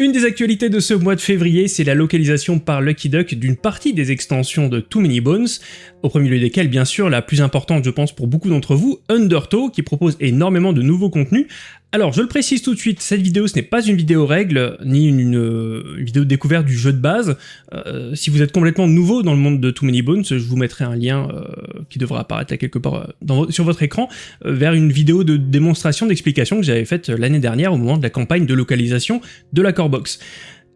Une des actualités de ce mois de février, c'est la localisation par Lucky Duck d'une partie des extensions de Too Many Bones, au premier lieu desquelles bien sûr la plus importante je pense pour beaucoup d'entre vous, Undertow, qui propose énormément de nouveaux contenus, alors, je le précise tout de suite, cette vidéo, ce n'est pas une vidéo règle, ni une, euh, vidéo découverte du jeu de base. Euh, si vous êtes complètement nouveau dans le monde de Too Many Bones, je vous mettrai un lien euh, qui devra apparaître là quelque part sur votre écran, vers une vidéo de démonstration, d'explication que j'avais faite l'année dernière au moment de la campagne de localisation de la Corebox.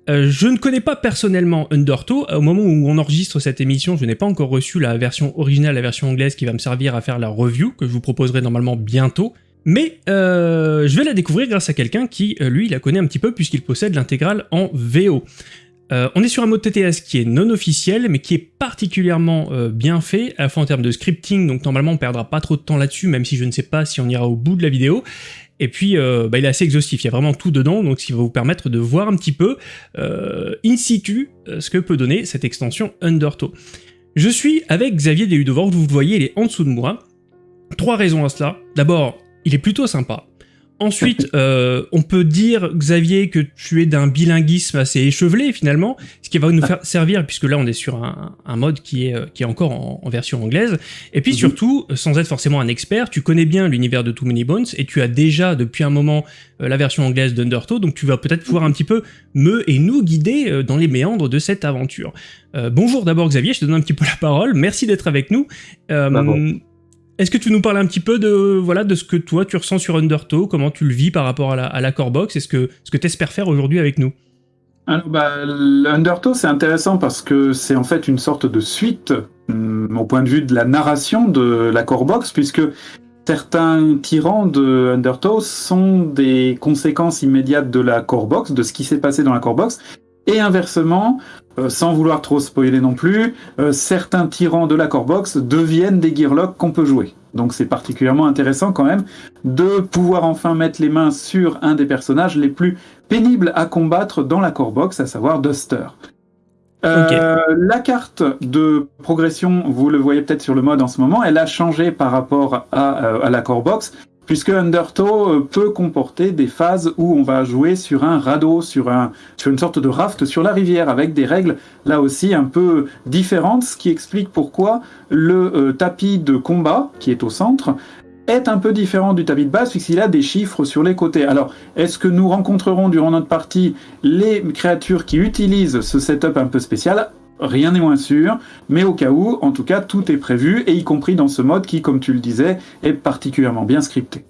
je ne connais pas personnellement Undertow, au moment où on enregistre cette émission, je n'ai pas encore reçu la version originale, la version anglaise qui va me servir à faire la review, que je vous proposerai normalement bientôt. Mais euh, je vais la découvrir grâce à quelqu'un qui, euh, lui, la connaît un petit peu puisqu'il possède l'intégrale en VO. Euh, on est sur un mode TTS qui est non officiel, mais qui est particulièrement bien fait, à la fois en termes de scripting, donc normalement on perdra pas trop de temps là-dessus, même si je ne sais pas si on ira au bout de la vidéo. Et puis, bah, il est assez exhaustif, il y a vraiment tout dedans, donc ce qui va vous permettre de voir un petit peu, in situ, ce que peut donner cette extension Undertow. Je suis avec Xavier Desudevors, vous le voyez, il est en dessous de moi. Trois raisons à cela. D'abord, il est plutôt sympa. Ensuite, euh, on peut dire, Xavier, que tu es d'un bilinguisme assez échevelé finalement, ce qui va nous faire servir, puisque là on est sur un, mode qui est, euh, qui est encore en, version anglaise. Et puis mhm. surtout, sans être forcément un expert, tu connais bien l'univers de Too Many Bones, et tu as déjà depuis un moment euh, la version anglaise d'Undertow, donc tu vas peut-être pouvoir un petit peu me et nous guider dans les méandres de cette aventure. bonjour d'abord Xavier, je te donne un petit peu la parole, merci d'être avec nous. Est-ce que tu nous parles un petit peu de, voilà, de ce que toi tu ressens sur Undertow, comment tu le vis par rapport à la, à la Corebox, est ce que, ce que tu espères faire aujourd'hui avec nous? Alors, bah, Undertow, c'est intéressant parce que c'est en fait une sorte de suite, hum, au point de vue de la narration de la Corebox, puisque certains tyrans de Undertow sont des conséquences immédiates de la Corebox, de ce qui s'est passé dans la Corebox, et inversement, euh, sans vouloir trop spoiler non plus, euh, certains tyrans de la Corebox deviennent des Gearlocks qu'on peut jouer. Donc c'est particulièrement intéressant quand même de pouvoir enfin mettre les mains sur un des personnages les plus pénibles à combattre dans la Corebox, à savoir Duster. Euh, la carte de progression, vous le voyez peut-être sur le mode en ce moment, elle a changé par rapport à, à la Corebox puisque Undertow euh, peut comporter des phases où on va jouer sur un radeau, sur, un, sur une sorte de raft sur la rivière, avec des règles là aussi un peu différentes, ce qui explique pourquoi le euh, tapis de combat, qui est au centre, est un peu différent du tapis de base puisqu'il a des chiffres sur les côtés. Alors, est-ce que nous rencontrerons durant notre partie les créatures qui utilisent ce setup un peu spécial? Rien n'est moins sûr, mais au cas où, en tout cas, tout est prévu, et y compris dans ce mode qui, comme tu le disais, est particulièrement bien scripté.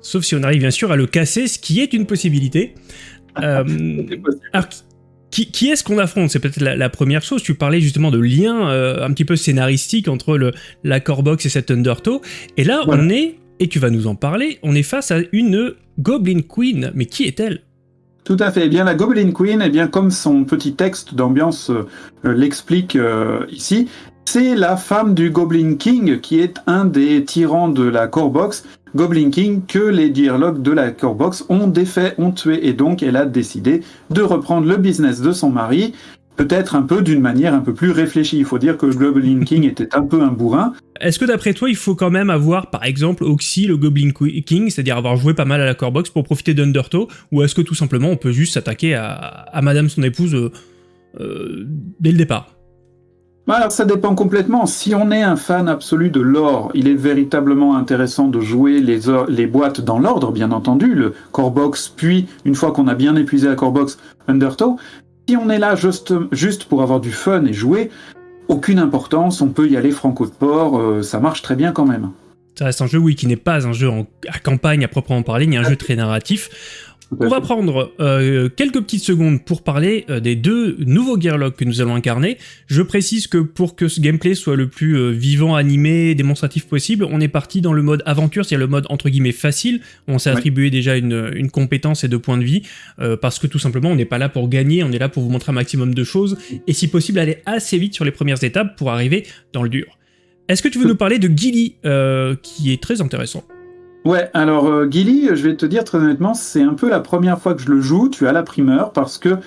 Sauf si on arrive bien sûr à le casser, ce qui est une possibilité. Euh, alors, qui, est-ce qu'on affronte? C'est peut-être la, première chose. Tu parlais justement de lien euh, un petit peu scénaristique entre le, la Corebox et cette Undertow. Et là, on est, et tu vas nous en parler, on est face à une Goblin Queen. Mais qui est-elle? Tout à fait. Eh bien, la Goblin Queen, eh bien, comme son petit texte d'ambiance euh, euh, l'explique euh, ici, c'est la femme du Goblin King, qui est un des tyrans de la Corebox. Goblin King que les dialogues de la Corebox ont défait, ont tué, et donc elle a décidé de reprendre le business de son mari peut-être un peu d'une manière un peu plus réfléchie. Il faut dire que le Goblin King était un peu un bourrin. Est-ce que d'après toi, il faut quand même avoir, par exemple, Oxy, le Goblin King, c'est-à-dire avoir joué pas mal à la core box pour profiter d'Undertow, ou est-ce que tout simplement on peut juste s'attaquer à, Madame son épouse euh, euh, dès le départ? Bah, alors ça dépend complètement. Si on est un fan absolu de l'or, il est véritablement intéressant de jouer les, les boîtes dans l'ordre, bien entendu, le core box, puis une fois qu'on a bien épuisé la core box, Undertow. Si on est là juste, juste pour avoir du fun et jouer, aucune importance, on peut y aller franco de port, euh, ça marche très bien quand même. Ça reste un jeu, oui, qui n'est pas un jeu à campagne à proprement parler, ni un jeu très narratif. On va prendre euh, quelques petites secondes pour parler euh, des deux nouveaux Gearlocks que nous allons incarner. Je précise que pour que ce gameplay soit le plus euh, vivant, animé, démonstratif possible, on est parti dans le mode aventure, c'est-à-dire le mode entre guillemets facile. On s'est attribué déjà une, une, compétence et deux points de vie, parce que tout simplement on n'est pas là pour gagner, on est là pour vous montrer un maximum de choses, et si possible aller assez vite sur les premières étapes pour arriver dans le dur. Est-ce que tu veux nous parler de Gilly, qui est très intéressant? Ouais, alors euh, Gilly, je vais te dire très honnêtement, c'est un peu la première fois que je le joue, tu as la primeur, parce que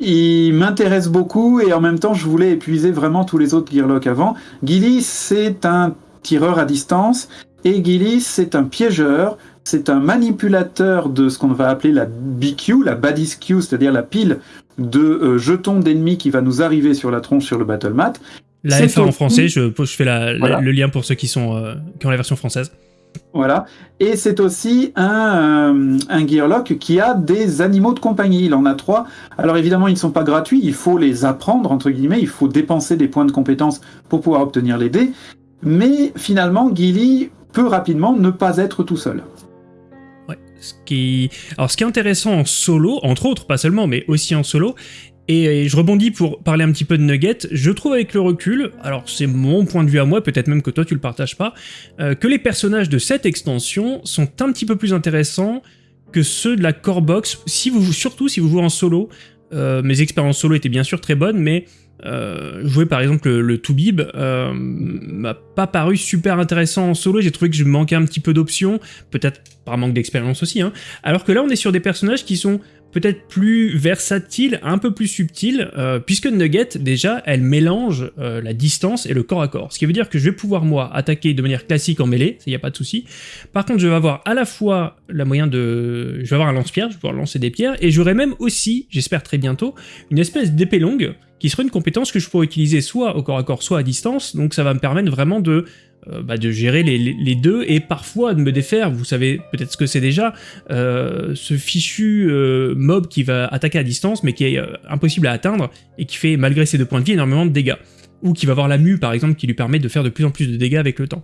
il m'intéresse beaucoup et en même temps je voulais épuiser vraiment tous les autres Gearlock avant. Gilly, c'est un tireur à distance et Gilly, c'est un piégeur c'est un manipulateur de ce qu'on va appeler la BQ, la Baddies Queue, c'est-à-dire la pile de euh, jetons d'ennemis qui va nous arriver sur la tronche sur le battle mat. La F1 en français, je, je fais le lien pour ceux qui, sont, euh, qui ont la version française. Voilà. Et c'est aussi un, euh, Gearlock qui a des animaux de compagnie. Il en a trois. Alors évidemment, ils ne sont pas gratuits. Il faut les apprendre, entre guillemets. Il faut dépenser des points de compétence pour pouvoir obtenir les dés. Mais finalement, Gilly peut rapidement ne pas être tout seul. Ouais. Alors ce qui est intéressant en solo, entre autres, pas seulement, mais aussi en solo, et je rebondis pour parler un petit peu de Nugget, je trouve avec le recul, alors c'est mon point de vue à moi, peut-être même que toi tu le partages pas, euh, que les personnages de cette extension sont un petit peu plus intéressants que ceux de la core box, surtout si vous jouez en solo. Euh, mes expériences solo étaient bien sûr très bonnes, mais euh, jouer par exemple le, le Toubib euh, m'a pas paru super intéressant en solo, j'ai trouvé que je manquais un petit peu d'options, peut-être par manque d'expérience aussi, hein. alors que là on est sur des personnages qui sont peut-être plus versatile, un peu plus subtil, euh, puisque Nugget, déjà, elle mélange euh, la distance et le corps à corps. Ce qui veut dire que je vais pouvoir, moi, attaquer de manière classique en mêlée, il n'y a pas de souci. Par contre, je vais avoir à la fois la moyen de... Je vais avoir un lance-pierre, je vais pouvoir lancer des pierres, et j'aurai même aussi, j'espère très bientôt, une espèce d'épée longue, qui sera une compétence que je pourrais utiliser soit au corps à corps, soit à distance, donc ça va me permettre vraiment de euh, bah, de gérer les, deux et parfois de me défaire, vous savez peut-être ce que c'est déjà, euh, ce fichu euh, mob qui va attaquer à distance mais qui est impossible à atteindre et qui fait malgré ses deux points de vie énormément de dégâts. Ou qui va avoir la mue par exemple qui lui permet de faire de plus en plus de dégâts avec le temps.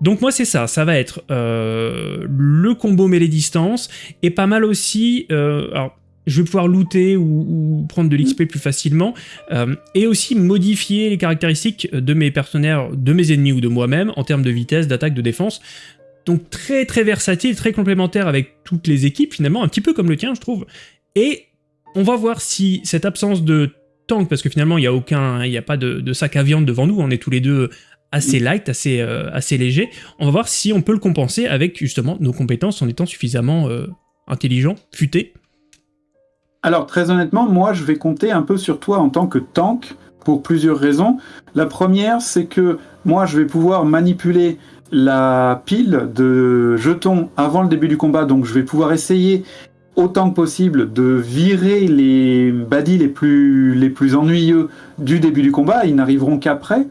Donc moi c'est ça, ça va être le combo mêlée distance et pas mal aussi, je vais pouvoir looter ou, prendre de l'XP plus facilement, euh, et aussi modifier les caractéristiques de mes partenaires, de mes ennemis ou de moi-même, en termes de vitesse, d'attaque, de défense. Donc très très versatile, très complémentaire avec toutes les équipes finalement, un petit peu comme le tien je trouve. Et on va voir si cette absence de tank, parce que finalement il n'y a aucun, il n'y a pas de, sac à viande devant nous, on est tous les deux assez light, assez, euh, assez léger, on va voir si on peut le compenser avec justement nos compétences en étant suffisamment euh, intelligent, futé, alors très honnêtement, moi je vais compter un peu sur toi en tant que tank pour plusieurs raisons. La première, c'est que moi je vais pouvoir manipuler la pile de jetons avant le début du combat, donc je vais pouvoir essayer autant que possible de virer les baddies les plus, les plus ennuyeux du début du combat, ils n'arriveront qu'après.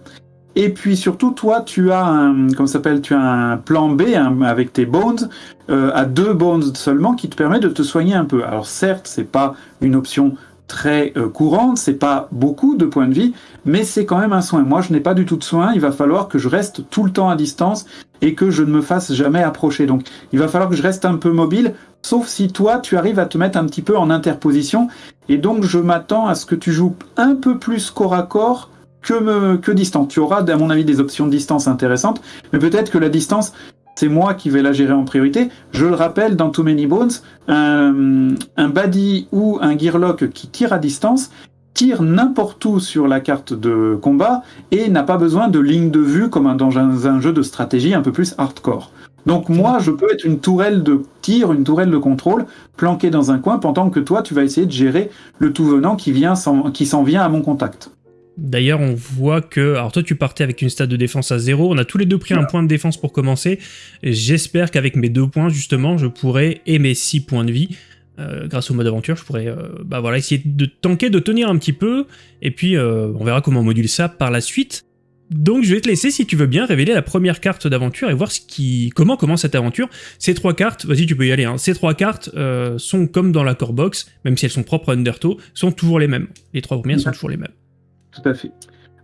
Et puis surtout, toi, tu as un, comment s'appelle, tu as un plan B avec tes bones, euh, à deux bones seulement, qui te permet de te soigner un peu. Alors certes, c'est pas une option très euh, courante, c'est pas beaucoup de points de vie, mais c'est quand même un soin. Moi, je n'ai pas du tout de soin, il va falloir que je reste tout le temps à distance et que je ne me fasse jamais approcher. Donc, il va falloir que je reste un peu mobile, sauf si toi, tu arrives à te mettre un petit peu en interposition. Et donc, je m'attends à ce que tu joues un peu plus corps à corps que, me, que distance. Tu auras, à mon avis, des options de distance intéressantes, mais peut-être que la distance, c'est moi qui vais la gérer en priorité. Je le rappelle, dans Too Many Bones, un, un ou un Gearlock qui tire à distance tire n'importe où sur la carte de combat et n'a pas besoin de ligne de vue comme dans un, jeu de stratégie un peu plus hardcore. Donc moi, je peux être une tourelle de tir, une tourelle de contrôle, planquée dans un coin, pendant que toi, tu vas essayer de gérer le tout venant qui, vient qui s'en vient à mon contact. D'ailleurs, on voit que... Alors toi, tu partais avec une stade de défense à zéro. On a tous les deux pris un point de défense pour commencer. J'espère qu'avec mes deux points, justement, je pourrai, et mes six points de vie, euh, grâce au mode aventure, je pourrais euh, bah voilà, essayer de tanker, de tenir un petit peu. Et puis, euh, on verra comment on module ça par la suite. Donc je vais te laisser, si tu veux bien, révéler la première carte d'aventure et voir ce qui, comment commence cette aventure. Ces trois cartes, vas-y tu peux y aller, hein. ces trois cartes sont comme dans la core box, même si elles sont propres à Undertow, sont toujours les mêmes. Les trois premières sont toujours les mêmes. Tout à fait.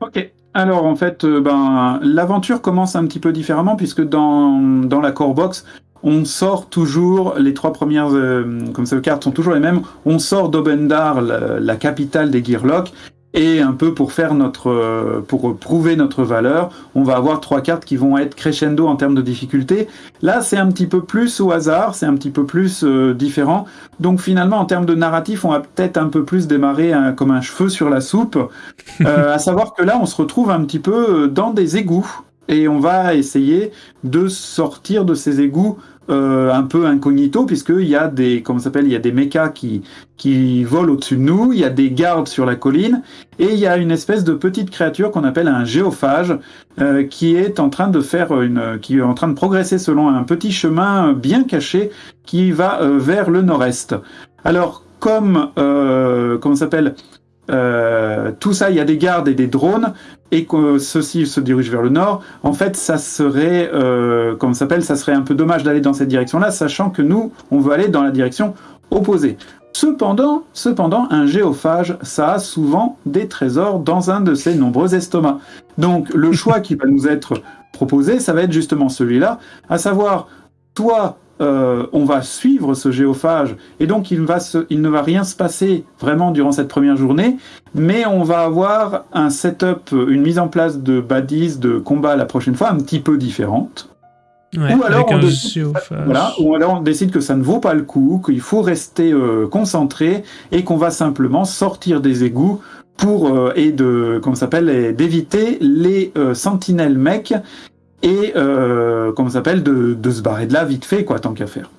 Ok. Alors en fait, euh, ben, l'aventure commence un petit peu différemment puisque dans, la core box, on sort toujours, les trois premières euh, comme ça, cartes sont toujours les mêmes, on sort d'Obendar, la, la, capitale des Gearlock, et un peu pour faire notre, euh, pour prouver notre valeur, on va avoir trois cartes qui vont être crescendo en termes de difficulté. Là, c'est un petit peu plus au hasard, c'est un petit peu plus euh, différent. Donc finalement, en termes de narratif, on va peut-être un peu plus démarrer comme un cheveu sur la soupe. Euh, à savoir que là, on se retrouve un petit peu dans des égouts et on va essayer de sortir de ces égouts euh, un peu incognito puisqu'il y a des comment s'appelle il y a des mechas qui qui volent au-dessus de nous, il y a des gardes sur la colline et il y a une espèce de petite créature qu'on appelle un géophage euh, qui est en train de faire une qui est en train de progresser selon un petit chemin bien caché qui va euh, vers le nord-est. Alors comme euh, comment s'appelle euh, tout ça, il y a des gardes et des drones, et que ceux-ci se dirigent vers le nord. En fait, ça serait, euh, comment s'appelle, ça serait un peu dommage d'aller dans cette direction-là, sachant que nous, on veut aller dans la direction opposée. Cependant, cependant, un géophage, ça a souvent des trésors dans un de ses nombreux estomacs. Donc, le choix qui va nous être proposé, ça va être justement celui-là, à savoir, toi, euh, on va suivre ce géophage et donc il, va se, il ne va rien se passer vraiment durant cette première journée, mais on va avoir un setup, une mise en place de baddies, de combat la prochaine fois un petit peu différente. Ouais, ou, alors on décide, géophage. voilà, ou alors on décide que ça ne vaut pas le coup, qu'il faut rester euh, concentré et qu'on va simplement sortir des égouts pour euh, et de comment s'appelle d'éviter les euh, sentinelles mecs et euh, comment ça s'appelle de, de se barrer de là vite fait quoi tant qu'à faire.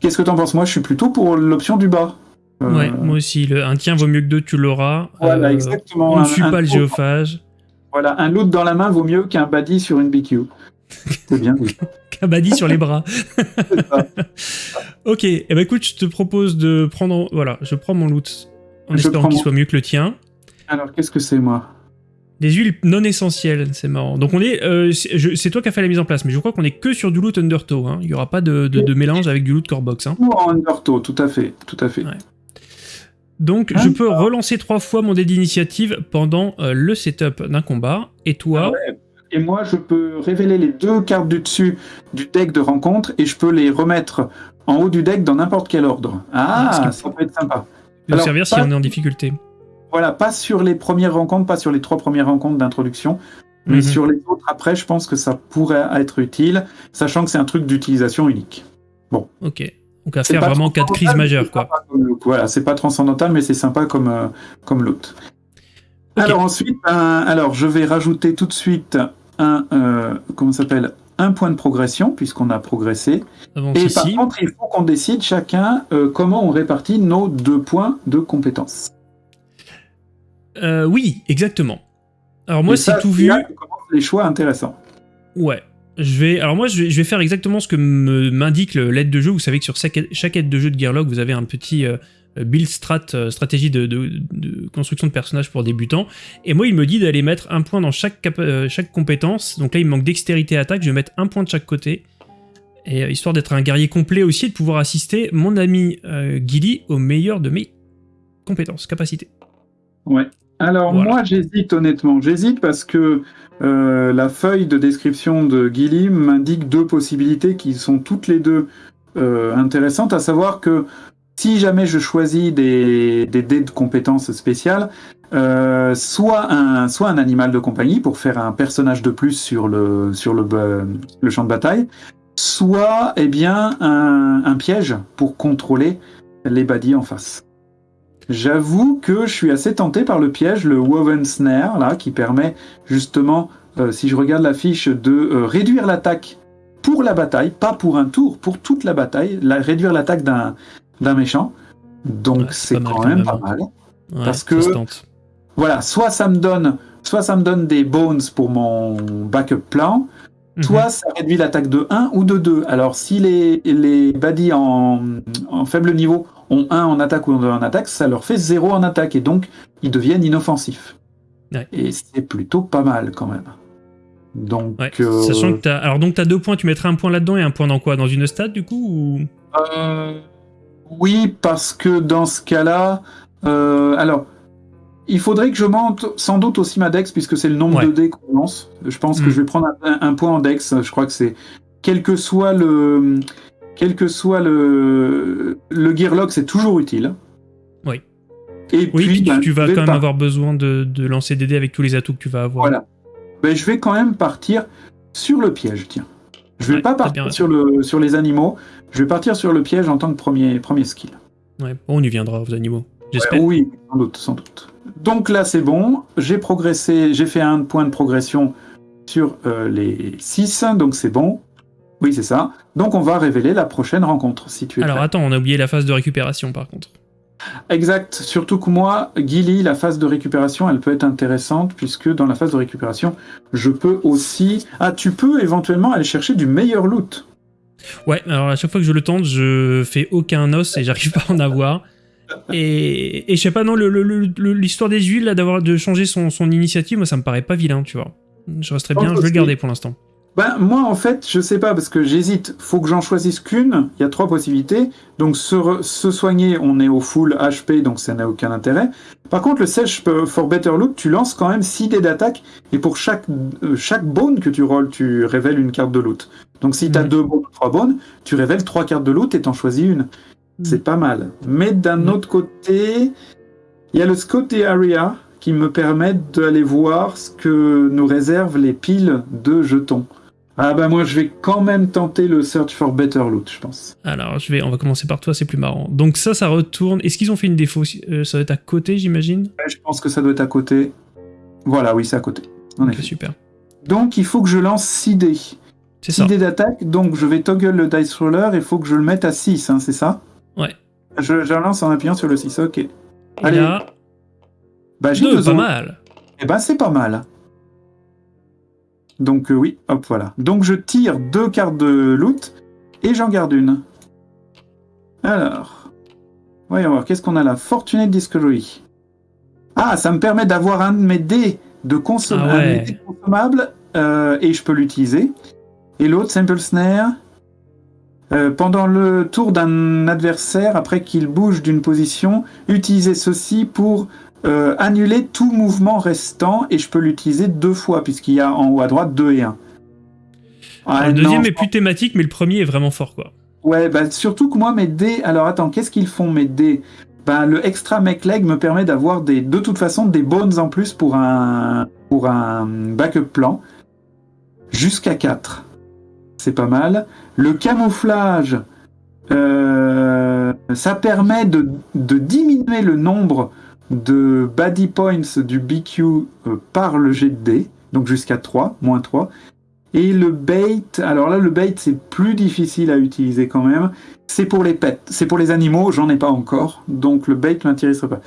Qu'est-ce que t'en penses? Moi, je suis plutôt pour l'option du bas. Euh, Ouais, moi aussi. Le, un tien vaut mieux que deux, tu l'auras. Voilà, Euh, exactement. On ne suit pas le géophage. Voilà, un loot dans la main vaut mieux qu'un baddie sur une BQ. C'est bien dit. Kabaddi sur les bras. Ok, eh ben écoute, je te propose de prendre. Voilà, je prends mon loot en Je espérant prends qu'il soit mieux que le tien. Alors, qu'est-ce que c'est, moi? Des huiles non essentielles, c'est marrant. Donc on est, euh, c'est toi qui as fait la mise en place, mais je crois qu'on est que sur du loot Undertow. Hein. Il y aura pas de, de- de mélange avec du loot Corebox. Hein. En Undertow, tout à fait, tout à fait. Ouais. Donc Ah, je peux relancer trois fois mon dé d'initiative pendant euh, le setup d'un combat. Et toi, Ouais. Et moi, je peux révéler les deux cartes du dessus du deck de rencontre et je peux les remettre en haut du deck dans n'importe quel ordre. Ah, Ah, ça peut être sympa. nous servir si pas- on est en difficulté. Voilà, pas sur les premières rencontres, pas sur les trois premières rencontres d'introduction, mais Mhm. sur les autres après, je pense que ça pourrait être utile, sachant que c'est un truc d'utilisation unique. Ok. Donc à faire vraiment cas de crise majeure, quoi. Voilà, c'est pas transcendantal, mais c'est sympa comme, euh, comme. Ok. Alors ensuite, un- alors je vais rajouter tout de suite un, euh, comment s'appelle, un point de progression puisqu'on a progressé. Et par contre, il faut qu'on décide chacun euh, comment on répartit nos deux points de compétences. Euh, oui, exactement. Alors moi, c'est tout vu. là les choix intéressants. Ouais. Je vais, alors moi, je vais, je vais faire exactement ce que m'indique l'aide de jeu. Vous savez que sur chaque, aide de jeu de Gearlog, vous avez un petit euh, build strat, euh, stratégie de, de- de construction de personnages pour débutants. Et moi, il me dit d'aller mettre un point dans chaque, chaque compétence. Donc là, il me manque dextérité attaque. Je vais mettre un point de chaque côté. Et histoire d'être un guerrier complet aussi et de pouvoir assister mon ami Gilly au meilleur de mes compétences, capacités. Ouais. Alors Voilà. moi j'hésite honnêtement, j'hésite parce que euh, la feuille de description de Guilly m'indique deux possibilités qui sont toutes les deux euh, intéressantes, à savoir que si jamais je choisis des, des dés de compétences spéciales, euh, soit, un, soit un animal de compagnie pour faire un personnage de plus sur le, sur le, ba- le champ de bataille, soit eh bien un, un piège pour contrôler les baddies en face. J'avoue que je suis assez tenté par le piège, le Woven Snare, là, qui permet justement, euh, si je regarde la fiche, de euh, réduire l'attaque pour la bataille, pas pour un tour, pour toute la bataille, la- réduire l'attaque d'un méchant. Donc Ouais, c'est quand quand même pas mal. Ouais, Parce que-. Voilà, soit ça me donne, soit ça me donne des bones pour mon backup plan, Mhm. soit ça réduit l'attaque de 1 ou de 2. Alors si les, les baddies en, en faible niveau ont 1 en attaque ou 2 en attaque, ça leur fait 0 en attaque et donc ils deviennent inoffensifs. Ouais. Et c'est plutôt pas mal quand même. Donc, Ouais, euh, Sachant que t'as. Alors donc t'as deux points, tu mettrais un point là-dedans et un point dans quoi? Dans une stade du coup ou... euh, oui, parce que dans ce cas-là, euh, alors il faudrait que je monte sans doute aussi ma dex puisque c'est le nombre Ouais. de dés qu'on lance. Je pense que je vais prendre un, un point en dex. Je crois que c'est quel que soit le quel que soit le le gearlock, c'est toujours utile. Oui. Et Oui, puis tu, ben, tu vas quand même par- avoir besoin de, de lancer des dés avec tous les atouts que tu vas avoir. Voilà. Ben, je vais quand même partir sur le piège, tiens. Je vais Ouais, pas partir sur, le, sur les animaux, je vais partir sur le piège en tant que premier, premier skill. Ouais, on y viendra aux animaux. J'espère. Oui, sans doute, sans doute. Donc là, c'est bon. J'ai progressé, j'ai fait un point de progression sur euh, les 6, donc c'est bon. Oui, c'est ça. Donc on va révéler la prochaine rencontre, si tu es Alors prêt. attends, on a oublié la phase de récupération par contre. Exact. Surtout que moi, Gilly, la phase de récupération, elle peut être intéressante puisque dans la phase de récupération, je peux aussi. Ah, tu peux éventuellement aller chercher du meilleur loot. Ouais, alors à chaque fois que je le tente, je fais aucun os et j'arrive pas à en avoir. Et, et je sais pas, non, l'histoire des huiles, là, d'avoir de changer son, son initiative, moi ça me paraît pas vilain, tu vois. Je resterai bien, je vais le garder pour l'instant. Ben, moi, en fait, je sais pas parce que j'hésite. Faut que j'en choisisse qu'une. Il y a trois possibilités. Donc, se, re- se soigner, on est au full HP, donc ça n'a aucun intérêt. Par contre, le Sèche for Better Loot, tu lances quand même 6 dés d'attaque. Et pour chaque, euh, chaque bone que tu rolls, tu révèles une carte de loot. Donc, si tu as Mhm. deux bones, trois bones, tu révèles trois cartes de loot et t'en choisis une. C'est pas mal. Mais d'un Mhm. autre côté, il y a le Scotty Area qui me permet d'aller voir ce que nous réservent les piles de jetons. Ah bah moi je vais quand même tenter le Search for Better Loot, je pense. Alors, je vais, on va commencer par toi, c'est plus marrant. Donc ça, ça retourne. Est-ce qu'ils ont fait une défaut Euh, Ça doit être à côté, j'imagine Ouais, je pense que ça doit être à côté. Voilà, oui, c'est à côté. Ok, effet. super. Donc il faut que je lance 6 dés. C'est 6 ça. dés d'attaque, donc je vais toggle le Dice Roller, il faut que je le mette à 6, hein, c'est ça Ouais. Je, je lance en appuyant sur le 6, ok. Et Allez, là, Bah j'ai deux, pas mal. Eh ben c'est pas mal. Donc euh, oui, hop voilà. Donc je tire deux cartes de loot et j'en garde une. Alors, voyons voir, qu'est-ce qu'on a là? Fortunate Discovery. Ah, ça me permet d'avoir un de mes dés de Ah ouais. consommables euh, et je peux l'utiliser. Et l'autre, Simple Snare. Euh, pendant le tour d'un adversaire, après qu'il bouge d'une position, utilisez ceci pour euh, annuler tout mouvement restant et je peux l'utiliser deux fois puisqu'il y a en haut à droite 2 et 1. Alors, le deuxième est plus thématique, mais le premier est vraiment fort, quoi. Ouais, bah, surtout que moi mes dés. Alors attends, qu'est-ce qu'ils font mes dés? Bah, Le extra mech leg me permet d'avoir des, de toute façon des bones en plus pour un, pour un backup plan. Jusqu'à 4. C'est pas mal. Le camouflage, euh, ça permet de, de diminuer le nombre de body points du BQ euh, par le jet de dés, donc jusqu'à 3, moins 3. Et le bait, alors là le bait c'est plus difficile à utiliser quand même. C'est pour les pets, c'est pour les animaux, j'en ai pas encore, donc le bait m'intéresserait pas.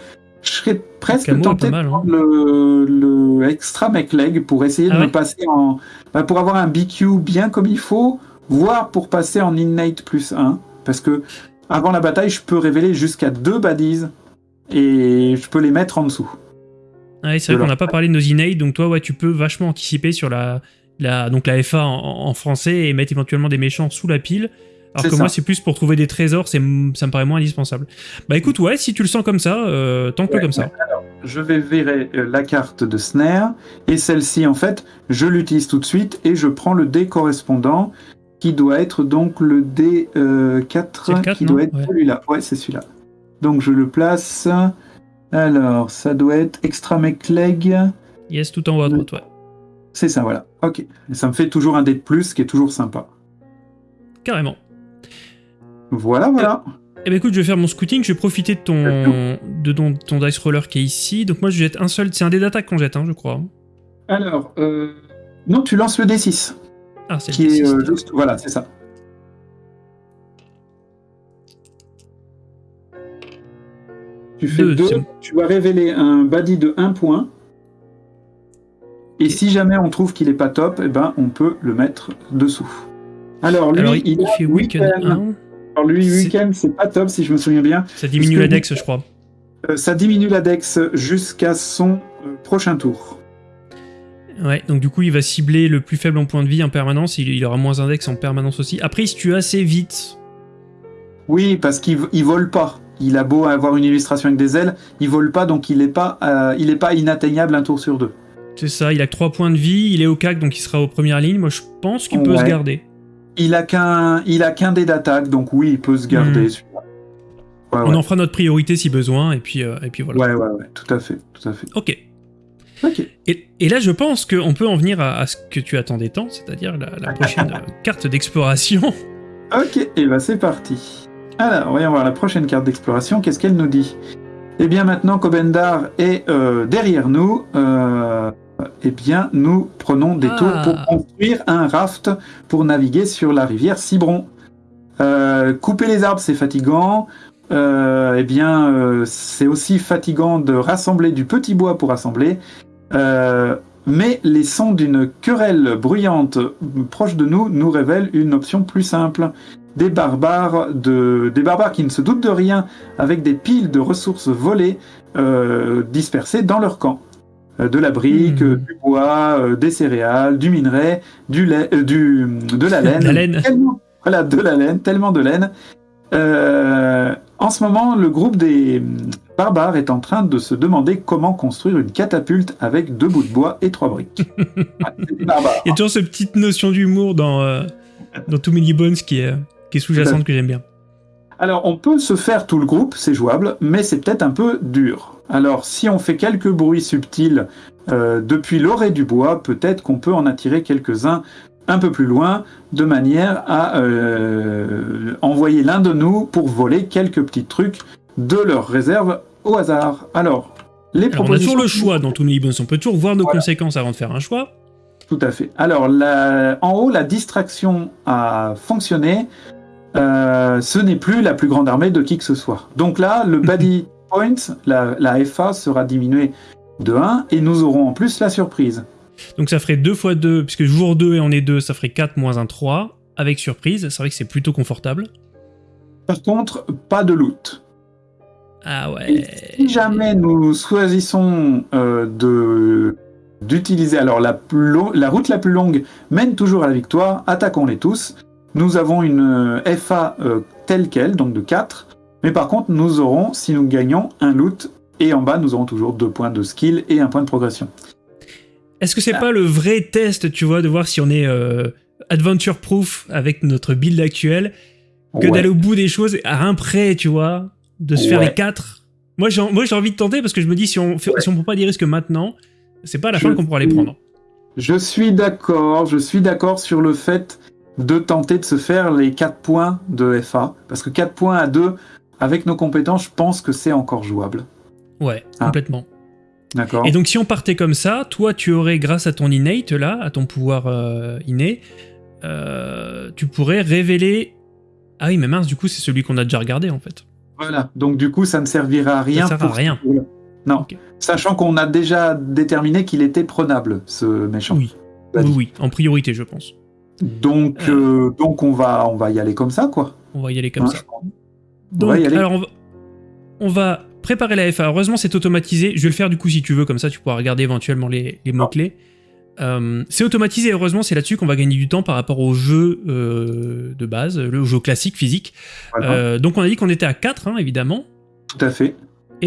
Je serais presque camo tenté mal, de hein. prendre le, le extra mech leg pour essayer Ah de ouais me passer en, bah, pour avoir un BQ bien comme il faut, voire pour passer en innate plus 1, parce que avant la bataille je peux révéler jusqu'à deux baddies et je peux les mettre en dessous. Ouais, c'est vrai qu'on n'a pas parlé de nos innate, donc toi, ouais, tu peux vachement anticiper sur la, la, donc la FA en, en français et mettre éventuellement des méchants sous la pile. Alors que ça. moi, c'est plus pour trouver des trésors, c'est, ça me paraît moins indispensable. Bah écoute, ouais, si tu le sens comme ça, euh, tente-le Ouais, comme ça. je vais virer euh, la carte de snare et celle-ci en fait je l'utilise tout de suite et je prends le dé correspondant qui doit être donc le dé euh, 4 C'est le 4, qui doit être celui-là ouais c'est celui-là donc je le place. Alors ça doit être extra mech leg. Yes, tout en haut à droite, ouais. c'est ça voilà. Ok. Ça me fait toujours un dé de plus qui est toujours sympa. Carrément. voilà voilà. Eh ben écoute, je vais faire mon scouting, je vais profiter de ton, de ton, ton dice roller qui est ici. Donc moi, je jette un seul, c'est un dé d'attaque qu'on jette, hein, je crois. alors euh, non tu lances le D6 Ah, c'est le qui est D6, euh, juste voilà c'est ça tu fais Deux, deux, c'est bon. tu vas révéler un body de 1 point et si jamais on trouve qu'il est pas top eh ben on peut le mettre dessous alors lui Alors, il, fait weekend. 1, alors lui weekend c'est pas top si je me souviens bien ça diminue que la vous- dex, je crois. Euh, ça diminue la dex jusqu'à son euh, prochain tour Ouais, donc du coup, il va cibler le plus faible en point de vie en permanence, il, il aura moins un dex en permanence aussi. Après, il se tue assez vite. oui parce qu'il il vole pas il a beau avoir une illustration avec des ailes il vole pas donc il est pas euh, il est pas inatteignable un tour sur deux C'est ça, il a que 3 points de vie, il est au CAC, donc il sera aux premières lignes. Moi, je pense qu'il peut se garder. Il a qu'un, qu'un dé d'attaque, donc oui, il peut se garder. Hmm. Ouais, On ouais. en fera notre priorité si besoin, et puis, euh, et puis voilà. ouais, ouais, ouais, tout à fait, tout à fait. Ok. Ok. Et, et là, je pense qu'on peut en venir à, à ce que tu attendais tant, c'est-à-dire la, la prochaine carte d'exploration. Ok, et bah c'est parti. Alors, voyons voir la prochaine carte d'exploration. Qu'est-ce qu'elle nous dit? Eh bien, maintenant qu'Obendar est euh, derrière nous, euh, eh bien, nous prenons des tours pour Ah. construire un raft pour naviguer sur la rivière Cibron. Euh, couper les arbres, c'est fatigant. Eh bien, c'est aussi fatigant de rassembler du petit bois pour assembler. Mais les sons d'une querelle bruyante proche de nous nous révèlent une option plus simple. Des barbares, de, des barbares qui ne se doutent de rien, avec des piles de ressources volées euh, dispersées dans leur camp. Euh, de la brique, Hmm. du bois, euh, des céréales, du minerai, du lait, du, de la laine. La laine. Tellement- voilà, de la laine, tellement de laine. En ce moment, le groupe des hum, barbares est en train de se demander comment construire une catapulte avec deux bouts de bois et trois briques. Ouais, barbares. Il y a toujours cette petite notion d'humour dans, dans Too Many Bones qui est, qui est sous-jacente que j'aime bien. Alors, on peut se faire tout le groupe, c'est jouable, mais c'est peut-être un peu dur. Alors, si on fait quelques bruits subtils euh, depuis l'orée du bois, peut-être qu'on peut en attirer quelques-uns un peu plus loin, de manière à euh, envoyer l'un de nous pour voler quelques petits trucs de leur réserve au hasard. Alors, les Alors, on a propositions... toujours le choix dans Too Many Bones. On peut toujours voir nos Voilà. conséquences avant de faire un choix. Tout à fait. Alors, la- en haut, la distraction a fonctionné. Euh, ce n'est plus la plus grande armée de qui que ce soit. Donc là, le Buddy Point, la, la FA, sera diminué de 1 et nous aurons en plus la surprise. Donc ça ferait 2 fois 2, puisque jour 2 et on est 2, ça ferait 4 moins 1, 3. Avec surprise, c'est vrai que c'est plutôt confortable. Par contre, pas de loot. Ah Et ouais. si jamais nous choisissons euh, de d'utiliser alors la, plus la route la plus longue mène toujours à la victoire, attaquons-les tous. Nous avons une euh, FA euh, telle quelle, donc de 4, mais par contre nous aurons, si nous gagnons, un loot, et en bas nous aurons toujours deux points de skill et un point de progression. Est-ce que c'est Ah. pas le vrai test, tu vois, de voir si on est euh, adventure proof avec notre build actuel, que Ouais. d'aller au bout des choses à un prêt, tu vois, de se faire les 4 Moi j'ai moi, j'ai envie de tenter parce que je me dis si on fait, Ouais. si on prend pas des risques maintenant, c'est pas à la Je fin qu'on pourra les prendre. Je suis d'accord, je suis d'accord sur le fait de tenter de se faire les 4 points de FA, parce que 4 points à 2, avec nos compétences, je pense que c'est encore jouable. Ouais, Ah. complètement. D'accord Et donc si on partait comme ça, toi tu aurais, grâce à ton innate là, à ton pouvoir euh, inné, euh, tu pourrais révéler... Ah oui mais mince, du coup c'est celui qu'on a déjà regardé en fait. Voilà, donc du coup, ça ne servira à rien. sert à pour rien. ce tour-là. Non, sachant qu'on a déjà déterminé qu'il était prenable, ce méchant. Oui, oui, en priorité je pense. Donc, euh, donc on va, on va y aller comme ça, quoi. On va y aller comme Hein, ça. Donc, va y aller. alors on va, on va préparer la FA. Heureusement, c'est automatisé. Je vais le faire du coup si tu veux, comme ça tu pourras regarder éventuellement les, les mots-clés. Euh, c'est automatisé, heureusement, c'est là-dessus qu'on va gagner du temps par rapport au jeu euh, de base, le jeu classique, physique. Voilà, donc on a dit qu'on était à 4, hein, évidemment. tout à fait.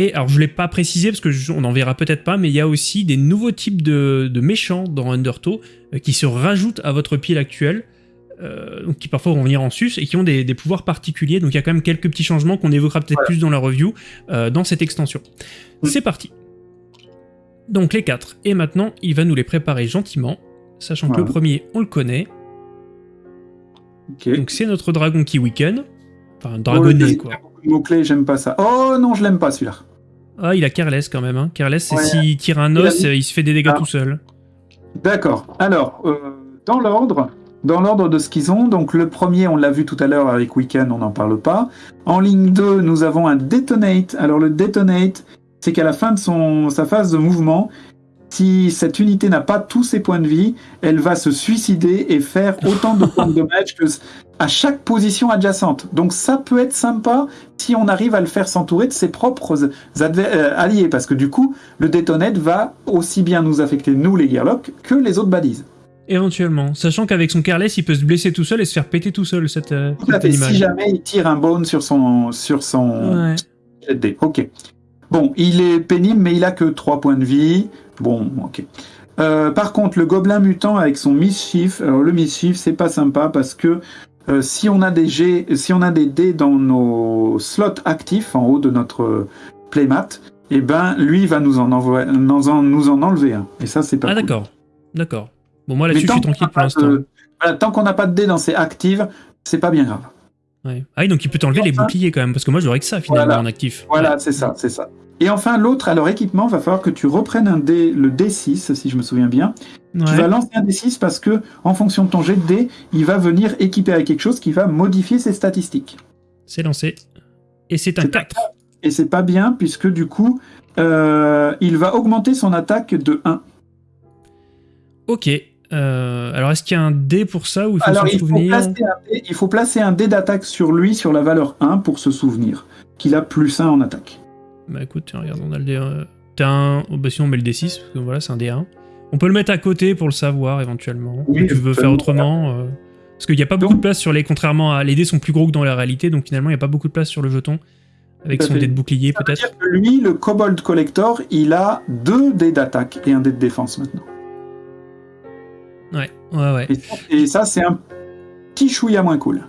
Et alors je l'ai pas précisé parce que je- on en verra peut-être pas, mais il y a aussi des nouveaux types de, de méchants dans Undertow euh, qui se rajoutent à votre pile actuelle, euh, qui parfois vont venir en sus et qui ont des, des pouvoirs particuliers. Donc il y a quand même quelques petits changements qu'on évoquera peut-être Voilà. plus dans la review euh, dans cette extension. Mm. C'est parti. Donc les 4. Et maintenant il va nous les préparer gentiment, sachant que le premier on le connaît. Donc c'est notre dragon qui weaken. Enfin Oh, deuxième, quoi. mots-clés, j'aime pas ça. Oh non, je l'aime pas celui-là. Ah il a Careless quand même. Hein. Careless c'est Ouais. s'il tire un os, euh, il se fait des dégâts Ah. tout seul. D'accord. Alors, euh, dans l'ordre, dans l'ordre de ce qu'ils ont, donc le premier, on l'a vu tout à l'heure avec Weekend, on n'en parle pas. En ligne 2, nous avons un Detonate. Alors le Detonate, c'est qu'à la fin de son, sa phase de mouvement, si cette unité n'a pas tous ses points de vie, elle va se suicider et faire autant de points de dommage que à chaque position adjacente. Donc ça peut être sympa si on arrive à le faire s'entourer de ses propres euh, alliés, parce que du coup, le Detonate va aussi bien nous affecter, nous les Gearlock, que les autres balises. Éventuellement, sachant qu'avec son careless, il peut se blesser tout seul et se faire péter tout seul, cette, euh, Tout fait. Si jamais il tire un bone sur son, sur son Ouais. Ok. Bon, il est pénible, mais il a que 3 points de vie. Bon, ok. Euh, par contre, le gobelin mutant avec son mischief, alors le mischief, c'est pas sympa parce que euh, si on a des G, si on a des dés dans nos slots actifs en haut de notre playmat, eh ben lui va nous en, envoyer, nous en, nous en enlever un. Et ça, c'est pas Ah cool. d'accord, d'accord. Bon moi là-dessus je suis tranquille pour l'instant. voilà, tant qu'on n'a pas de dés dans ses actives, c'est pas bien grave. Ouais. Ah oui, donc il peut t'enlever les boucliers quand même, parce que moi j'aurais que ça finalement Voilà. en actif. Voilà, c'est ça, c'est ça. Et enfin, l'autre, alors équipement, va falloir que tu reprennes un dé, le D6, si je me souviens bien. Ouais. Tu vas lancer un D6 parce que, en fonction de ton jet de dé, il va venir équiper avec quelque chose qui va modifier ses statistiques. C'est lancé. Et c'est un C'est un 4. Et c'est pas bien, puisque du coup, euh, il va augmenter son attaque de 1. Ok. Euh, alors est-ce qu'il y a un dé pour ça ou il faut Alors, faut, souvenir placer un dé, il faut placer un dé d'attaque sur lui, sur la valeur 1, pour se souvenir qu'il a plus 1 en attaque. Bah écoute, tiens, regarde, on a le dé. euh, T'as un. oh, bah sinon on met le D6, parce que voilà, c'est un D1. On peut le mettre à côté pour le savoir éventuellement. Oui, si tu veux faire autrement. euh, Parce qu'il n'y a pas beaucoup de place sur les. Contrairement à. Les dés sont plus gros que dans la réalité, donc finalement il n'y a pas beaucoup de place sur le jeton. Avec son fait. dé de bouclier peut-être. lui, le Kobold Collector, il a 2 dés d'attaque et un dé de défense maintenant. Ouais, ouais, ouais. Et ça, ça, c'est un petit chouïa moins cool.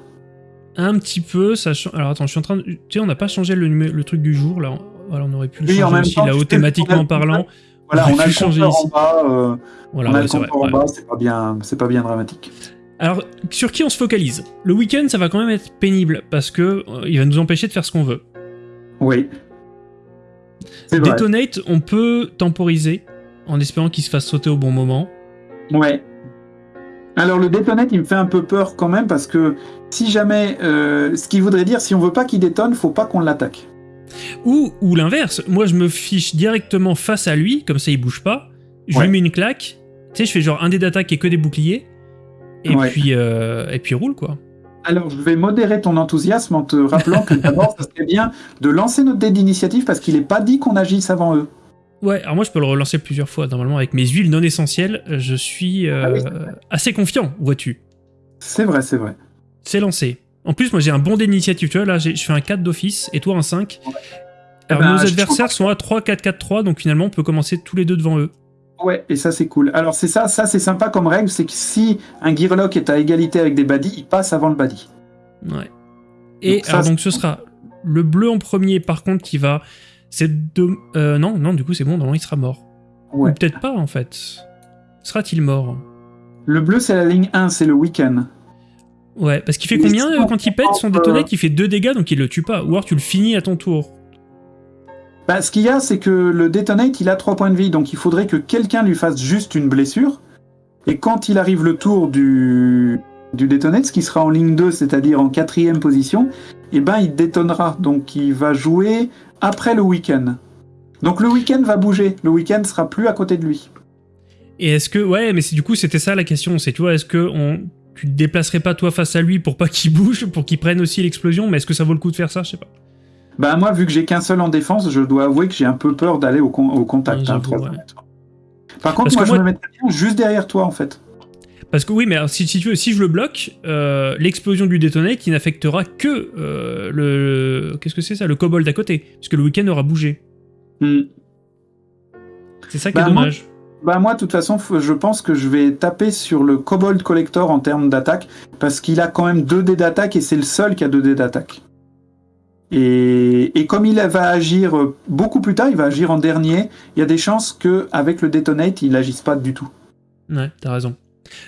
Un petit peu, sachant. Alors attends, je suis en train de. Tu sais, on n'a pas changé le, truc du jour là. On aurait pu le Oui, en changer même aussi temps, là, tu sais, thématiquement parlant. Voilà, on a pu le changer en bas, euh, Voilà, on a ouais, le c'est vrai. compteur en ouais. bas, c'est pas bien, c'est pas bien dramatique. Alors, sur qui on se focalise? Le week-end, ça va quand même être pénible parce que euh, il va nous empêcher de faire ce qu'on veut. Oui. C'est vrai. Detonate, on peut temporiser en espérant qu'il se fasse sauter au bon moment. Ouais. Alors le détonate, il me fait un peu peur quand même parce que si jamais, euh, ce qui voudrait dire, si on veut pas qu'il détonne, faut pas qu'on l'attaque. Ou, ou l'inverse, moi je me fiche directement face à lui, comme ça il bouge pas, je Ouais. lui mets une claque, tu sais, je fais genre un dé d'attaque et que des boucliers, et, Ouais. puis, euh, et puis roule quoi. Alors je vais modérer ton enthousiasme en te rappelant que d'abord, ça serait bien de lancer notre dé d'initiative parce qu'il est pas dit qu'on agisse avant eux. Ouais, alors moi je peux le relancer plusieurs fois, normalement avec mes huiles non essentielles, je suis euh, Ah oui, assez confiant, vois-tu. C'est vrai, c'est vrai. C'est lancé. En plus, moi j'ai un bon d'initiative, tu vois, là je fais un 4 d'office et toi un 5. Ouais. Alors Eh ben, nos adversaires sont à 3, 4, 4, 3, donc finalement on peut commencer tous les deux devant eux. Ouais, et ça c'est cool. Alors c'est ça, ça c'est sympa comme règle, c'est que si un Gearlock est à égalité avec des baddies, il passe avant le baddie. Ouais. Et Donc ça, alors, c'est- donc ce sera le bleu en premier, par contre, qui va. C'est de. euh, non, non, du coup c'est bon, normalement il sera mort. Ouais. Ou peut-être pas en fait. Sera-t-il mort? Le bleu c'est la ligne 1, c'est le week-end. Ouais, parce qu'il fait combien euh, quand il pète son détonate euh, Il fait 2 dégâts donc il le tue pas. Ou alors tu le finis à ton tour. Bah, ce qu'il y a, c'est que le Detonate, il a 3 points de vie, donc il faudrait que quelqu'un lui fasse juste une blessure. Et quand il arrive le tour du, du Detonate, ce qui sera en ligne 2, c'est-à-dire en quatrième position, eh ben il détonnera. Donc il va jouer après le week-end. Donc le week-end va bouger, le week-end sera plus à côté de lui. Et est-ce que. Ouais, mais c'est du coup c'était ça la question. C'est, tu vois, est-ce que on. Tu te déplacerais pas toi face à lui pour pas qu'il bouge, pour qu'il prenne aussi l'explosion, mais est-ce que ça vaut le coup de faire ça? Je sais pas. Bah moi, vu que j'ai qu'un seul en défense, je dois avouer que j'ai un peu peur d'aller au, con- au contact. Ouais, hein, ouais. Par contre, Parce moi, je me mettrais bien juste derrière toi, en fait. Parce que oui, mais alors, si, si tu veux, si je le bloque, euh, l'explosion du détonate, qui n'affectera que euh, le, qu'est-ce que c'est ça, le kobold à côté, puisque le week-end aura bougé. Hmm. C'est ça qui Bah, est moi- dommage. Bah moi, de toute façon, je pense que je vais taper sur le Kobold Collector en termes d'attaque, parce qu'il a quand même 2 dés d'attaque et c'est le seul qui a 2 dés d'attaque. Et, et comme il va agir euh, beaucoup plus tard, il va agir en dernier, il y a des chances que avec le Detonate, il n'agisse pas du tout. Ouais, t'as raison.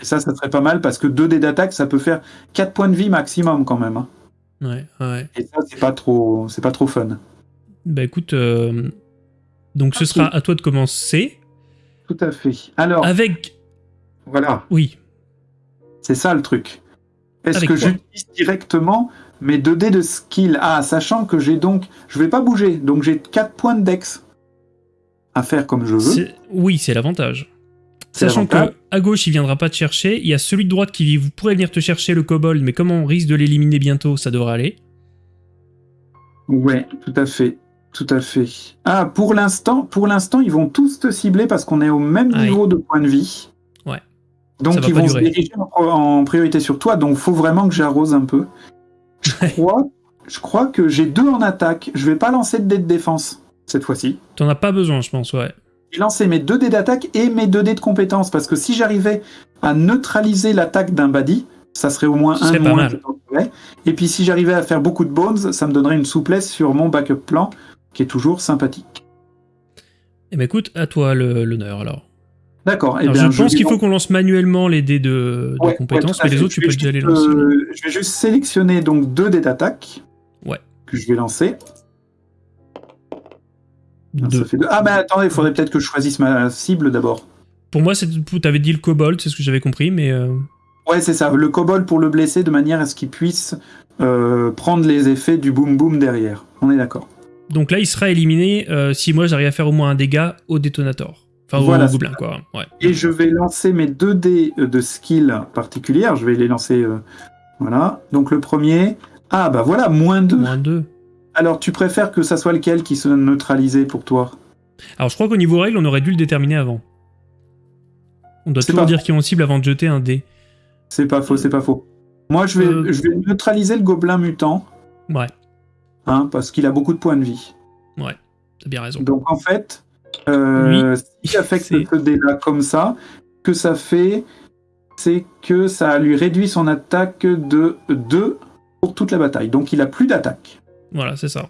Et ça, ça serait pas mal, parce que 2 dés d'attaque, ça peut faire 4 points de vie maximum quand même. hein. Ouais, ouais. Et ça, c'est pas trop, c'est pas trop fun. Bah écoute, euh, donc ce Ok. sera à toi de commencer Tout à fait. Alors, avec, voilà, oui, c'est ça le truc. Est-ce que j'utilise directement mes 2 dés de skill? Ah, sachant que j'ai donc. Je vais pas bouger, donc j'ai 4 points de dex à faire comme je veux. oui, c'est l'avantage. Sachant que à gauche, il viendra pas te chercher. Il y a celui de droite qui vous pourrait venir te chercher le kobold, mais comme on risque de l'éliminer bientôt, ça devrait aller. Ouais, tout à fait. Tout à fait. Ah, pour l'instant, pour l'instant, ils vont tous te cibler parce qu'on est au même niveau de points de vie. Ouais. Donc ils vont se diriger en, priorité sur toi, donc faut vraiment que j'arrose un peu. Je crois, je crois que j'ai deux en attaque. Je vais pas lancer de dés de défense cette fois-ci. T'en as pas besoin, je pense, ouais. J'ai lancé mes deux dés d'attaque et mes deux dés de compétence parce que si j'arrivais à neutraliser l'attaque d'un body, ça serait au moins un moins. Et puis si j'arrivais à faire beaucoup de bones, ça me donnerait une souplesse sur mon backup plan qui est toujours sympathique. Eh ben écoute, à toi l'honneur alors. D'accord. Eh je pense qu'il faut qu'on lance manuellement les dés de, de Ouais, compétences, mais les autres, tu peux déjà les lancer. euh, je vais juste sélectionner donc deux dés d'attaque. Ouais. Que je vais lancer. Non, Deux. ça fait deux. Ah, mais attendez, il faudrait peut-être que je choisisse ma cible d'abord. Pour moi, tu avais dit le kobold, c'est ce que j'avais compris, mais euh, Ouais, c'est ça. Le kobold pour le blesser de manière à ce qu'il puisse euh, prendre les effets du boom boom derrière. On est d'accord. donc là, il sera éliminé euh, si moi j'arrive à faire au moins un dégât au détonateur. Enfin, Voilà, au gobelin, quoi. Ouais. Et je vais lancer mes deux dés de skill particulière. Je vais les lancer. euh, voilà. Donc le premier. Ah, bah voilà, moins 2. Moins 2. Alors, tu préfères que ça soit lequel qui soit neutralisé pour toi? Alors, je crois qu'au niveau règle, on aurait dû le déterminer avant. On doit toujours pas dire qui on cible avant de jeter un dé. C'est pas faux, c'est pas faux. Moi, je vais, Euh. je vais neutraliser le gobelin mutant, Ouais, hein, parce qu'il a beaucoup de points de vie. t'as bien raison. Donc, en fait, euh, s'il affecte ce dé-là comme ça, que ça fait, c'est que ça lui réduit son attaque de 2 pour toute la bataille. Donc, il a plus d'attaque. Voilà, c'est ça.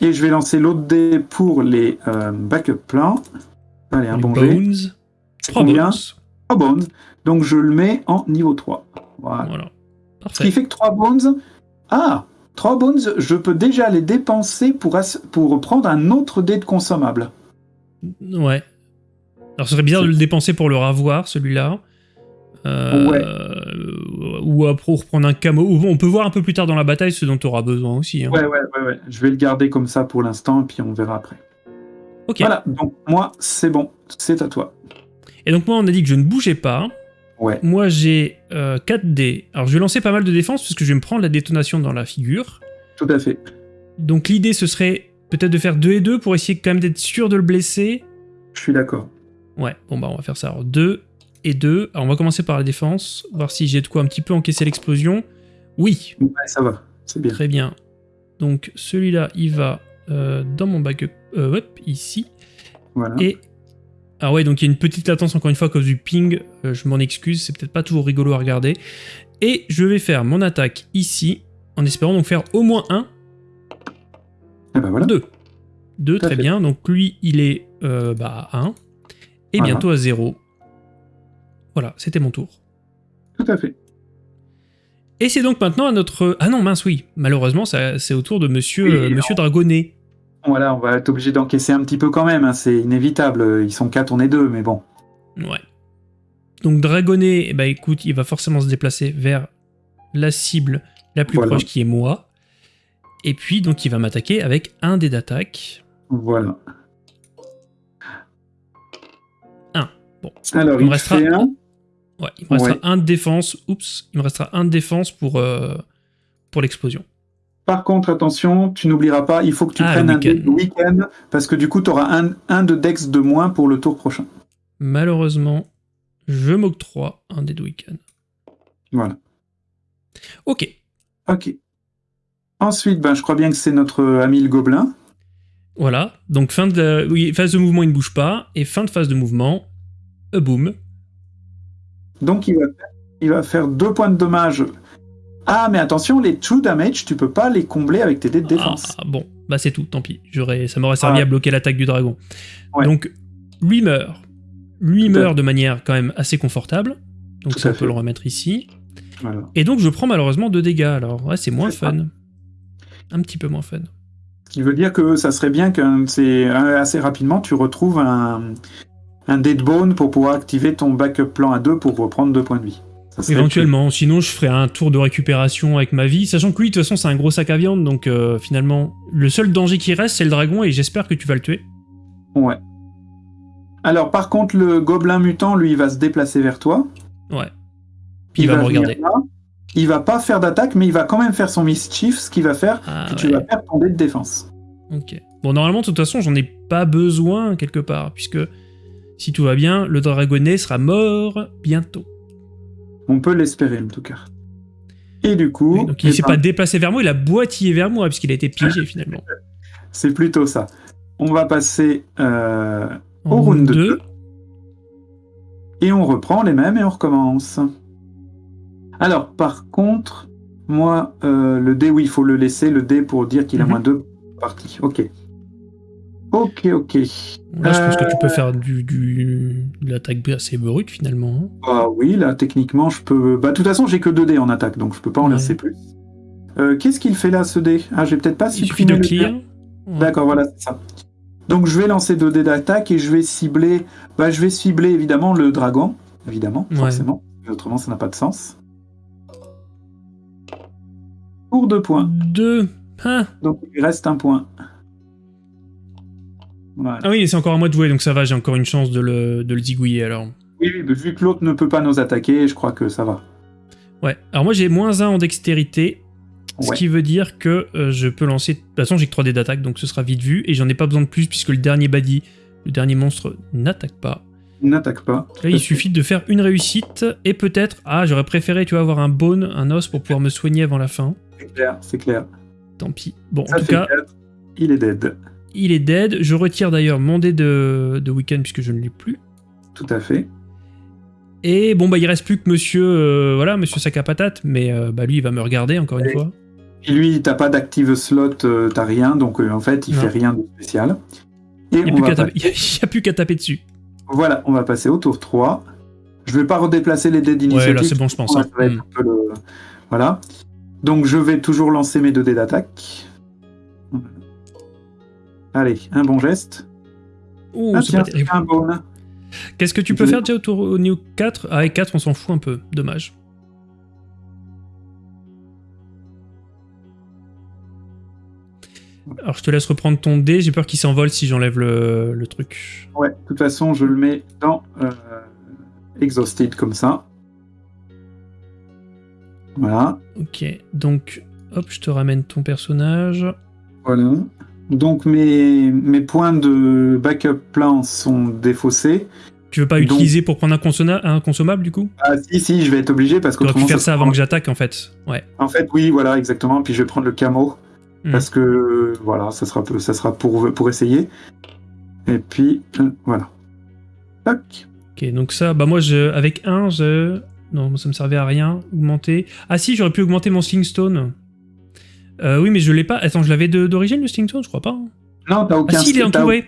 Et je vais lancer l'autre dé pour les euh, backup plans. Allez, un Les bon jet. bones. 3 Combien bones. 3 bones. Donc, je le mets en niveau 3. Voilà. Voilà. Ce qui Parfait. fait que 3 bones. Ah 3 bones, je peux déjà les dépenser pour, as- pour prendre un autre dé de consommable. Ouais. Alors, ce serait bizarre de le dépenser pour le ravoir, celui-là. Euh, Ouais. Ou après reprendre un camo. Ou On peut voir un peu plus tard dans la bataille ce dont tu auras besoin aussi. hein. Ouais, ouais, ouais, ouais. Je vais le garder comme ça pour l'instant, et puis on verra après. Ok. Voilà, donc moi, c'est bon. C'est à toi. Et donc, moi, on a dit que je ne bougeais pas. Ouais. Moi, j'ai 4 dés. Alors, je vais lancer pas mal de défense parce que je vais me prendre la détonation dans la figure. Tout à fait. Donc, l'idée, ce serait peut-être de faire 2 et 2 pour essayer quand même d'être sûr de le blesser. Je suis d'accord. Ouais, bon, bah, on va faire ça. Alors, 2 et 2. Alors, on va commencer par la défense, voir si j'ai de quoi un petit peu encaisser l'explosion. Oui, Ouais, ça va. C'est bien. très bien. Donc, celui-là, il va euh, dans mon backup. Euh, hop, ici. Voilà. Et. Ah ouais, donc il y a une petite latence encore une fois à cause du ping. Euh, je m'en excuse, c'est peut-être pas toujours rigolo à regarder. Et je vais faire mon attaque ici, en espérant donc faire au moins un, Et ben voilà. deux. Deux, très fait. bien. Donc lui, il est euh, bah, à 1. Et bientôt à 0. Voilà, c'était mon tour. Tout à fait. Et c'est donc maintenant à notre... Ah non, mince, oui. Malheureusement, c'est au tour de monsieur, Oui, euh, monsieur Dragonnet. Voilà, on va être obligé d'encaisser un petit peu quand même. hein, C'est inévitable. Ils sont 4, on est 2, mais bon. Ouais. Donc Dragonnet, eh ben, écoute, il va forcément se déplacer vers la cible la plus Voilà. proche qui est moi. Et puis, donc, il va m'attaquer avec un dé d'attaque. Voilà. Un. Bon. Alors, Il me restera un. Ouais, il me restera Ouais. un de défense. Oups, il me restera un de défense pour, euh, pour l'explosion. Par contre, attention, tu n'oublieras pas, il faut que tu Ah, prennes le un week-end. parce que du coup, tu auras un, un de dex de moins pour le tour prochain. Malheureusement, je m'octroie un dé de week-end. Voilà. Ok. Ok. Ensuite, ben, je crois bien que c'est notre ami le gobelin. Voilà. Donc, fin de, oui, phase de mouvement, il ne bouge pas. Et fin de phase de mouvement, a boom. Donc, il va, faire, il va faire deux points de dommage. Ah, mais attention, les true damage, tu peux pas les combler avec tes dés de défense. Ah, bon, bah c'est tout, tant pis. J'aurais, ça m'aurait servi à bloquer l'attaque du dragon. Ouais. Donc, lui meurt. Lui Tout meurt de manière quand même assez confortable. Donc Tout ça, on peut le remettre ici. Voilà. Et donc, je prends malheureusement deux dégâts. Alors, ouais, c'est moins ça. fun. Un petit peu moins fun. Ce qui veut dire que ça serait bien que assez rapidement, tu retrouves un, un dead bone pour pouvoir activer ton backup plan à 2 pour reprendre 2 points de vie. Éventuellement, sinon je ferai un tour de récupération avec ma vie, sachant que lui, de toute façon, c'est un gros sac à viande, donc euh, finalement, le seul danger qui reste, c'est le dragon, et j'espère que tu vas le tuer. Ouais. Alors, par contre, le gobelin mutant, lui, il va se déplacer vers toi. Ouais. Puis il, va, me regarder. là. Il va pas faire d'attaque, mais il va quand même faire son mischief, ce qui va faire Ah, que tu vas faire ton dé de défense. Ok. Bon, normalement, de toute façon, j'en ai pas besoin quelque part, puisque si tout va bien, le dragonnet sera mort bientôt. On peut l'espérer, en tout cas. Et du coup, Donc il eh s'est ben, pas déplacé vers moi, il a boitillé vers moi, puisqu'il a été piégé finalement. c'est plutôt ça. On va passer euh, Au round deux. deux. Et on reprend les mêmes et on recommence. Alors, par contre, moi, euh, le dé, oui, il faut le laisser, le dé pour dire qu'il a Mhm. moins deux parties. Ok. Ok, ok. Là, je pense que tu peux Euh. faire du, du, de l'attaque assez brute finalement. hein. Ah oui, là, techniquement, je peux. Bah, de toute façon, j'ai que 2 dés en attaque, donc je peux pas en Ouais. lancer plus. Euh, Qu'est-ce qu'il fait là, ce dé? Ah, j'ai peut-être pas Il suffit supprimé de le clear. D'accord, voilà, c'est ça. Donc, je vais lancer 2 dés d'attaque et je vais cibler. Bah, je vais cibler évidemment le dragon, évidemment, Ouais. forcément. Autrement, ça n'a pas de sens. Pour 2 points. Deux. Ah, Donc, il reste un point. Voilà. Ah oui, c'est encore à moi de jouer, donc ça va, j'ai encore une chance de le, de le zigouiller alors. Oui, oui, mais vu que l'autre ne peut pas nous attaquer, je crois que ça va. Ouais, alors moi j'ai moins 1 en dextérité, ce Ouais. qui veut dire que euh, je peux lancer. De toute façon, j'ai que 3 dés d'attaque, donc ce sera vite vu, et j'en ai pas besoin de plus puisque le dernier badi, le dernier monstre, n'attaque pas. N'attaque pas. Là, il suffit de faire une réussite, et peut-être. Ah, j'aurais préféré, tu vois, avoir un bone, un os pour pouvoir me soigner avant la fin. C'est clair, c'est clair. Tant pis. Bon, en tout cas. Il est dead. Il est dead. Je retire d'ailleurs mon dé de, de week-end puisque je ne l'ai plus. Tout à fait. Et bon, bah, il reste plus que monsieur, euh, voilà, monsieur sac à patate, mais euh, bah, lui, il va me regarder encore une Ouais. fois. Et lui, t'as pas d'active slot, euh, t'as rien, donc euh, en fait, il Non. fait rien de spécial. Et Il n'y a, plus qu'à taper- passer- il y a plus qu'à taper dessus. Voilà, on va passer au tour 3. Je vais pas redéplacer les dés Ouais, d'initiative. là, c'est bon, je pense. Hein. Hmm. le- Voilà. Donc je vais toujours lancer mes deux dés d'attaque. Allez, un bon geste. Ouh, ah tiens, un bon. Qu'est-ce que tu peux faire déjà au niveau 4 Ah, et 4, on s'en fout un peu. Dommage. Alors, je te laisse reprendre ton dé. J'ai peur qu'il s'envole si j'enlève le, le truc. Ouais, de toute façon, je le mets dans euh, Exhausted comme ça. Voilà. Ok, donc, hop, je te ramène ton personnage. Voilà. Donc mes, mes points de backup plan sont défaussés. Tu veux pas Donc- utiliser pour prendre un, consommable du coup? Ah si, si, je vais être obligé parce Tu aurais pu faire ça avant que j'attaque en fait. Ouais. En fait, oui, voilà, exactement. Puis je vais prendre le camo Hmm. parce que, voilà, ça sera, ça sera pour, pour essayer. Et puis, euh, voilà. Tac. Ok, donc ça, bah moi, je, avec 1, je... Non, ça me servait à rien. Augmenter. Ah si, j'aurais pu augmenter mon Slingstone. Euh, oui, mais je l'ai pas. Attends, je l'avais d'origine le Slingstone, je crois pas. hein. Non, t'as aucun... Ah si, il est entouré.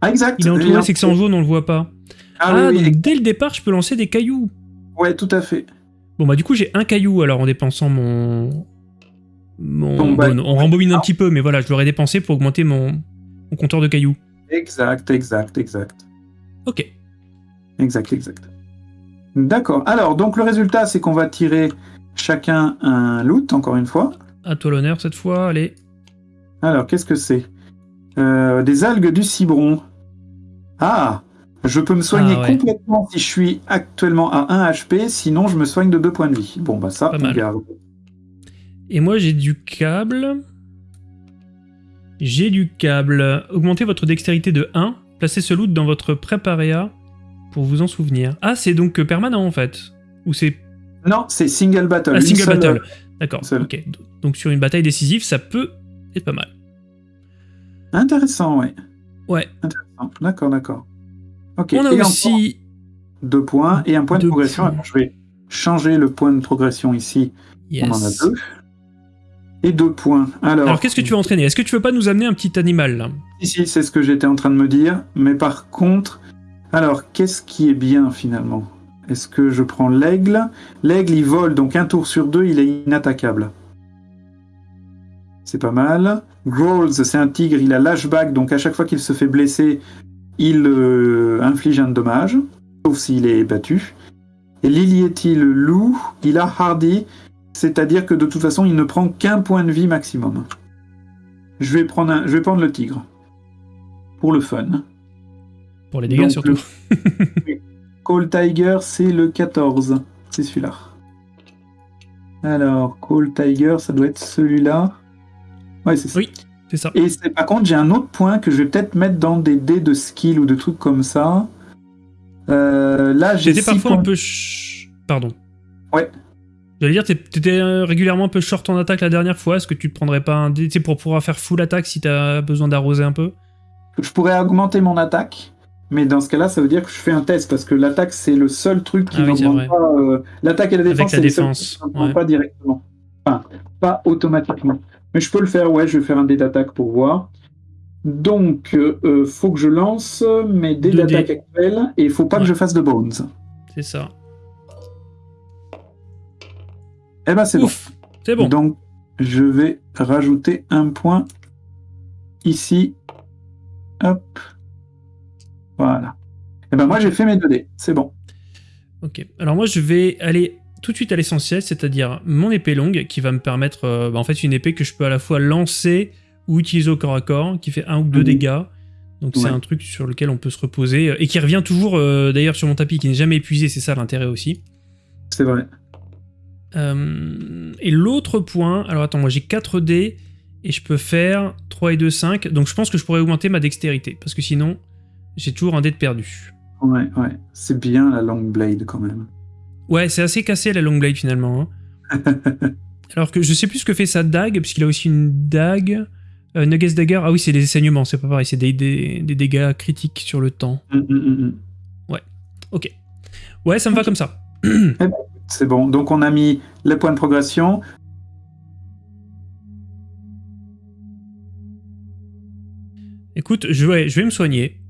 Ah, exact. Il est entouré, c'est que c'est en jaune, on le voit pas. Ah, Ah, oui, oui, donc dès le départ, je peux lancer des cailloux. ouais, tout à fait. Bon, bah du coup, j'ai un caillou alors en dépensant mon. Mon. Bon, on rembobine un petit peu, mais voilà, je l'aurais dépensé pour augmenter mon, mon compteur de cailloux. Exact, exact, exact. Ok. Exact, exact. D'accord. Alors, donc le résultat, c'est qu'on va tirer chacun un loot, encore une fois. À toi l'honneur cette fois, allez. Alors, qu'est-ce que c'est? Euh, Des algues du cibron. Ah Je peux me soigner Ah ouais. complètement si je suis actuellement à 1 HP, sinon je me soigne de 2 points de vie. Bon, bah ça, Pas on mal. garde. Et moi, j'ai du câble. J'ai du câble. Augmentez votre dextérité de 1. Placez ce loot dans votre préparéa pour vous en souvenir. Ah, c'est donc permanent en fait. Ou c'est Non, c'est single battle. ah, single seule- battle. D'accord. Ok. Donc sur une bataille décisive, ça peut être pas mal. Intéressant, ouais. Ouais. Intéressant. D'accord, d'accord. Ok. On a et aussi. deux points et un point de progression. points. Alors, je vais changer le point de progression ici. Yes. On en a deux. Et deux points. Alors, Alors qu'est-ce que tu veux entraîner? Est-ce que tu veux pas nous amener un petit animal là? Ici, c'est ce que j'étais en train de me dire. Mais par contre, alors, qu'est-ce qui est bien finalement? Est-ce que je prends l'aigle? L'aigle, il vole, donc un tour sur deux, il est inattaquable. C'est pas mal. Growls, c'est un tigre, il a lashback, donc à chaque fois qu'il se fait blesser, il euh, inflige un dommage, sauf s'il est battu. Et Lilieti, le loup, il a hardy, c'est-à-dire que de toute façon, il ne prend qu'un point de vie maximum. Je vais prendre, un- je vais prendre le tigre. Pour le fun. Pour les dégâts Donc, surtout. Call Tiger, c'est le 14. C'est celui-là. Alors, Call Tiger, ça doit être celui-là. Ouais, c'est ça. Oui. C'est ça. Et par contre, j'ai un autre point que je vais peut-être mettre dans des dés de skill ou de trucs comme ça. Euh, là, j'ai J'étais six parfois points. un peu. ch- Pardon. Ouais. J'allais dire, t'étais régulièrement un peu short en attaque la dernière fois. Est-ce que tu te prendrais pas un dé pour pouvoir faire full attaque si t'as besoin d'arroser un peu? Je pourrais augmenter mon attaque, mais dans ce cas-là, ça veut dire que je fais un test parce que l'attaque, c'est le seul truc qui Ah n'augmente pas. euh, l'attaque et la défense, c'est défense, qui ouais. pas directement. Enfin, pas automatiquement. Mais je peux le faire, ouais, je vais faire un dé d'attaque pour voir. Donc, euh, faut que je lance mes dés d'attaque actuels et il faut pas Ouais. que je fasse de bones. C'est ça. Eh ben, c'est bon. C'est bon. Donc, je vais rajouter un point ici. Hop. Voilà. Eh ben, moi, j'ai fait mes 2 dés. C'est bon. Ok. Alors moi, je vais aller tout de suite à l'essentiel, c'est-à-dire mon épée longue, qui va me permettre, euh, bah, en fait, une épée que je peux à la fois lancer ou utiliser au corps à corps, qui fait un ou deux Mhm. dégâts. Donc c'est un truc sur lequel on peut se reposer euh, et qui revient toujours, euh, d'ailleurs, sur mon tapis, qui n'est jamais épuisé. C'est ça l'intérêt aussi. C'est vrai. Euh, et l'autre point, alors attends, moi j'ai 4 dés et je peux faire 3 et 2, 5. Donc je pense que je pourrais augmenter ma dextérité parce que sinon j'ai toujours un dé de perdu. Ouais, ouais. C'est bien la long blade quand même. Ouais, c'est assez cassé la long blade finalement. hein. alors que je sais plus ce que fait sa dague, puisqu'il a aussi une dague. Euh, Nuggets Dagger, ah oui, c'est des saignements, c'est pas pareil, c'est des, des- des dégâts critiques sur le temps. Hum, hum, hum, hum. Ok. Ouais, ça me va comme ça. C'est bon. Donc, on a mis les points de progression. Écoute, je vais, je vais me soigner.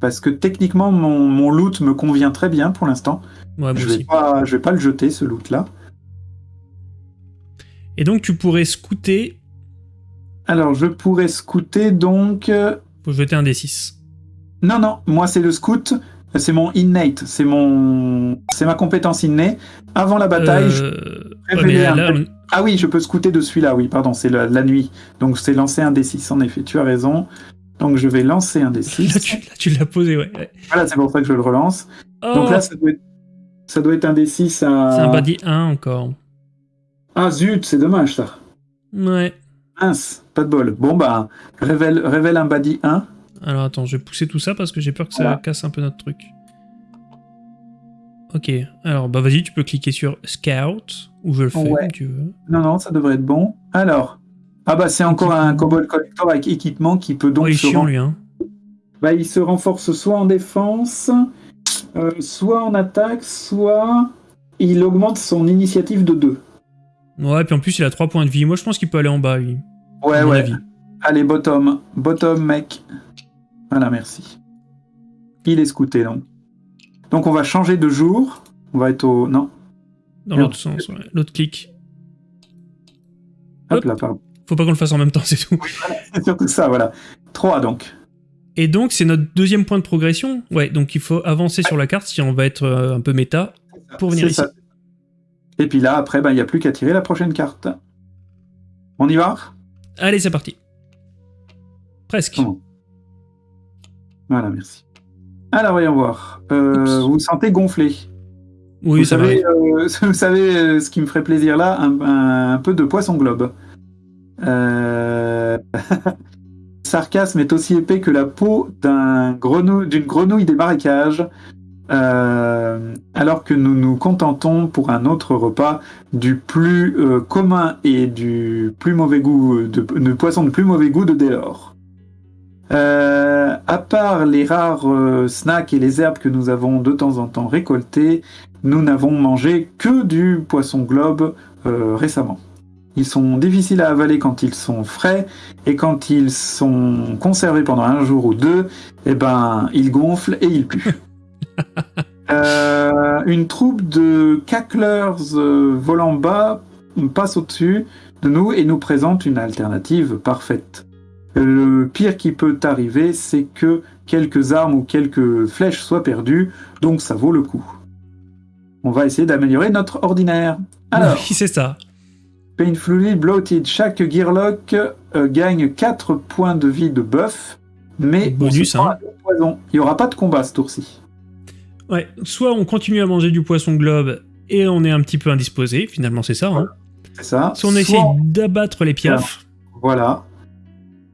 Parce que techniquement, mon, mon loot me convient très bien pour l'instant. Ouais, Je vais aussi. pas, je vais pas le jeter, ce loot-là. Et donc tu pourrais scouter, Alors, je pourrais scouter donc. euh, faut jeter un D6. Non, non, moi c'est le scout, c'est mon innate, c'est mon, c'est ma compétence innée. Avant la bataille, Euh, ouais, un là, on- ah oui, je peux scouter de celui-là, oui, pardon, c'est la, la nuit. Donc c'est lancer un D6, en effet, tu as raison. Donc je vais lancer un là, D6. tu, là, tu l'as posé, ouais. Voilà, c'est pour ça que je le relance. Oh, Donc là, ça doit être, ça doit être un D6 à. c'est un body 1 encore. Ah zut, c'est dommage ça. Ouais. Mince, pas de bol. Bon bah, révèle, révèle un body 1. Alors attends, je vais pousser tout ça parce que j'ai peur que ça Voilà. casse un peu notre truc. Ok, alors bah vas-y, tu peux cliquer sur Scout, ou je le fais Ouais. comme tu veux. Non, non, ça devrait être bon. Alors. Ah bah c'est encore un Cobalt Collector avec équipement qui peut donc oh, il se chiant lui, hein. Bah, il se renforce soit en défense, euh, soit en attaque, soit il augmente son initiative de 2. Ouais, puis en plus il a 3 points de vie. Moi je pense qu'il peut aller en bas, lui. Ouais, ouais. avis. Allez, bottom. Bottom, mec. Voilà, merci. Il est scouté, donc. Donc, on va changer de jour. On va être au... Non. Dans l'autre sens, ouais. L'autre clic. Hop Hop. là, pardon. Faut pas qu'on le fasse en même temps, c'est tout. C'est surtout ça, voilà. 3, donc. Et donc c'est notre deuxième point de progression. Ouais, donc il faut avancer sur la carte si on va être euh, un peu méta. Pour venir ici. ça. Et puis là, après, bah, il n'y a plus qu'à tirer la prochaine carte. On y va? Allez, c'est parti. Presque. Voilà, merci. Alors, voyons voir. Euh, vous vous sentez gonflé Oui, vous, ça savez, euh, vous savez euh, ce qui me ferait plaisir là un, un- un peu de poisson globe. Euh... Sarcasme est aussi épais que la peau d'une grenouille des marécages, euh, alors que nous nous contentons pour un autre repas du plus euh, commun et du plus mauvais goût, de, poisson de plus mauvais goût de Délor. Euh, à part les rares snacks et les herbes que nous avons de temps en temps récoltées, nous n'avons mangé que du poisson globe récemment. Ils sont difficiles à avaler quand ils sont frais et quand ils sont conservés pendant un jour ou deux, eh ben ils gonflent et ils puent. Euh, une troupe de cacklers euh, volant bas passe au-dessus de nous et nous présente une alternative parfaite. Le pire qui peut arriver, c'est que quelques armes ou quelques flèches soient perdues, donc ça vaut le coup. On va essayer d'améliorer notre ordinaire. Alors, Oui, c'est ça. Painfully Bloated, chaque Gearlock euh, gagne 4 points de vie de buff, mais on Bonus, hein. poisons. Il n'y aura pas de combat ce tour-ci. Ouais, soit on continue à manger du poisson globe et on est un petit peu indisposé, finalement c'est ça. Hein. C'est ça. Soit on essaye d'abattre les piafs. Voilà.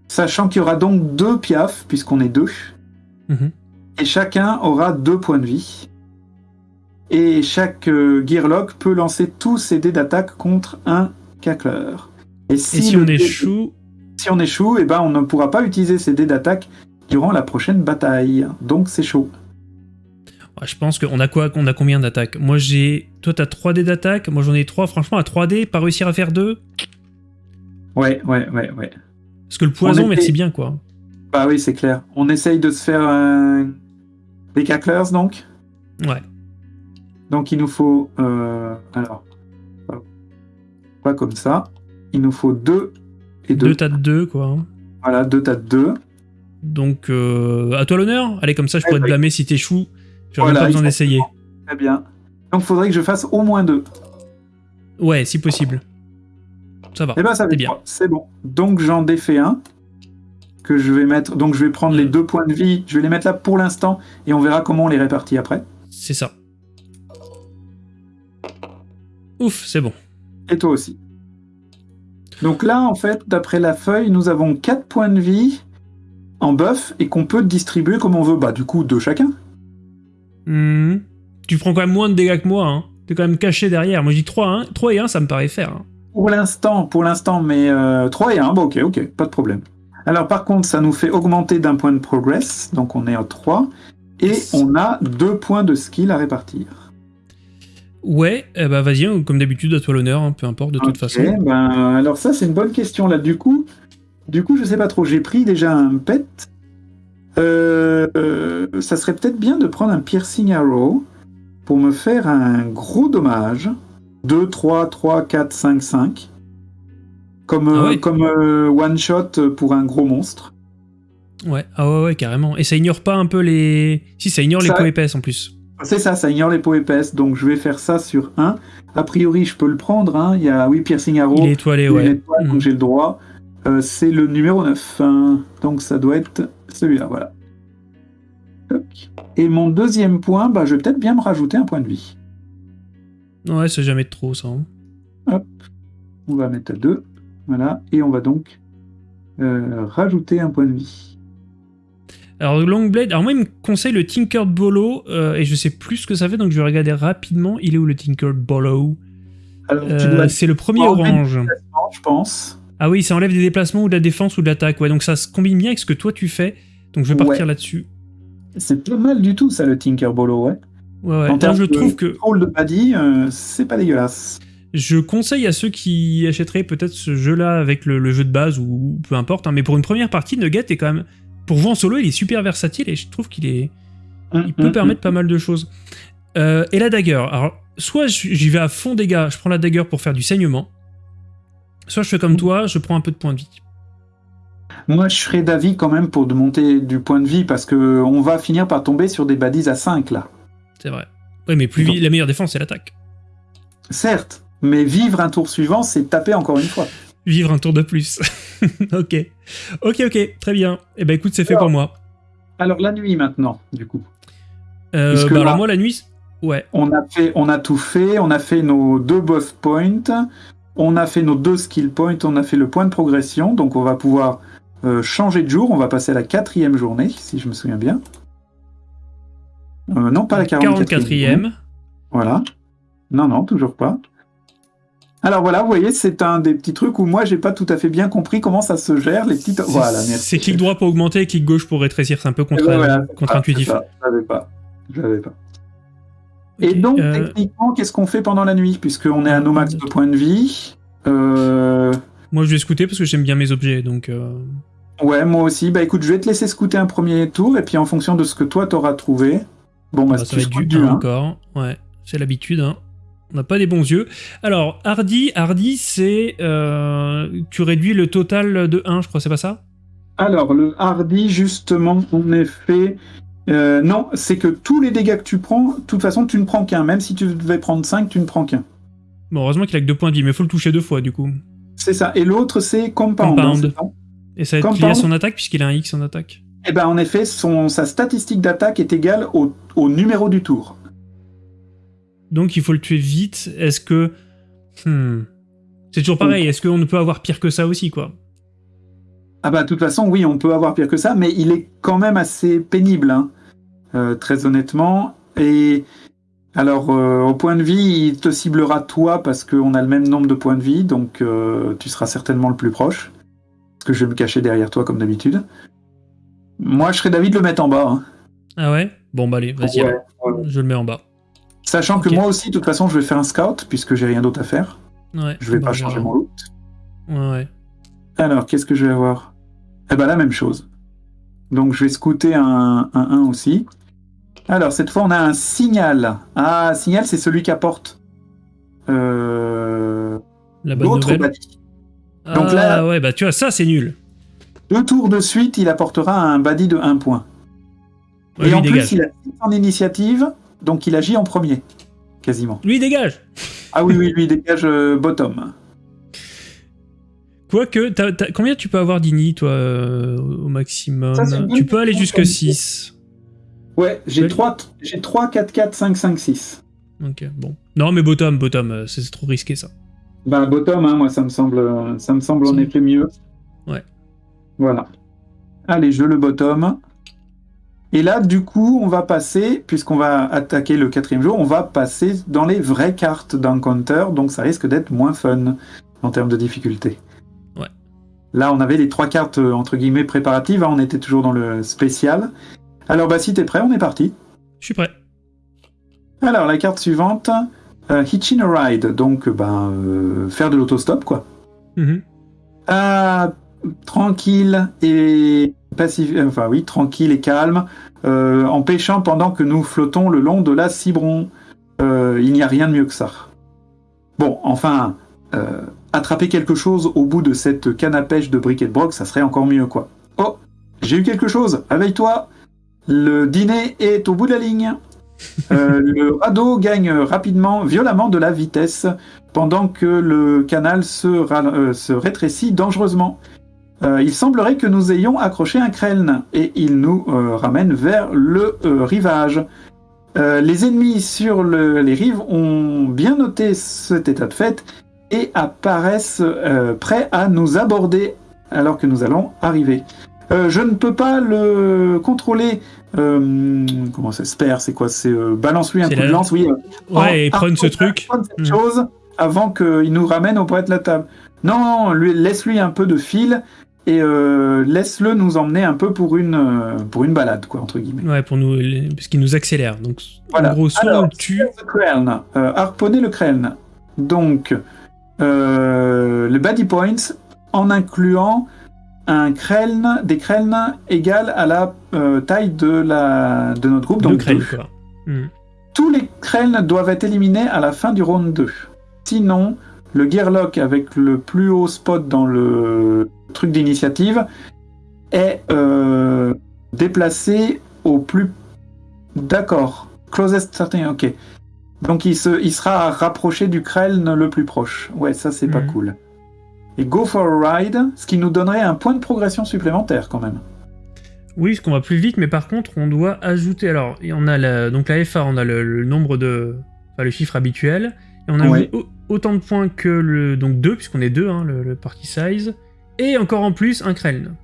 Sachant qu'il y aura donc deux piafs, puisqu'on est deux, Mhm. et chacun aura deux points de vie. Et chaque euh, Gearlock peut lancer tous ses dés d'attaque contre un cackler. Et si, Et si le on échoue, si on échoue, eh ben on ne pourra pas utiliser ses dés d'attaque durant la prochaine bataille. Donc c'est chaud. ouais, je pense qu'on a quoi On a combien d'attaques? Moi j'ai. Toi t'as 3 dés d'attaque, moi j'en ai 3. Franchement, à 3 dés, pas réussir à faire 2 Ouais, ouais, ouais, ouais. Parce que le poison, On était- merci bien, quoi. Bah oui, c'est clair. On essaye de se faire un... des cacklers, donc? Ouais. Donc il nous faut... euh, alors... Pas comme ça. Il nous faut deux et deux. Deux tas de deux, quoi. Voilà, deux tas de deux. Donc, euh, à toi l'honneur. Allez, comme ça, je pourrais te blâmer si t'échoues. J'aurais Voilà, pas besoin d'essayer. Très bien. Donc il faudrait que je fasse au moins deux. Ouais, si possible. Ça va. Eh ben ça va bien. C'est bon. Donc j'en défais un que je vais mettre. Donc je vais prendre les Mm. deux points de vie. Je vais les mettre là pour l'instant et on verra comment on les répartit après. C'est ça. Ouf, c'est bon. Et toi aussi. Donc là, en fait, d'après la feuille, nous avons 4 points de vie en buff et qu'on peut distribuer comme on veut. Bah, du coup, deux chacun. Hmm. Tu prends quand même moins de dégâts que moi, hein. T'es quand même caché derrière. Moi, je dis 3, hein. 3 et 1, ça me paraît faire. hein. Pour l'instant, pour l'instant, mais euh, 3 et 1, bon, ok, ok, pas de problème. Alors, par contre, ça nous fait augmenter d'un point de progress, donc on est à 3, et on a deux points de skill à répartir. Ouais, eh bah vas-y, hein, comme d'habitude, à toi l'honneur, hein, peu importe, de toute façon. ben, alors ça, c'est une bonne question, là. Du coup, du coup, je sais pas trop, j'ai pris déjà un pet. Euh, euh, ça serait peut-être bien de prendre un piercing arrow pour me faire un gros dommage. 2, 3, 3, 4, 5, 5. Comme, Ah ouais. comme euh, one shot pour un gros monstre. Ouais, ah ouais, ouais, carrément. Et ça ignore pas un peu les. Si, ça ignore les peaux épaisses en plus. C'est ça, ça ignore les peaux épaisses, donc je vais faire ça sur 1. A priori, je peux le prendre. hein. Il y a, oui, piercing arrow. Il est étoilé, ouais. étoile, donc j'ai le droit. Euh, c'est le numéro 9. hein. Donc ça doit être celui-là, voilà. Et mon deuxième point, bah, je vais peut-être bien me rajouter un point de vie. Ouais, c'est jamais trop, ça. hein. On va mettre à 2. Voilà. Et on va donc euh, rajouter un point de vie. Alors, Longblade, alors moi, il me conseille le Tinkered Bolo, euh, et je sais plus ce que ça fait, donc je vais regarder rapidement. Il est où le Tinkered Bolo Euh, C'est le premier orange. je pense. Ah oui, ça enlève des déplacements ou de la défense ou de l'attaque. Ouais, donc ça se combine bien avec ce que toi tu fais. Donc je vais partir Ouais. là-dessus. C'est pas mal du tout, ça, le Tinker Bolo, ouais. Ouais, ouais. En termes je de trouve que de Paddy, euh, c'est pas dégueulasse. je conseille à ceux qui achèteraient peut-être ce jeu-là avec le, le jeu de base ou peu importe. hein, mais pour une première partie, Nugget est quand même. Pour jouer en solo, il est super versatile et je trouve qu'il est. Il peut Mhm. permettre pas mal de choses. Euh, et la dagger. Alors, soit j'y vais à fond dégâts, je prends la dagger pour faire du saignement. Soit je fais comme toi, je prends un peu de points de vie. Moi, je serais d'avis quand même pour de monter du point de vie parce que on va finir par tomber sur des baddies à 5 là. C'est vrai. Ouais, mais plus Donc- la meilleure défense, c'est l'attaque. Certes, mais vivre un tour suivant, c'est taper encore une fois. Vivre un tour de plus. ok. Ok, ok, très bien. Eh ben écoute, c'est fait Alors, pour moi. Alors la nuit maintenant, du coup. Euh, bah, là- alors moi, la nuit, ouais. On a fait, on a tout fait, on a fait nos deux buff points, on a fait nos deux skill points, on a fait le point de progression, donc on va pouvoir euh, changer de jour. On va passer à la quatrième journée, si je me souviens bien. Euh, non, pas la 44e. 44e. Voilà. Non, non, toujours pas. Alors voilà, vous voyez, c'est un des petits trucs où moi j'ai pas tout à fait bien compris comment ça se gère, les petites. Voilà, merci. C'est clic droit pour augmenter et clic gauche pour rétrécir. C'est un peu contre- contre-intuitif. Je l'avais pas. Je l'avais pas. Et donc, euh, techniquement, qu'est-ce qu'on fait pendant la nuit? Puisqu'on est à nos max de points de vie. Euh, moi, je vais scouter parce que j'aime bien mes objets. Donc, euh, Ouais, moi aussi. Bah écoute, je vais te laisser scouter un premier tour, et puis en fonction de ce que toi t'auras trouvé. Bon, bah, bah, ça tu va être du du 1 1. encore. Ouais, c'est l'habitude. Hein. On n'a pas des bons yeux. Alors, Hardy, Hardy c'est. euh, tu réduis le total de 1, je crois, c'est pas ça? Alors, le hardy, justement, en effet. euh, non, c'est que tous les dégâts que tu prends, de toute façon, tu ne prends qu'un. Même si tu devais prendre 5, tu ne prends qu'un. Bon, heureusement qu'il a que 2 points de vie, mais il faut le toucher deux fois du coup. C'est ça. Et l'autre, c'est compound. Compound. hein, c'est ça? Et ça va être lié Compound. à son attaque puisqu'il a un X en attaque. Eh ben, en effet, son, sa statistique d'attaque est égale au, au numéro du tour. Donc il faut le tuer vite. Est-ce que. Hmm. C'est toujours pareil, est-ce qu'on ne peut avoir pire que ça aussi, quoi? Ah bah, de toute façon, oui, on peut avoir pire que ça, mais il est quand même assez pénible, hein, euh, très honnêtement. Et alors, euh, au point de vie, il te ciblera toi parce qu'on a le même nombre de points de vie, donc euh, tu seras certainement le plus proche. Parce que je vais me cacher derrière toi comme d'habitude. Moi, je serais d'avis de le mettre en bas. hein. Ah ouais? Bon, bah allez, vas-y, Ouais, alors. ouais. je le mets en bas. Sachant que moi aussi, de toute façon, je vais faire un scout puisque j'ai rien d'autre à faire. Ouais. Je vais bah, pas changer mon loot. Ouais, ouais. Alors, qu'est-ce que je vais avoir? Eh ben la même chose. Donc je vais scouter un 1 aussi. Alors cette fois on a un signal. Ah, signal c'est celui qui apporte euh, nouvelle. badie. Ah Donc là- ouais, bah tu vois, ça c'est nul. Deux tours de suite, il apportera un badie de 1 point. Ouais, Et en dégage. plus, il a 6 en initiative, donc il agit en premier. Quasiment. Lui, dégage Ah oui, oui, lui, il dégage euh, bottom. Quoique, t'as- t'as- combien tu peux avoir d'ini, toi, euh, au maximum Ça, Tu peux aller comme 6. Ouais, j'ai Ouais. 3, j'ai 3, 4, 4, 5, 5, 6. Ok, bon. Non, mais bottom, bottom, euh, c'est trop risqué, ça. Bah, bottom, hein, moi, ça me semble, ça me semble en effet mieux. Ouais. Voilà. Allez, je le bottom. Et là, du coup, on va passer, puisqu'on va attaquer le quatrième jour, on va passer dans les vraies cartes d'encounter, donc ça risque d'être moins fun en termes de difficulté. Ouais. Là, on avait les trois cartes, euh, entre guillemets, préparatives, hein, on était toujours dans le spécial. Alors, bah, si t'es prêt, on est parti. Je suis prêt. Alors, la carte suivante, euh, Hitching a Ride, donc, ben, euh, faire de l'autostop, quoi. Mhm. Ah, tranquille et pacifique, enfin oui, tranquille et calme, euh, en pêchant pendant que nous flottons le long de la Cibron. Euh, il n'y a rien de mieux que ça. Bon, enfin, euh, attraper quelque chose au bout de cette canne à pêche de Briquet de Broc, ça serait encore mieux, quoi. Oh, j'ai eu quelque chose, réveille-toi Le dîner est au bout de la ligne. Euh, le radeau gagne rapidement, violemment de la vitesse pendant que le canal euh, se rétrécit dangereusement. Euh, il semblerait que nous ayons accroché un kreln et il nous euh, ramène vers le euh, rivage. Les ennemis sur le- les rives ont bien noté cet état de fait et apparaissent prêts à nous aborder alors que nous allons arriver. Je ne peux pas le contrôler. comment ça se perd C'est quoi C'est balance-lui un coup de la- lance, oui. Ouais, et prendre ce truc. cette Mm. chose avant qu'il nous ramène au poète de la table. Non, non, lui, laisse-lui un peu de fil et euh, laisse-le nous emmener un peu pour une, euh, pour une balade, quoi, entre guillemets. Ouais, pour nous, parce qu'il nous accélère. Donc, Voilà. en gros, soit on Alors, le tue. Kreln, euh, harponner le Kreln. Donc, euh, le Body Points en incluant un Kreln, des Kreln égales à la euh, taille de, la, de notre groupe. de Donc, deux. quoi. Mhm. Tous les Kreln doivent être éliminés à la fin du round 2. Sinon, le Gearlock avec le plus haut spot dans le truc d'initiative est euh, déplacé au plus... D'accord. Closest certain, ok. Donc il, se, il sera rapproché du Kreln le plus proche. Ouais, ça c'est pas Mhm. cool. Et Go for a Ride, ce qui nous donnerait un point de progression supplémentaire quand même. Oui, parce qu'on va plus vite, mais par contre, on doit ajouter. Alors, on a la, donc la FA, on a le, le nombre de. Enfin, le chiffre habituel. Et on a Ouais. autant de points que le. Donc 2, puisqu'on est 2, hein, le, le party size. Et encore en plus, un Kreln.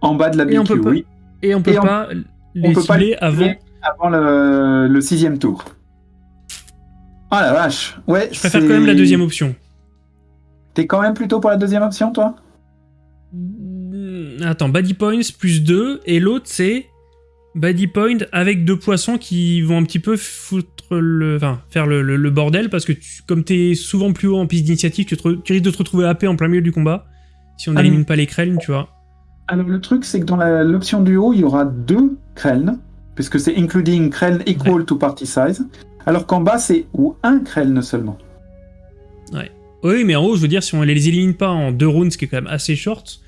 En bas de la Et on BQ, peut pas- oui. Et on peut Et on- pas les peut pas les avant. Avant le, le sixième tour. Ah la vache. Ouais, Je préfère quand même la deuxième option. T'es quand même plutôt pour la deuxième option, toi? Mm, Attends, Body Points plus 2, et l'autre c'est Body Point avec deux poissons qui vont un petit peu foutre le, enfin, faire le, le- le bordel parce que tu- comme t'es souvent plus haut en piste d'initiative, tu, tu risques de te retrouver AP en plein milieu du combat si on Ah, n'élimine pas les Kreln, tu vois. Alors le truc, c'est que dans l'option du haut, il y aura deux Kreln, puisque c'est including Kreln equal to party size, alors qu'en bas, c'est ou un Kreln seulement. Oui, mais en haut, je veux dire, si on les élimine pas en deux rounds, ce qui est quand même assez short,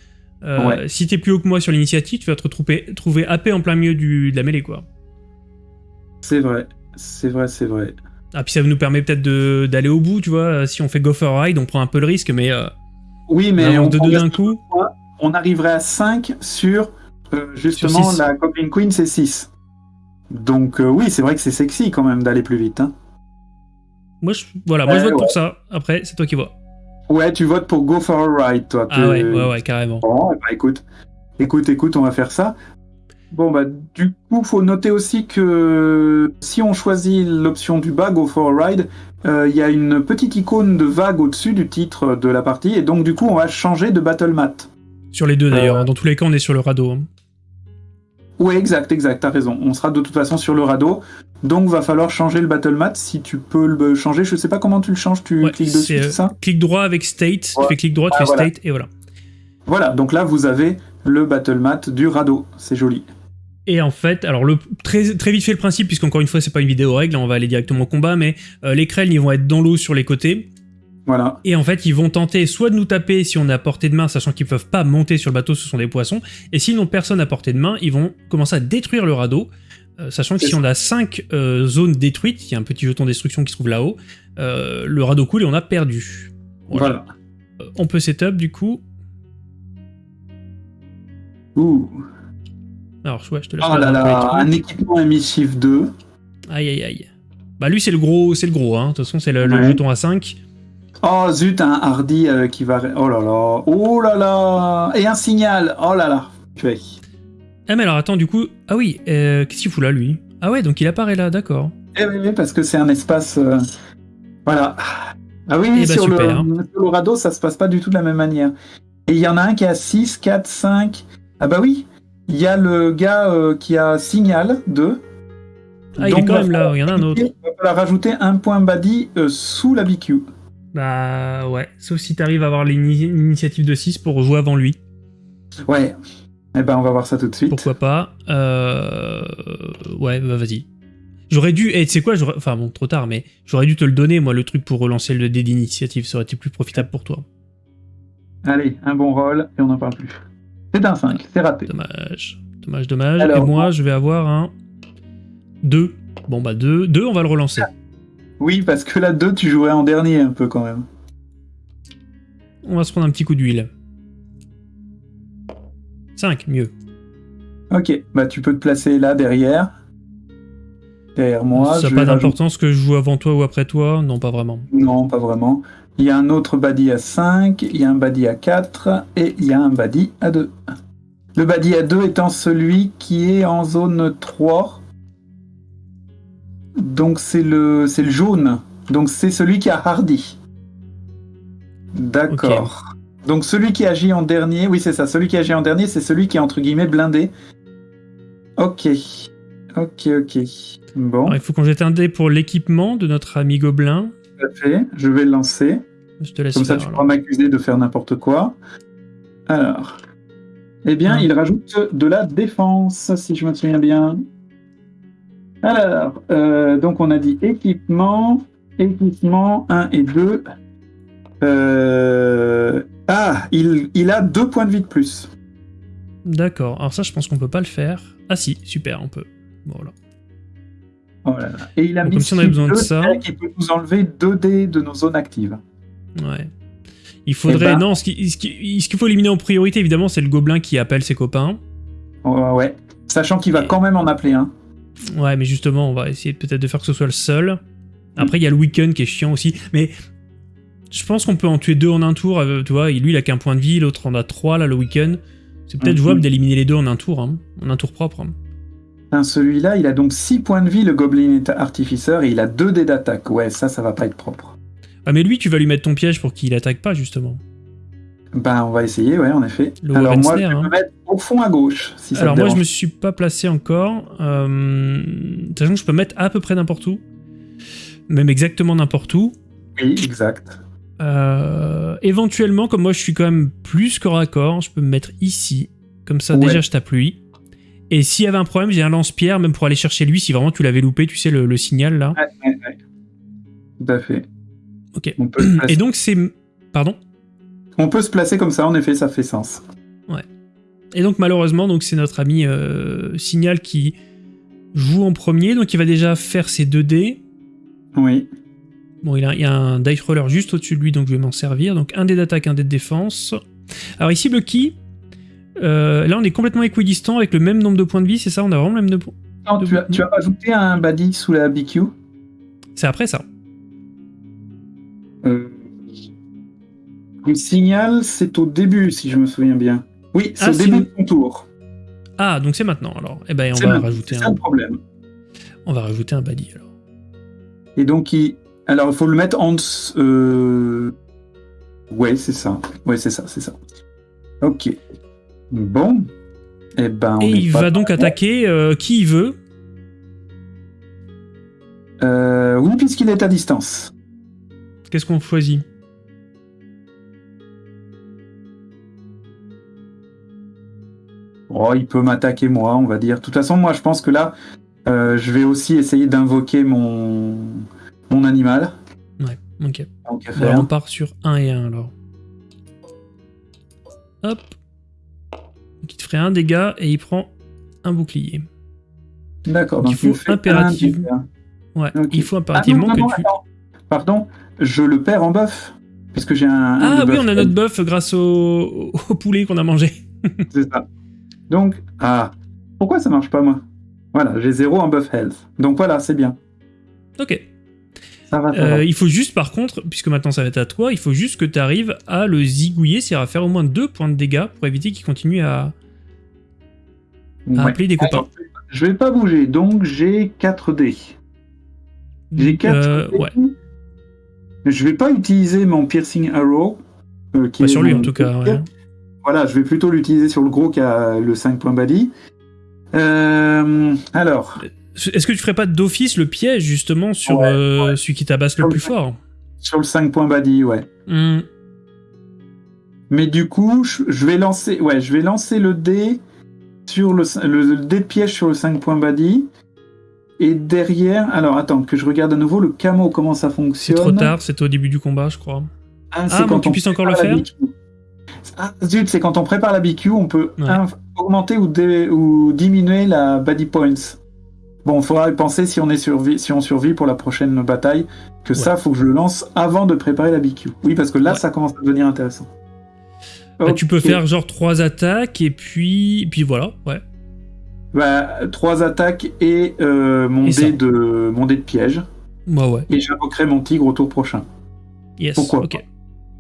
euh, Ouais. si t'es plus haut que moi sur l'initiative, tu vas te retrouver trouver AP en plein milieu du, de la mêlée, quoi. C'est vrai, c'est vrai, c'est vrai. Ah, puis ça nous permet peut-être d'aller au bout, tu vois. Si on fait go for a ride, on prend un peu le risque, mais, euh, Oui, mais on, de deux d'un coup. on arriverait à 5 sur, euh, justement, la Goblin Queen, c'est 6. Donc euh, oui, c'est vrai que c'est sexy quand même d'aller plus vite. hein. Moi, je, voilà, moi je Ouais, vote pour ça. Après, c'est toi qui vois. Ouais, tu votes pour Go for a Ride, toi. Ah ouais, ouais, ouais, carrément. Bon, eh ben, écoute, écoute, écoute, on va faire ça. Bon, bah, du coup, faut noter aussi que si on choisit l'option du bas, Go for a Ride, il y a une petite icône de vague au-dessus du titre de la partie, et donc, du coup, on va changer de battle mat. Sur les deux d'ailleurs. Euh, hein. Dans tous les cas, on est sur le radeau. hein. Ouais, exact, exact, t'as raison. On sera de toute façon sur le radeau, donc va falloir changer le battle mat. Si tu peux le changer, je sais pas comment tu le changes, tu Ouais, cliques dessus, c'est, c'est euh, ça Clic droit avec state. Ouais. Tu fais clic droit, tu Ah, fais voilà. state, et voilà. Voilà, donc là, vous avez le battle mat du radeau. C'est joli. Et en fait, alors le, très, très vite fait le principe, puisqu'encore une fois, c'est pas une vidéo règle, on va aller directement au combat, mais euh, les krells, ils vont être dans l'eau sur les côtés. Voilà. Et en fait, ils vont tenter soit de nous taper si on est à portée de main, sachant qu'ils peuvent pas monter sur le bateau, ce sont des poissons. Et s'ils n'ont personne à portée de main, ils vont commencer à détruire le radeau. euh, sachant que si on a 5 zones détruites, il y a un petit jeton destruction qui se trouve là-haut, euh, le radeau coule et on a perdu. Voilà. Euh, on peut setup du coup. Ouh. Alors, ouais, je te laisse. Oh là là, un équipement émissif 2. Aïe aïe aïe. Bah lui c'est le gros, c'est le gros, hein. De toute façon c'est le, le Ouais. jeton à 5. Oh zut, un hardy euh, qui va. Oh là là. Oh là là. Et un signal. Oh là là. Purée. Ah mais alors attends du coup, ah oui, euh, qu'est-ce qu'il fout là lui? Ah ouais donc il apparaît là, d'accord. Eh oui, oui, parce que c'est un espace. euh, Voilà. Ah oui, Eh bah, sur, le, sur le radeau, ça se passe pas du tout de la même manière. Et il y en a un qui a 6, 4, 5. Ah bah oui, il y a le gars euh, qui a signal 2. Ah il est quand même là, il y en a un autre. Il va rajouter un point body euh, sous la BQ. Bah ouais, sauf si t'arrives à avoir l'ini- l'initiative de 6 pour jouer avant lui. Ouais. Eh ben, on va voir ça tout de suite. Pourquoi pas euh... Ouais, bah vas-y. J'aurais dû, et tu sais quoi, enfin bon, trop tard, mais j'aurais dû te le donner, moi, le truc pour relancer le dé d'initiative, ça aurait été plus profitable pour toi. Allez, un bon roll et on n'en parle plus. C'est un 5, c'est raté. Dommage, dommage, dommage. Alors, et moi, je vais avoir un 2. Bon bah 2, 2 on va le relancer. Oui, parce que là, 2, tu jouerais en dernier un peu quand même. On va se prendre un petit coup d'huile. 5, mieux. Ok, bah tu peux te placer là derrière. Derrière moi. ça n'a pas d'importance que je joue avant toi ou après toi? Non, pas vraiment. Non, pas vraiment. Il y a un autre badi à 5, il y a un badi à 4 et il y a un badi à 2. Le badi à 2 étant celui qui est en zone 3. Donc c'est le c'est le jaune. Donc c'est celui qui a Hardy. D'accord. Donc celui qui agit en dernier, oui c'est ça, celui qui agit en dernier, c'est celui qui est entre guillemets blindé. Ok. Ok, ok. Bon, Alors, il faut qu'on jette un dé pour l'équipement de notre ami Gobelin. Tout à fait. Je vais le lancer. Je te laisse Comme ça, tu pourras m'accuser de faire n'importe quoi. Alors. Eh bien, il rajoute de la défense, si je me souviens bien. Alors, euh, donc on a dit équipement, équipement 1 et 2. Euh, Ah, il, il a deux points de vie de plus. D'accord, alors ça, je pense qu'on peut pas le faire. Ah si, super, on peut. Voilà. Oh là là. Et il a mis comme si on avait besoin de ça. qui peut nous enlever 2 dés de nos zones actives. Ouais. Il faudrait. Eh ben- Non, ce qui- ce qui- ce qu'il faut éliminer en priorité, évidemment, c'est le gobelin qui appelle ses copains. Oh, ouais. Sachant qu'il va Et- quand même en appeler un. Ouais, mais justement, on va essayer peut-être de faire que ce soit le seul. Après, il y a le week-end qui est chiant aussi. Mais je pense qu'on peut en tuer deux en un tour. euh, Tu vois, lui, il a qu'un point de vie, l'autre en a trois, là, le week-end. C'est peut-être Mhm. jouable d'éliminer les deux en un tour, hein, en un tour propre. hein. Putain, Celui-là, il a donc 6 points de vie, le Goblin Artificer, et il a 2 dés d'attaque. Ouais, ça, ça va pas être propre. Ah, mais lui, tu vas lui mettre ton piège pour qu'il attaque pas, justement. Ben, on va essayer, ouais, en effet. Le Alors, moi, je vais hein. me mettre au fond à gauche, si ça Alors te moi je me suis pas placé encore, euh, sachant que je peux mettre à peu près n'importe où, même exactement n'importe où. Oui, exact. Euh, éventuellement, comme moi je suis quand même plus corps à corps, je peux me mettre ici, comme ça Ouais. déjà je tape lui. Et s'il y avait un problème, j'ai un lance-pierre, même pour aller chercher lui, si vraiment tu l'avais loupé, tu sais, le, le signal là. Ouais, ouais, ouais. Tout à fait. Ok. On peut. Et donc c'est... Pardon? On peut se placer comme ça, en effet, ça fait sens. Et donc malheureusement, donc c'est notre ami euh, Signal qui joue en premier, donc il va déjà faire ses 2 dés. Oui. Bon, il, a, il y a un dice roller juste au-dessus de lui, donc je vais m'en servir. Donc un dé d'attaque, un dé de défense. Alors ici, le ki, euh, là on est complètement équidistant avec le même nombre de points de vie, c'est ça On a vraiment le même nombre Non, De- tu, as, tu as rajouté un badi sous la BQ C'est après ça. euh... Le signal, c'est au début, si je me souviens bien. Oui, c'est Ah, au début de ton tour. Ah, donc c'est maintenant alors. Eh ben on va rajouter un, problème. on va rajouter un badi alors. Et donc, il... alors il faut le mettre en. Euh... Ouais, c'est ça. Ouais, c'est ça, c'est ça. Ok. Bon. Eh ben, on Et il va donc attaquer euh, qui il veut. Euh, oui, puisqu'il est à distance. Qu'est-ce qu'on choisit? Oh, il peut m'attaquer moi, on va dire. De toute façon, moi, je pense que là, euh, je vais aussi essayer d'invoquer mon mon animal. Ouais, ok. Donc, alors, on part sur 1 et 1 alors. Hop. Te ferait un dégât et il prend un bouclier. D'accord. donc Donc il faut me fait un impérative- dégât. Ouais, il faut Ah non, impérativement non, que tu... attends. Pardon, je le perds en buff. Puisque j'ai un. Ah oui, on a notre buff grâce au, au poulet qu'on a mangé. C'est ça. Donc, ah, pourquoi ça marche pas moi? Voilà, j'ai zéro en buff health. Donc voilà, c'est bien. Ok. Ça va, ça Euh, il faut juste, par contre, puisque maintenant ça va être à toi, il faut juste que tu arrives à le zigouiller, c'est-à-dire à faire au moins deux points de dégâts pour éviter qu'il continue à, à Ouais. appeler des copains. Je vais pas bouger, donc j'ai 4 dés. J'ai 4 Euh, dés. ouais, Je vais pas utiliser mon piercing arrow. euh, qui Pas est sur lui en tout cas. ouais. Voilà, je vais plutôt l'utiliser sur le gros qui a le 5 points body. Euh, alors, Est-ce que tu ferais pas d'office le piège justement sur Ouais, euh, celui qui tabasse le plus le- fort? sur le 5 points body, ouais. Hmm, Mais du coup, je je vais lancer, ouais, je vais lancer le dé sur le, le, dé de piège sur le 5 points body. Et derrière, alors attends, que je regarde à nouveau le camo, comment ça C'est fonctionne. trop tard, c'est au début du combat, je crois. Ah, Ah, bon, tu puisses encore le faire. Ah, zut, c'est quand on prépare la BQ, on peut Ouais. augmenter ou, dé- ou diminuer la body points. Bon, il faudra y penser si on, est survi- si on survit pour la prochaine bataille, que ça, faut que je le lance avant de préparer la BQ. Oui, parce que là, Ouais. ça commence à devenir intéressant. Bah, tu peux faire genre trois attaques et puis, puis voilà, ouais. Bah, trois attaques et euh, mon, Et ça. dé de, mon dé de piège. Ouais. Et j'invoquerai mon tigre au tour prochain. Yes. Pourquoi ok.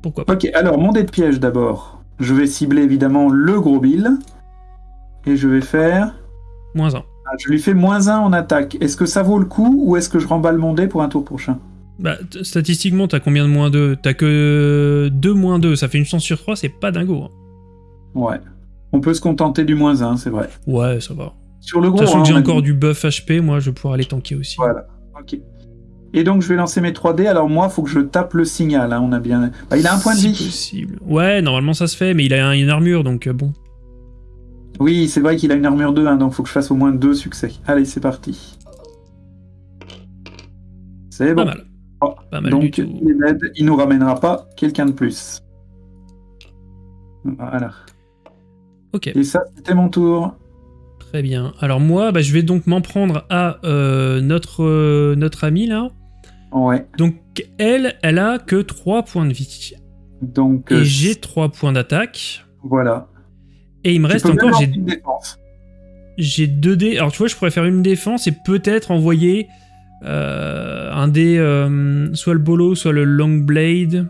Pourquoi pas Ok, alors mon dé de piège d'abord. Je vais cibler évidemment le gros Bill. Et je vais faire. Moins un. Ah, je lui fais moins 1 en attaque. Est-ce que ça vaut le coup ou est-ce que je remballe mon dé pour un tour prochain? Bah, statistiquement, t'as combien de moins 2 T'as que 2 moins 2, ça fait une chance sur 3, c'est pas dingo. hein. Ouais. On peut se contenter du moins 1, c'est vrai. Ouais, ça va. Sur le gros, Sachant hein, j'ai encore dit- du buff HP, moi je vais pouvoir aller tanker aussi. Voilà. Ok. Et donc je vais lancer mes 3 dés. Alors moi, faut que je tape le signal. hein, On a bien. Bah, il a un point de vie. possible. Ouais, normalement ça se fait, mais il a un- une armure, donc euh, bon. Oui, c'est vrai qu'il a une armure 2, hein, donc faut que je fasse au moins 2 succès. Allez, c'est parti. C'est Pas bon. mal. Pas mal donc du tout. il est dead, il nous ramènera pas quelqu'un de plus. Voilà. Ok, Et ça, c'était mon tour. très bien. Alors moi, bah, je vais donc m'en prendre à euh, notre, euh, notre amie là. Ouais. Donc elle, elle a que 3 points de vie. Donc Et euh, j'ai 3 points d'attaque. voilà. Et il me reste encore, j'ai 2 dés. Alors tu vois, je pourrais faire une défense et peut-être envoyer un dé, euh, soit le bolo, soit le long blade.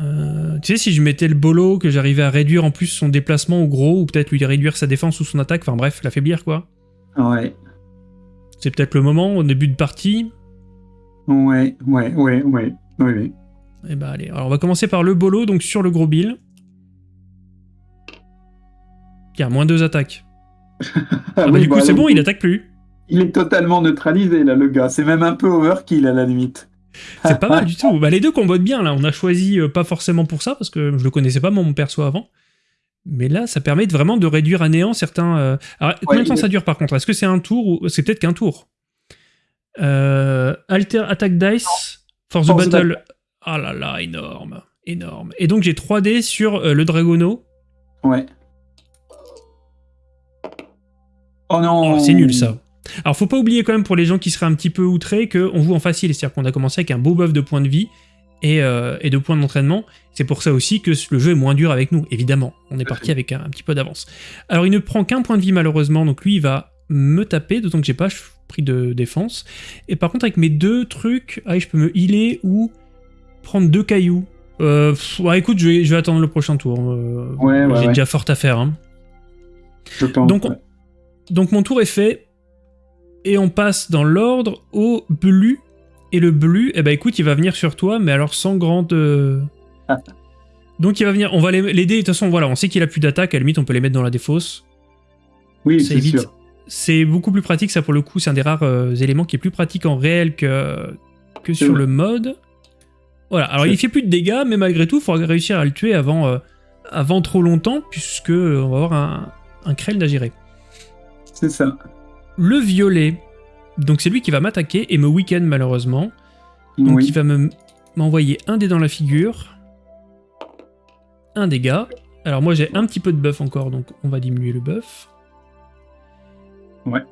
Euh, tu sais, si je mettais le bolo, que j'arrivais à réduire en plus son déplacement au gros, ou peut-être lui réduire sa défense ou son attaque, enfin bref, l'affaiblir quoi. Ouais. C'est peut-être le moment, au début de partie. Ouais, ouais, ouais, ouais. Oui. Et bah allez, alors on va commencer par le bolo, donc sur le gros bill. Tiens, moins 2 attaques. Ah, bah oui, du coup bah, c'est là, bon, il attaque plus. Il est totalement neutralisé là, le gars. C'est même un peu overkill à la limite. C'est pas mal du tout. Bah, les deux combattent bien là. On a choisi euh, pas forcément pour ça parce que je le connaissais pas mon perso avant. Mais là, ça permet de vraiment de réduire à néant certains. euh, Alors, combien de temps ça dure par contre? Est-ce que c'est un tour ou c'est peut-être qu'un tour? Euh, Alter Attack Dice for the For the Battle. Ah là là, énorme, énorme. Et donc j'ai 3 dés sur euh, le Dragono. Ouais. Oh non. Oh, c'est nul ça. Alors faut pas oublier quand même pour les gens qui seraient un petit peu outrés qu'on joue en facile, c'est-à-dire qu'on a commencé avec un beau buff de points de vie et, euh, et de points d'entraînement. C'est pour ça aussi que le jeu est moins dur avec nous, évidemment. On est parti avec un, un petit peu d'avance. Alors il ne prend qu'un point de vie malheureusement, donc lui il va me taper, d'autant que j'ai pas pris de défense. Et par contre avec mes deux trucs, ah, je peux me healer ou prendre deux cailloux. Euh, pff, ouais, écoute, je vais, je vais attendre le prochain tour. Euh, Ouais, ouais, j'ai déjà fort à faire. Hein. Je pense. Donc. Donc mon tour est fait. Et on passe dans l'ordre au Blu. Et le Blu, eh ben écoute, il va venir sur toi, mais alors sans grande. euh, Ah. Donc il va venir. On va l'aider. De toute façon, voilà, on sait qu'il a plus d'attaque. À la limite, on peut les mettre dans la défausse. Oui, c'est sûr. C'est beaucoup plus pratique, ça pour le coup. C'est un des rares euh, éléments qui est plus pratique en réel que, que sur vrai. le mode. Voilà, alors il fait plus de dégâts, mais malgré tout, il faudra réussir à le tuer avant, euh, avant trop longtemps, puisque on va avoir un, un Krell d'Agiré. C'est ça. Le violet, donc c'est lui qui va m'attaquer et me week-end malheureusement. Donc oui. il va me m'envoyer un dé dans la figure. Un dégât. Alors moi j'ai un petit peu de buff encore, donc on va diminuer le buff. Ouais.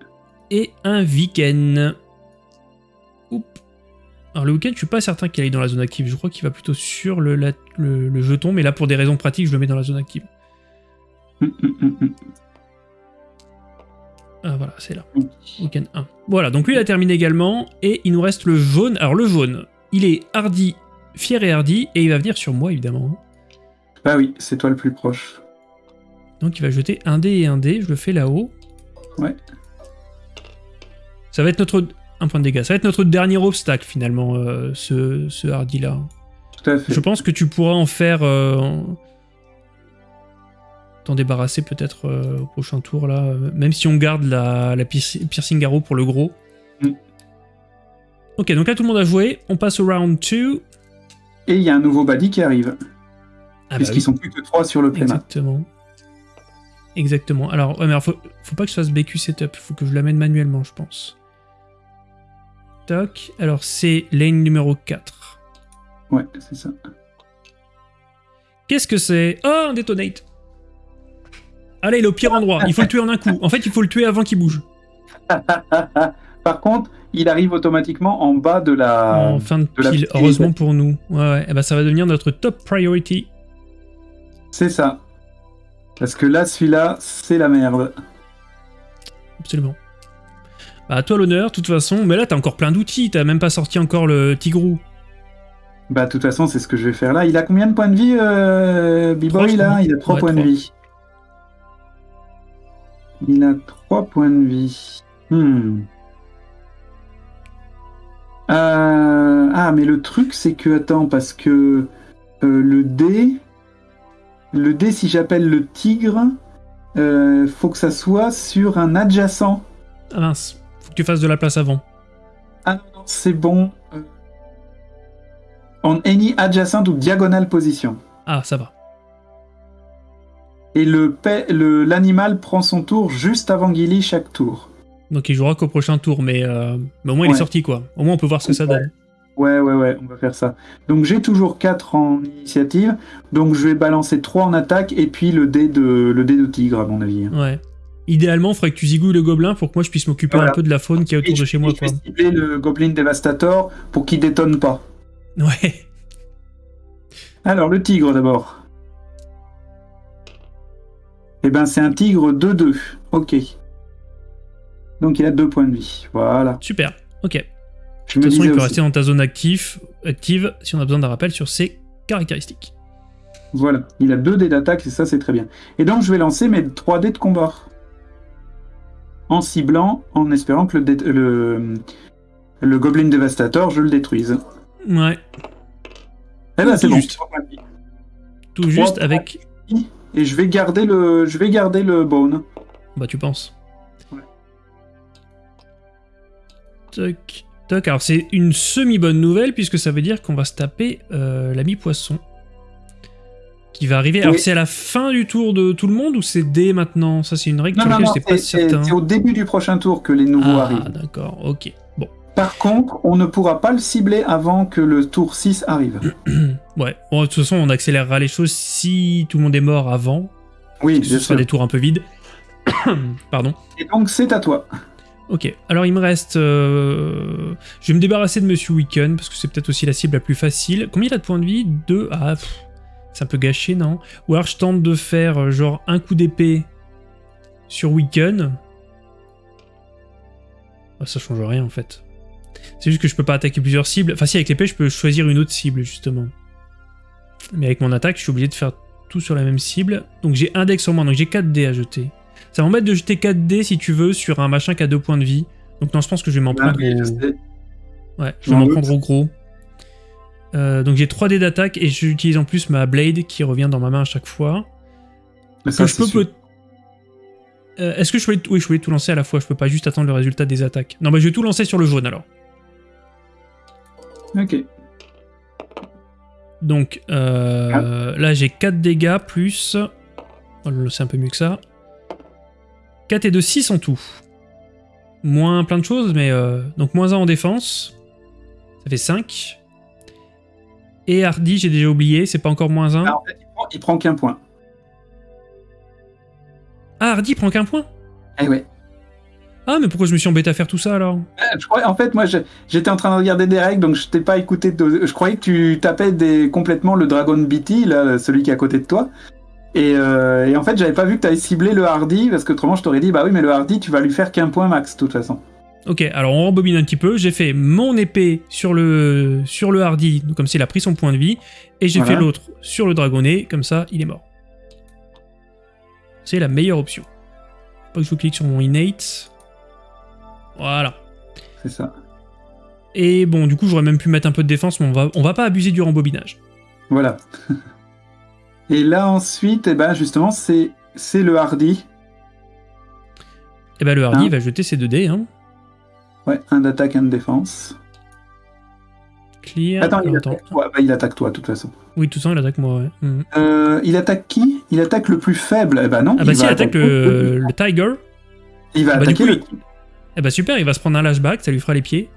Et un week-end. Oup. Alors le week-end, je suis pas certain qu'il aille dans la zone active. Je crois qu'il va plutôt sur le, la- le- le jeton, mais là pour des raisons pratiques, je le mets dans la zone active. Ah voilà, c'est là. Week-end 1. Voilà, donc lui il a terminé également, et il nous reste le jaune. Alors le jaune, il est hardi, fier et hardi, et il va venir sur moi évidemment. Bah oui, c'est toi le plus proche. Donc il va jeter un dé et un dé, je le fais là-haut. Ouais. Ça va être notre... Un point de dégâts. Ça va être notre dernier obstacle finalement, euh, ce, ce hardy là. Tout à fait. Je pense que tu pourras en faire... euh, en- T'en débarrasser peut-être euh, au prochain tour là, euh, même si on garde la, la pierci- piercing arrow pour le gros. Mm. Ok, donc là tout le monde a joué, on passe au round 2. Et il y a un nouveau body qui arrive. Ah bah puisqu'ils oui. sont plus que trois sur le playmat. Exactement. Exactement. Alors, ouais, mais alors faut, faut pas que je fasse BQ setup, faut que je l'amène manuellement, je pense. Toc. Alors, c'est lane numéro 4. Ouais, c'est ça. Qu'est-ce que c'est? Oh, un detonate Allez, il est au pire endroit. Il faut le tuer en un coup. En fait, il faut le tuer avant qu'il bouge. Par contre, il arrive automatiquement en bas de la. en fin de Ah, pile. Heureusement pour nous. Ouais, ouais. Eh ben, ça va devenir notre top priority. C'est ça. Parce que là, celui-là, c'est la merde. Absolument. Bah, à toi l'honneur, de toute façon. Mais là, t'as encore plein d'outils. T'as même pas sorti encore le tigrou. Bah, de toute façon, c'est ce que je vais faire là. Il a combien de points de vie, euh, B-Boy, là? Il a 3 Ouais, points de vie. Il a 3 points de vie. Hmm. Euh, Ah, mais le truc, c'est que, attends, parce que euh, le dé, le dé, si j'appelle le tigre, euh, faut que ça soit sur un adjacent. Ah mince. Faut que tu fasses de la place avant. Ah non, non, c'est bon. On any adjacent ou diagonal position. Ah, ça va. Et le pa- le- l'animal prend son tour juste avant Gilly chaque tour. Donc il jouera qu'au prochain tour, mais, euh, mais au moins il est sorti quoi. Au moins on peut voir ce que ça donne. Ouais, ouais, ouais, on va faire ça. Donc j'ai toujours 4 en initiative. Donc je vais balancer 3 en attaque et puis le dé de, le dé de tigre, à mon avis. Ouais. Idéalement, il faudrait que tu zigouilles le gobelin pour que moi je puisse m'occuper Voilà. un peu de la faune qui est autour Et de chez moi et je vais cibler le Goblin Devastator pour qu'il détonne pas. Ouais. Alors, le tigre d'abord. Eh ben, c'est un tigre 2-2. Ok. Donc, il a 2 points de vie. Voilà. Super. Ok. De Je me toute façon, il peut aussi. rester dans ta zone active, active si on a besoin d'un rappel sur ses caractéristiques. Voilà. Il a 2 dés d'attaque et ça, c'est très bien. Et donc, je vais lancer mes 3 dés de combat. En ciblant, en espérant que le, dé- le, le Goblin Devastator, je le détruise. Ouais. Eh ben, c'est bon. juste. de. Tout juste points. Et je vais garder le, je vais garder le bone. Bah, tu penses. Ouais. Toc. Toc. Alors, c'est une semi-bonne nouvelle puisque ça veut dire qu'on va se taper euh, l'ami poisson. Qui va arriver. Alors, Oui. c'est à la fin du tour de tout le monde ou c'est dès maintenant? Ça, c'est une règle Non, non, non, pas certain. c'est au début du prochain tour que les nouveaux Ah, arrivent. d'accord. Ok. Par contre, on ne pourra pas le cibler avant que le tour 6 arrive. Ouais. Bon, de toute façon, on accélérera les choses si tout le monde est mort avant. Oui, Ce sera des tours un peu vides. Pardon. Et donc, c'est à toi. Ok, alors il me reste... euh, Je vais me débarrasser de Monsieur Weekend, parce que c'est peut-être aussi la cible la plus facile. Combien il a de points de vie? Deux? Ah, pff, c'est un peu gâché, non? Ou alors je tente de faire euh, genre un coup d'épée sur Weekend. Ah, ça change rien en fait. C'est juste que je peux pas attaquer plusieurs cibles. Enfin si, avec l'épée, je peux choisir une autre cible, justement. Mais avec mon attaque, je suis obligé de faire tout sur la même cible. Donc j'ai un deck sur moi, donc j'ai 4 dés à jeter. Ça m'embête de jeter 4 dés, si tu veux, sur un machin qui a 2 points de vie. Donc non, je pense que je vais m'en prendre au... Ouais, je vais m'en prendre au gros. Euh, donc j'ai 3 dés d'attaque et j'utilise en plus ma blade qui revient dans ma main à chaque fois. Mais ça, Que je peux peut- Euh, Est-ce que je voulais... Oui, je voulais tout lancer à la fois, je peux pas juste attendre le résultat des attaques. Non, bah je vais tout lancer sur le jaune alors. Ok. Donc euh, là j'ai 4 dégâts plus... Oh, c'est un peu mieux que ça. 4 et 2, 6 en tout. Moins plein de choses, mais... euh, donc moins 1 en défense. Ça fait 5. Et Hardy, j'ai déjà oublié, c'est pas encore moins 1. Ah, en fait, il prend, il prend qu'un point. Ah, Hardy prend qu'un point? Eh ouais. Ah, mais pourquoi je me suis embêté à faire tout ça alors Euh, Je crois, en fait, moi, j'étais en train de regarder des règles, donc je t'ai pas écouté. de- je croyais que tu tapais des, complètement le Dragon BT, là, celui qui est à côté de toi. Et, euh, et en fait, j'avais pas vu que tu avais ciblé le Hardy, parce que autrement, je t'aurais dit, bah oui, mais le Hardy, tu vas lui faire qu'un point max, de toute façon. Ok, alors on rembobine un petit peu. J'ai fait mon épée sur le, sur le Hardy, comme s'il a pris son point de vie, et j'ai Voilà. fait l'autre sur le Dragonnet, comme ça il est mort. C'est la meilleure option. Pas que je clique sur mon innate. Voilà. C'est ça. Et bon, du coup, j'aurais même pu mettre un peu de défense, mais on va, on va pas abuser du rembobinage. Voilà. et là, ensuite, eh ben, justement, c'est c'est le Hardy. Et ben le Hardy Hein va jeter ses 2 dés. Hein. Ouais, un d'attaque, un de défense. Clear. Attends, il attaque toi. Bah, il attaque toi, de toute façon. Oui, tout ça, il attaque moi, ouais. Mhm. Euh, il attaque qui? Il attaque le plus faible. Eh ben non. Ah bah il si, va il attaque le, le Tiger. Il va bah, du attaquer coup, le. Eh bah super, il va se prendre un lashback, ça lui fera les pieds.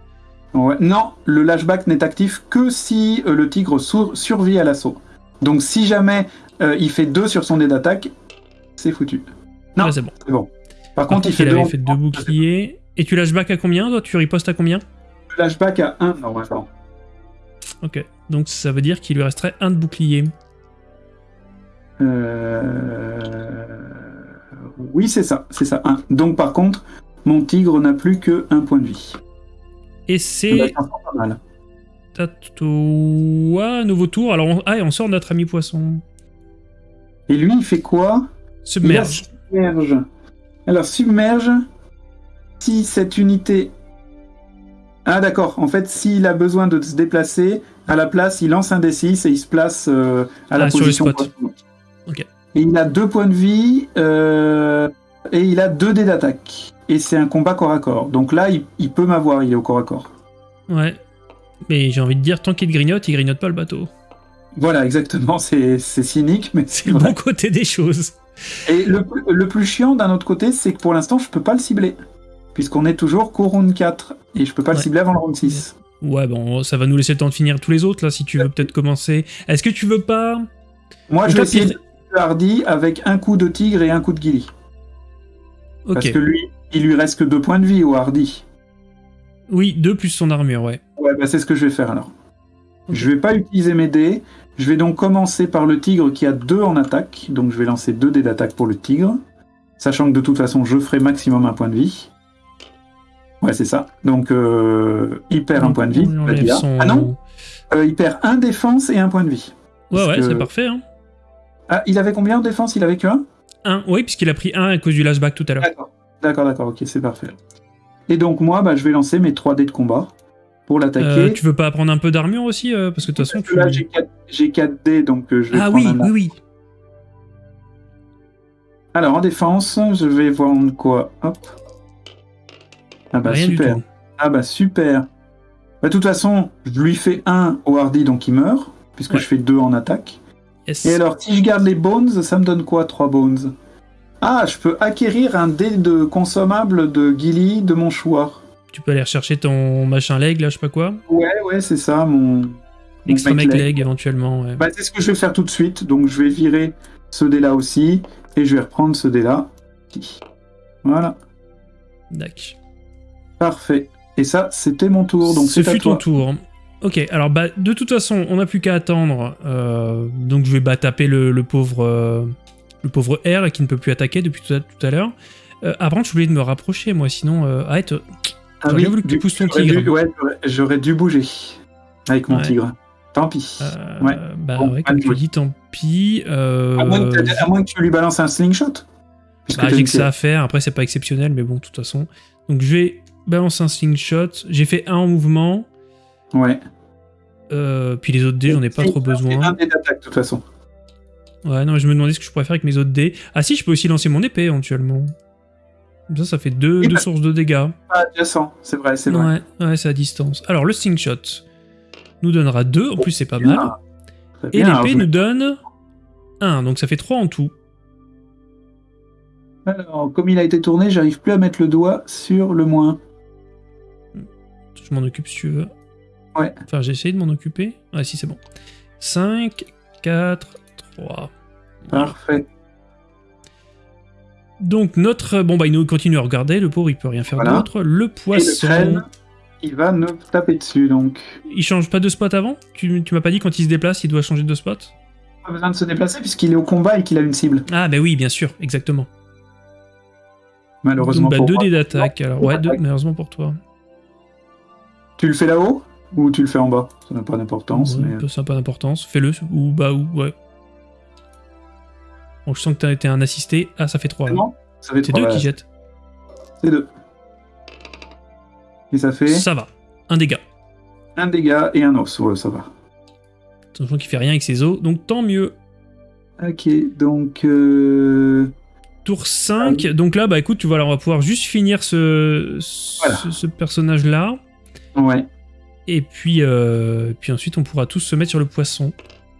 Ouais. Non, le lashback n'est actif que si euh, le tigre sur- survit à l'assaut. Donc si jamais euh, il fait 2 sur son dé d'attaque, c'est foutu. Non. Ouais, c'est bon. C'est bon. Par, Par contre, il fait 2 avait fait deux boucliers. Et tu lashback à combien, toi? Tu ripostes à combien? Lashback à 1 normalement. Ok. Donc ça veut dire qu'il lui resterait un de bouclier. Euh... Oui, c'est ça, c'est ça. 1. Donc par contre, mon tigre n'a plus que un point de vie. Et c'est pas mal. à toi, nouveau tour. Alors, on... Ah, et on sort notre ami poisson. Et lui, il fait quoi? Submerge. Il submerge. Alors, submerge, si cette unité. Ah, d'accord. En fait, s'il a besoin de se déplacer, à la place, il lance un D6 et il se place euh, à la Ah, position. spot. poisson. Ok. Et il a deux points de vie euh, et il a deux dés d'attaque. Et c'est un combat corps à corps. Donc là, il, il peut m'avoir, il est au corps à corps. Ouais. Mais j'ai envie de dire, tant qu'il grignote, il grignote pas le bateau. Voilà, exactement. C'est cynique, mais C'est le bon côté des choses. Et le, plus- le plus chiant d'un autre côté, c'est que pour l'instant, je peux pas le cibler. Puisqu'on est toujours qu'au round 4. Et je peux pas le cibler avant le round 6. Ouais, bon, ça va nous laisser le temps de finir tous les autres, là, si tu veux peut-être commencer. Est-ce que tu veux pas... Moi, je vais essayer de Hardy avec un coup de tigre et un coup de guilly. Parce que lui, il lui reste que deux points de vie au Hardy. Oui, deux plus son armure, ouais. Ouais, bah c'est ce que je vais faire alors. Je vais pas utiliser mes dés. Je vais donc commencer par le tigre qui a deux en attaque. Donc je vais lancer deux dés d'attaque pour le tigre. Sachant que de toute façon, je ferai maximum un point de vie. Ouais, c'est ça. Donc, euh, il perd un point de vie. son- Ah non Euh, Il perd un défense et un point de vie. Ouais, ouais, que- c'est parfait, hein. Ah, il avait combien en défense? Il avait que un? Un, oui, puisqu'il a pris un à cause du lashback tout à l'heure. D'accord. D'accord, d'accord, ok, c'est parfait. Et donc, moi, bah, je vais lancer mes 3 dés de combat pour l'attaquer. Euh, tu veux pas prendre un peu d'armure aussi euh, Parce que de toute façon, tu... Là, j'ai 4, j'ai 4 dés, donc euh, je vais Ah oui, un oui, oui. Alors en défense, je vais vendre quoi? Hop. Ah bah Rien super. Ah bah super. Bah, de toute façon, je lui fais un au Hardy, donc il meurt, puisque Ouais. je fais deux en attaque. Yes. Et alors, si je garde les bones, ça me donne quoi 3 bones? Ah, je peux acquérir un dé de consommable de Gilly de mon choix. Tu peux aller rechercher ton machin leg, là, je sais pas quoi. Ouais, ouais, c'est ça, mon... Extra mec leg. leg, éventuellement, ouais. Bah, c'est ce que je vais faire tout de suite. Donc, je vais virer ce dé-là aussi, et je vais reprendre ce dé-là. Voilà, Dac. parfait. Et ça, c'était mon tour, donc Ce c'est à fut ton toi. tour. Ok, alors bah, de toute façon, on n'a plus qu'à attendre. euh, donc je vais bah, taper le, le pauvre euh, le pauvre R qui ne peut plus attaquer depuis tout à, tout à l'heure. Euh, je voulais de me rapprocher, moi, sinon... Euh, arrête, Ah J'aurais bien voulu que tu pousses ton tigre. dû- ouais, j'aurais- dû bouger avec mon Ouais. tigre. Tant pis. euh, Ouais. Bah Bon, ouais, comme tu dis, tant pis. euh, à, moins que t'aies- à moins que tu lui balances un slingshot. Bah, j'ai que ça à faire, après c'est pas exceptionnel, mais bon, de toute façon. Donc je vais balancer un slingshot, j'ai fait un en mouvement, Ouais. euh, puis les autres dés, j'en ai pas trop besoin. un dé d'attaque, de toute façon. Ouais, non, mais je me demandais ce que je pourrais faire avec mes autres dés. Ah si, je peux aussi lancer mon épée éventuellement. Comme ça, ça fait deux, deux bah- sources de dégâts. Ah, adjacent, c'est vrai, c'est vrai. Ouais, ouais, c'est à distance. Alors, le slingshot nous donnera 2, en plus c'est pas mal. Et l'épée je nous donne 1, donc ça fait 3 en tout. Alors, comme il a été tourné, j'arrive plus à mettre le doigt sur le moins. Je m'en occupe si tu veux. Ouais. Enfin, j'ai essayé de m'en occuper. Ah si, c'est bon. 5, 4, 3. Parfait. Donc notre... Bon bah il nous continue à regarder, le pauvre il peut rien faire Voilà. d'autre. Le Et le poisson... crâne, il va nous taper dessus, donc. Il change pas de spot avant? Tu, tu m'as pas dit quand il se déplace, il doit changer de spot? Pas besoin de se déplacer puisqu'il est au combat et qu'il a une cible. Ah bah oui, bien sûr, exactement. Malheureusement Donc, bah, pour 2 moi. dés d'attaque. Alors ouais, deux, malheureusement pour toi. Tu le fais là-haut ou tu le fais en bas? Ça n'a pas d'importance. Ouais, mais... peu- Ça n'a pas d'importance. Fais-le, ou bah ou ouais. Bon, je sens que t'as été un assisté. Ah, ça fait 3. C'est bon Ça fait C'est trois, deux voilà. qui jettent. C'est deux. Et ça fait Ça va. Un dégât. un dégât et un os. Ouais, ça va. Attention qu'il fait rien avec ses os, donc tant mieux. Ok, donc. euh, Tour 5, donc là, bah écoute, tu vois, là, on va pouvoir juste finir ce, ce, Voilà. ce personnage-là. Ouais. Et puis, euh, puis ensuite, on pourra tous se mettre sur le poisson.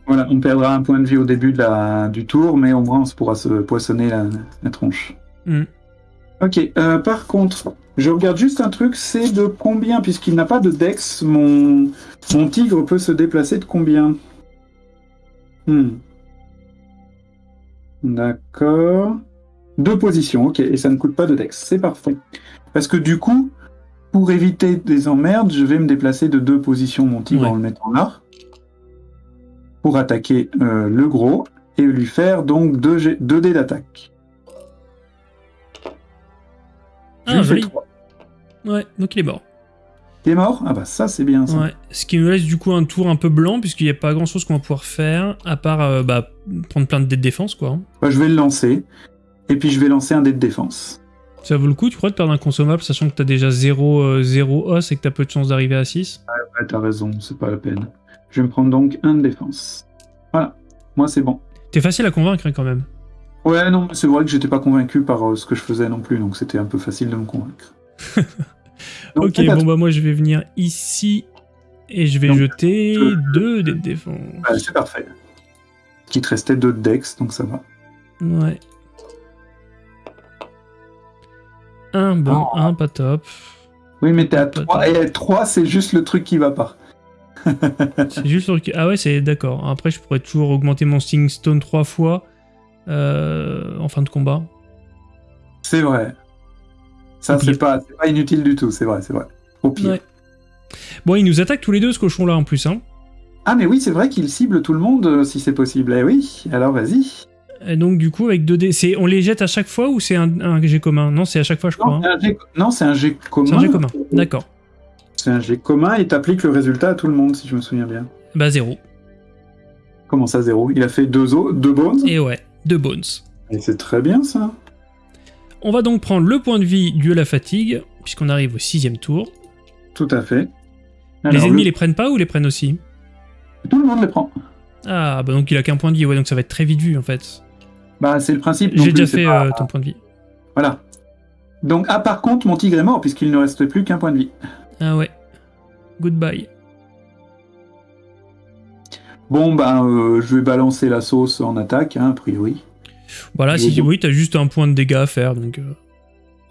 Voilà, on perdra un point de vie au début de la... du tour, mais au moins on se pourra se poissonner la, la tronche. Hmm. Ok, euh, par contre, je regarde juste un truc, c'est de combien, puisqu'il n'a pas de dex, mon... mon tigre peut se déplacer de combien? Hmm. D'accord. Deux positions, ok, et ça ne coûte pas de dex, c'est parfait. Parce que du coup, pour éviter des emmerdes, je vais me déplacer de deux positions mon tigre Ouais. en le mettant là, pour attaquer euh, le gros, et lui faire donc 2 G... deux dés d'attaque. Ah, joli. trois. Ouais, donc il est mort. Il est mort? Ah bah ça c'est bien ça. Ouais. Ce qui nous laisse du coup un tour un peu blanc, puisqu'il n'y a pas grand chose qu'on va pouvoir faire, à part euh, bah, prendre plein de dés de défense, quoi. Bah, je vais le lancer. Et puis je vais lancer un dé de défense. Ça vaut le coup, tu crois, de perdre un consommable, sachant que t'as déjà 0, os et que t'as peu de chance d'arriver à 6 Ouais, t'as raison, c'est pas la peine. Je vais me prendre donc un de défense. Voilà, moi c'est bon. T'es facile à convaincre hein, quand même. Ouais, non, mais c'est vrai que j'étais pas convaincu par euh, ce que je faisais non plus, donc c'était un peu facile de me convaincre. Donc, ok, bon bah moi je vais venir ici et je vais Donc, jeter euh, 2 dés de défense. Ouais, c'est parfait. Te restait deux de dex, donc ça va. Ouais. Un bon, Oh. un pas top. Oui, mais t'es à Pas 3. de- Et 3, c'est juste le truc qui va pas. C'est juste sur le... Ah ouais, c'est d'accord. Après, je pourrais toujours augmenter mon Sting Stone 3 fois euh, en fin de combat. C'est vrai. Ça, c'est pas, inutile du tout, c'est vrai, c'est vrai. Au pire. Ouais. Bon, il nous attaque tous les deux, ce cochon-là, en plus. Hein. Ah, mais oui, c'est vrai qu'il cible tout le monde euh, si c'est possible. Eh oui, alors vas-y. Et donc, du coup, avec 2 dés... c'est- On les jette à chaque fois ou c'est un, un jet commun? Non, c'est à chaque fois, je crois. Non, hein. c'est un jet- non, c'est un jet commun. C'est un jet commun. D'accord. C'est un jet commun et t'appliques le résultat à tout le monde, si je me souviens bien. Bah, 0. Comment ça, zéro? Il a fait deux, os, deux bones? Et ouais, 2 bones. Et c'est très bien, ça. On va donc prendre le point de vie dû à la fatigue, puisqu'on arrive au sixième tour. Tout à fait. les ennemis le- les prennent pas ou les prennent aussi? Tout le monde les prend. Ah, bah donc il a qu'un point de vie, ouais, donc ça va être très vite vu en fait. Bah, c'est le principe. J'ai déjà fait pas- euh, ton point de vie. Voilà. Donc, ah, par contre, mon tigre est mort, puisqu'il ne reste plus qu'un point de vie. Ah ouais. Goodbye. Bon, bah, euh, je vais balancer la sauce en attaque, hein, a priori. Voilà, si oui, t'as juste un point de dégâts à faire, donc. euh,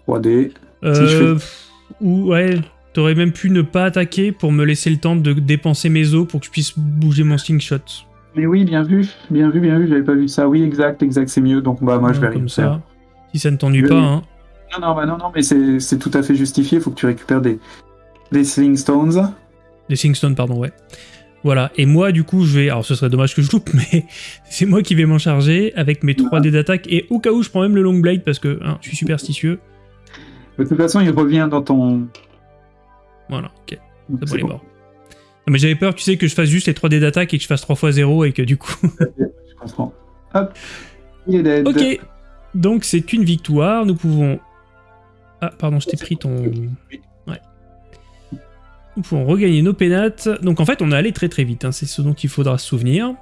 3D. Euh, Si je fais- pff, Ou ouais, t'aurais même pu ne pas attaquer pour me laisser le temps de dépenser mes os pour que je puisse bouger mon slingshot. Mais oui, bien vu, bien vu, bien vu, j'avais pas vu ça. Oui, exact, exact, c'est mieux. Donc, bah, moi, je vais rien comme faire. ça. Si ça ne t'ennuie vais pas, hein. Non, non, bah, non, non, mais c'est c'est tout à fait justifié. faut que tu récupères des, des Sling Stones. Des Singstone, pardon, ouais. Voilà, et moi, du coup, je vais. Alors, ce serait dommage que je loupe, mais c'est moi qui vais m'en charger avec mes 3 dés d'attaque. Et au cas où, je prends même le long blade parce que hein, je suis superstitieux. De toute façon, il revient dans ton. Voilà, ok. C'est bon, il est mort. Non, mais j'avais peur, tu sais, que je fasse juste les 3 dés d'attaque et que je fasse 3 fois 0 et que du coup. Je comprends. Hop. Il est dead. ok, donc c'est une victoire. Nous pouvons. Ah, pardon, je t'ai pris ton. Nous pouvons regagner nos pénates. Donc en fait, on est allé très très vite, hein, c'est ce dont il faudra se souvenir.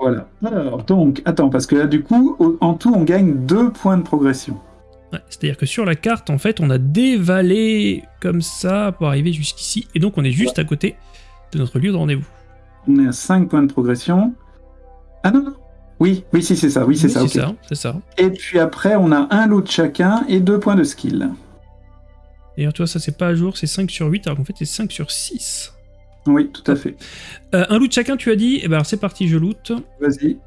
Voilà. Alors, donc, attends, parce que là, du coup, en tout, on gagne deux points de progression. Ouais, C'est-à-dire que sur la carte, en fait, on a dévalé comme ça pour arriver jusqu'ici. Et donc on est juste à côté de notre lieu de rendez-vous. On est à 5 points de progression. Ah non, non. Oui, oui, si, c'est ça. Oui, c'est ça. c'est ça. Et puis après, on a un loot chacun et deux points de skill. D'ailleurs, toi, ça c'est pas à jour, c'est 5 sur 8, alors qu'en fait c'est 5 sur 6. Oui, tout à fait. Euh, un loot chacun, tu as dit Eh ben c'est parti, je loot. Vas-y.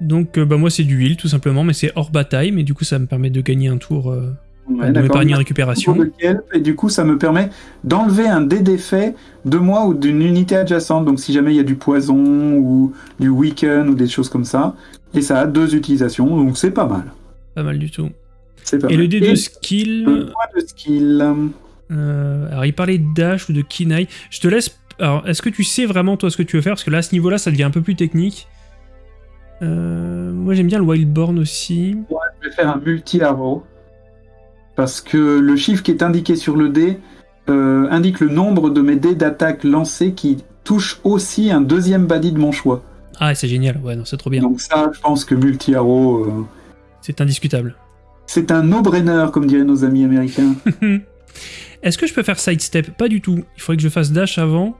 Donc euh, bah, moi c'est du heal tout simplement, mais c'est hors bataille, mais du coup ça me permet de gagner un tour euh, Ouais, de m'épargner récupération. et du coup, ça me permet d'enlever un dé d'effet de moi ou d'une unité adjacente. Donc, si jamais il y a du poison ou du weaken ou des choses comme ça. Et ça a deux utilisations, donc c'est pas mal. Pas mal du tout. Pas Et mal. le dé de Et skill, le point de skill. euh, alors il parlait de dash ou de kinai. Je te laisse. Alors est-ce que tu sais vraiment toi ce que tu veux faire? Parce que là à ce niveau-là ça devient un peu plus technique. Euh, moi j'aime bien le Wildborn aussi. Je vais faire un multi-arrow. Parce que le chiffre qui est indiqué sur le dé euh, indique le nombre de mes dés d'attaque lancés qui touchent aussi un deuxième body de mon choix. Ah c'est génial, ouais non c'est trop bien. Donc ça, je pense que multi-arrow, C'est indiscutable. c'est un no-brainer, comme diraient nos amis américains. Est-ce que je peux faire sidestep? Pas du tout. Il faudrait que je fasse dash avant.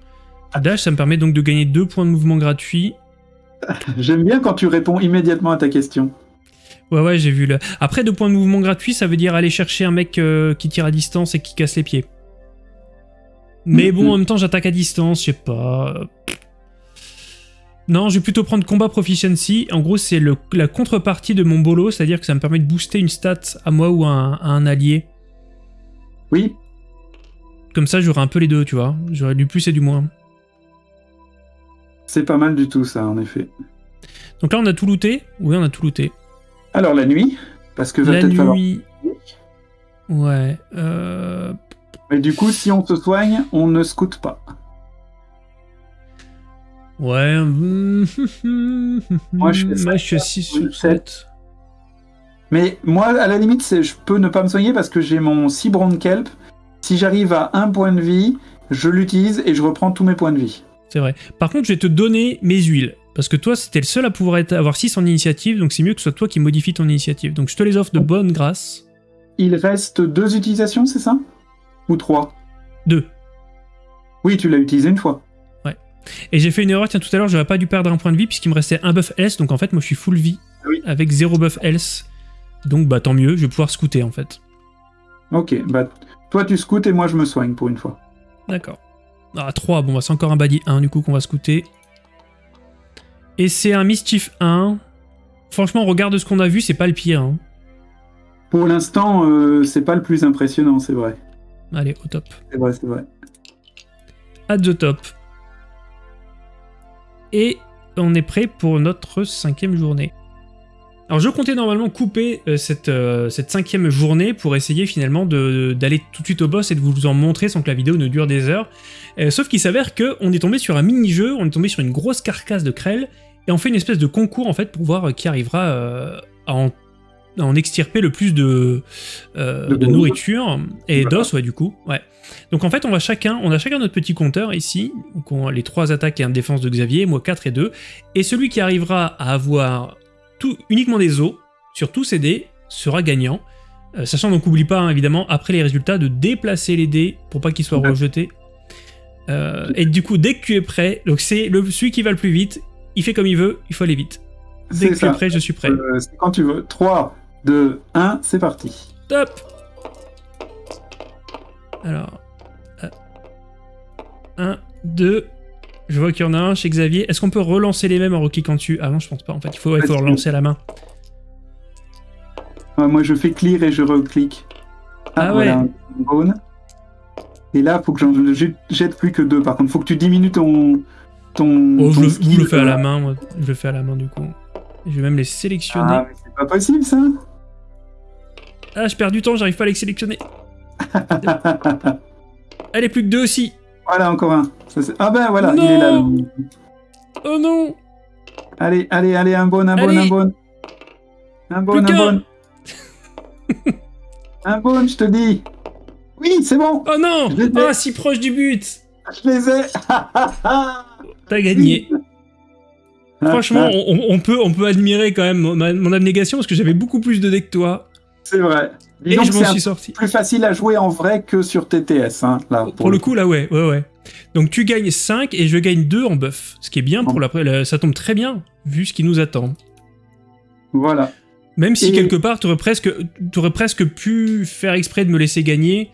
Dash ça me permet donc de gagner deux points de mouvement gratuits. J'aime bien quand tu réponds immédiatement à ta question. Ouais, ouais, j'ai vu le. Après, deux points de mouvement gratuits, ça veut dire aller chercher un mec euh, qui tire à distance et qui casse les pieds. Mais bon, Mhm. en même temps, j'attaque à distance, je sais pas. Non, je vais plutôt prendre combat proficiency. En gros, c'est la contrepartie de mon bolo, c'est-à-dire que ça me permet de booster une stat à moi ou à un, à un allié. Oui, Comme ça, j'aurai un peu les deux, tu vois. J'aurai du plus et du moins. c'est pas mal du tout ça, en effet. Donc là, on a tout looté. Oui, on a tout looté. Alors la nuit, parce que va La peut-être falloir... nuit. Ouais. Euh... Mais du coup, si on se soigne, on ne scoute pas. Ouais. Moi, je fais Moi, je suis à 6 Oui, sur 7. Mais moi, à la limite, je peux ne pas me soigner parce que j'ai mon cibron kelp. Si j'arrive à un point de vie, je l'utilise et je reprends tous mes points de vie. C'est vrai. Par contre, je vais te donner mes huiles. Parce que toi, c'était le seul à pouvoir être, avoir 6 en initiative, donc c'est mieux que ce soit toi qui modifie ton initiative. Donc je te les offre de bonne grâce. Il reste deux utilisations, c'est ça? Ou trois? 2. Oui, tu l'as utilisé une fois. Et j'ai fait une erreur, tiens, tout à l'heure, j'aurais pas dû perdre un point de vie puisqu'il me restait un buff else, donc en fait, moi je suis full vie Oui. avec 0 buff else. Donc bah tant mieux, je vais pouvoir scouter en fait. Ok, bah toi tu scoutes et moi je me soigne pour une fois. D'accord. Ah, 3, bon, bah, c'est encore un badi 1 du coup qu'on va scouter. Et c'est un Mischief 1. Franchement, regarde ce qu'on a vu, c'est pas le pire. hein. Pour l'instant, euh, c'est pas le plus impressionnant, c'est vrai. Allez, au top. C'est vrai, c'est vrai. At the top. Et on est prêt pour notre cinquième journée. Alors je comptais normalement couper euh, cette, euh, cette cinquième journée pour essayer finalement d'aller tout de suite au boss et de vous en montrer sans que la vidéo ne dure des heures. Euh, sauf qu'il s'avère qu'on est tombé sur un mini-jeu, on est tombé sur une grosse carcasse de Krell, et on fait une espèce de concours en fait pour voir qui arrivera à, en, en extirper le plus de, euh, De de gros. nourriture et Voilà. d'os, ouais du coup. Ouais. Donc en fait, on va chacun, on a chacun notre petit compteur ici, donc on- les trois attaques et un défense de Xavier, moi 4 et 2, et celui qui arrivera à avoir tout, uniquement des os sur tous ces dés sera gagnant. Euh, sachant donc oublie pas hein, évidemment après les résultats de déplacer les dés pour pas qu'ils soient Ouais. rejetés. Euh, et du coup dès que tu es prêt, donc c'est le celui qui va le plus vite, il fait comme il veut, il faut aller vite. Dès que tu es prêt, je suis prêt. C'est quand tu veux. 3, 2, 1, c'est parti. Top Alors. 1, 2. Je vois qu'il y en a un chez Xavier. Est-ce qu'on peut relancer les mêmes en recliquant dessus Ah non, je pense pas. En fait, il faut, relancer à la main. Ouais, moi je fais clear et je reclique. Ah voilà, ouais. Et là, faut que j'en jette- plus que deux. Par contre, faut que tu diminues ton. ton Oh, je, ton le- je skill, le fais à la euh, main, moi. Je le fais à la main, du coup. Je vais même les sélectionner. Ah, mais c'est pas possible ça Ah, je perds du temps, j'arrive pas à les sélectionner. Allez, plus que deux aussi. Voilà, encore un. Ça, ah ben voilà, Non il est là. le- Oh non Allez, allez, allez, un bon, un bon, Allez. un bon. Un bon, Plus un bon. un bon, je te dis. Oui, c'est bon. Oh non. Ah, si proche du but Je les ai. T'as gagné. Franchement, on, on- on peut, on peut admirer quand même mon, mon abnégation parce que j'avais beaucoup plus de dés que toi. C'est vrai. Et donc, je m'en suis sorti. plus facile à jouer en vrai que sur TTS. Hein, là, Pour, le coup, là, ouais, ouais, ouais. Donc tu gagnes 5 et je gagne 2 en buff. Ce qui est bien pour la, la- ça tombe très bien vu ce qui nous attend. Voilà. Même si Et- quelque part tu aurais presque, t'aurais presque pu faire exprès de me laisser gagner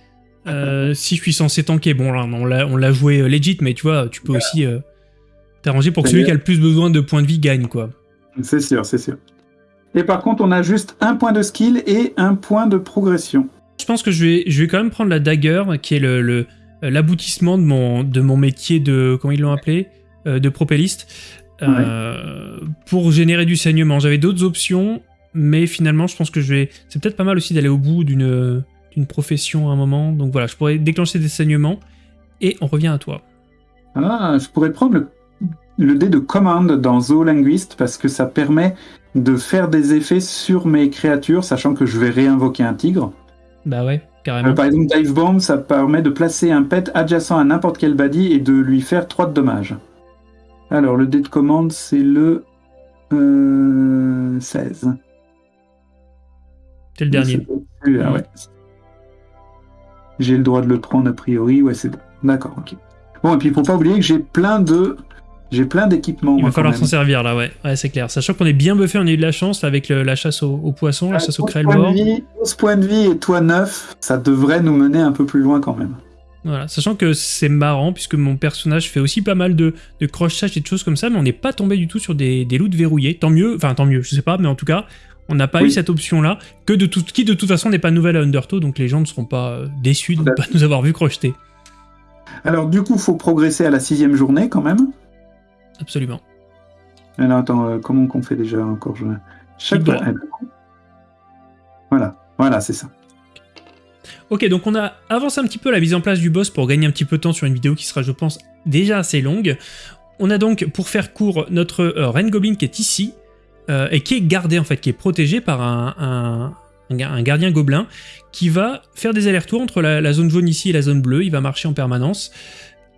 euh, si je suis censé tanker. Bon là on l'a, on l'a joué euh, legit mais tu vois tu peux aussi euh, t'arranger pour que celui bien. qui a le plus besoin de points de vie gagne quoi. C'est sûr, c'est sûr. Et par contre, on a juste un point de skill et un point de progression. Je pense que je vais, je vais quand même prendre la dagger, qui est le, le- l'aboutissement de mon, de mon métier de, comment ils l'ont appelé, Euh, de propelliste, euh, pour générer du saignement. J'avais d'autres options, mais finalement, je pense que je vais. C'est peut-être pas mal aussi d'aller au bout d'une, d'une profession à un moment. Donc voilà, je pourrais déclencher des saignements et on revient à toi. Ah, je pourrais prendre le, le dé de commande dans Zoolinguist parce que ça permet de faire des effets sur mes créatures, sachant que je vais réinvoquer un tigre. Bah ouais, carrément. Euh, par exemple, Dive Bomb, ça permet de placer un pet adjacent à n'importe quel body et de lui faire 3 de dommages. Alors, le dé de commande, c'est le euh, 16. C'est le dernier. Ouais. J'ai le droit de le prendre a priori, ouais, c'est bon. D'accord, ok. Bon, et puis il faut pas oublier que j'ai plein de. J'ai plein d'équipements. Il va falloir s'en servir là, ouais. Ouais, c'est clair. Sachant qu'on est bien buffé, on a eu de la chance là, avec le- la chasse aux, aux poissons, la Euh, chasse aux 11 créels points de morts. vie, 11 points de vie et toi 9, ça devrait nous mener un peu plus loin quand même. Voilà, sachant que c'est marrant puisque mon personnage fait aussi pas mal de, de crochetage et de choses comme ça, mais on n'est pas tombé du tout sur des, des loots verrouillés. Tant mieux, enfin tant mieux, je sais pas, mais en tout cas, on n'a pas Oui. eu cette option-là, que de tout, qui de toute façon n'est pas nouvelle à Undertow, donc les gens ne seront pas euh, déçus de ne pas nous avoir vu crocheter. Alors du coup, faut progresser à la sixième journée quand même. Absolument. Alors attends, euh, comment qu'on fait déjà encore je... Chaque Voilà, voilà, c'est ça. Ok, donc on a avancé un petit peu la mise en place du boss pour gagner un petit peu de temps sur une vidéo qui sera, je pense, déjà assez longue. On a donc, pour faire court, notre euh, Reine Goblin qui est ici, euh, et qui est gardé, en fait, qui est protégé par un, un gardien gobelin, qui va faire des allers-retours entre la, la zone jaune ici et la zone bleue, il va marcher en permanence,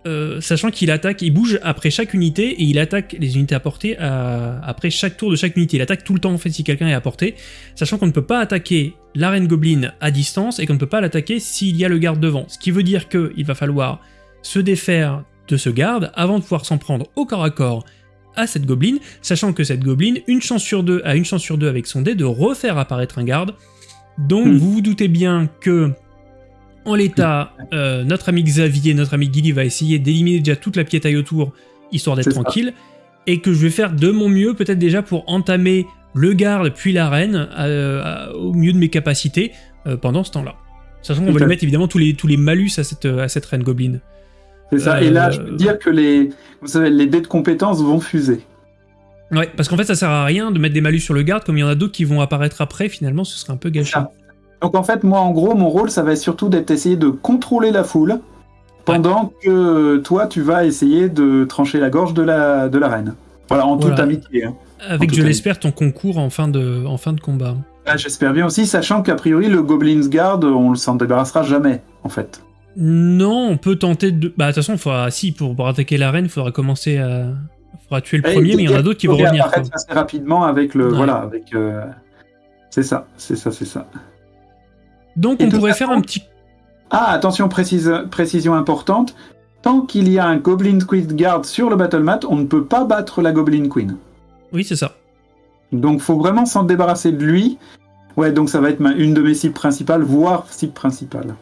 euh, sachant qu'il attaque, il bouge après chaque unité, et il attaque les unités à portée à- après chaque tour de chaque unité. Il attaque tout le temps, en fait, si quelqu'un est à portée, sachant qu'on ne peut pas attaquer la reine goblin à distance et qu'on ne peut pas l'attaquer s'il y a le garde devant. Ce qui veut dire qu'il va falloir se défaire de ce garde avant de pouvoir s'en prendre au corps à corps à cette gobeline, sachant que cette gobeline, une chance sur deux, a une chance sur deux avec son dé de refaire apparaître un garde. Donc Hmm. vous vous doutez bien que en l'état, euh, notre ami Xavier, notre ami Gilly va essayer d'éliminer déjà toute la piétaille autour, histoire d'être ça. tranquille, et que je vais faire de mon mieux peut-être déjà pour entamer le garde puis la reine euh, au mieux de mes capacités euh, pendant ce temps-là. Sachant qu'on Tout va à lui mettre évidemment tous les, tous les malus à cette, à cette reine goblin. C'est ça. Et là, je peux dire que les, vous savez, les dés de compétences vont fuser. Ouais, parce qu'en fait ça sert à rien de mettre des malus sur le garde, comme il y en a d'autres qui vont apparaître après, finalement ce serait un peu gâché. Donc en fait, moi, en gros, mon rôle, ça va être surtout d'être essayer de contrôler la foule, pendant que toi, tu vas essayer de trancher la gorge de la, de la reine. Voilà, en toute amitié. hein. Avec, je l'espère, ton concours en fin de, en fin de combat. Ah, J'espère bien aussi, sachant qu'a priori, le Goblin's Guard, on ne s'en débarrassera jamais, en fait. Non, on peut tenter de... Bah de toute façon, faudra... si, pour, pour attaquer la reine, il faudra commencer à... Il faudra tuer le Et premier, mais il y en a d'autres qui vont revenir. quoi. assez rapidement avec le. Ouais. Voilà, avec. euh, C'est ça, c'est ça, c'est ça. Donc Et on pourrait faire un petit... Ah, attention, précise, précision importante. Tant qu'il y a un Goblin Queen Guard sur le battle mat, on ne peut pas battre la Goblin Queen. Oui, c'est ça. Donc, faut vraiment s'en débarrasser de lui. Ouais, donc ça va être ma- une de mes cibles principales, voire cible principale.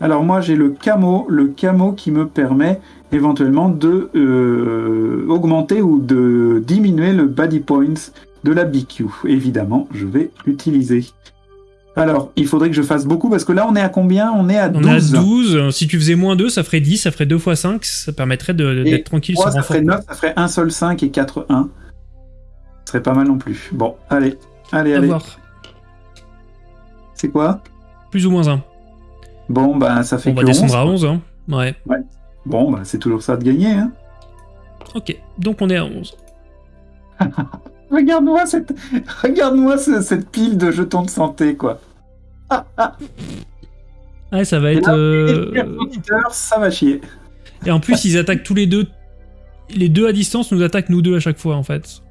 Alors moi, j'ai le camo, le camo qui me permet éventuellement de euh, augmenter ou de diminuer le body points de la BQ. Évidemment, je vais l'utiliser. Alors, il faudrait que je fasse beaucoup parce que là, on est à combien? On est à On 12. est à 12. Si tu faisais moins 2, ça ferait 10, ça ferait 2 x 5. Ça permettrait d'être tranquille Trois, sans ça ferait 9, ça ferait 1 sol 5 et 4 1. Ce serait pas mal non plus. Bon, allez, allez, À allez. C'est quoi? Plus ou moins 1. Bon, bah ça fait On va que descendre 11. à 11. Hein. Ouais. Bon, bah c'est toujours ça de gagner. Hein. Ok. Donc on est à 11. Regarde-moi cette, regarde-moi ce- cette pile de jetons de santé, quoi. Ouais, ça va être... là, euh, ça va chier. Et en plus, ils attaquent tous les deux. Les deux à distance nous attaquent nous deux à chaque fois, en fait.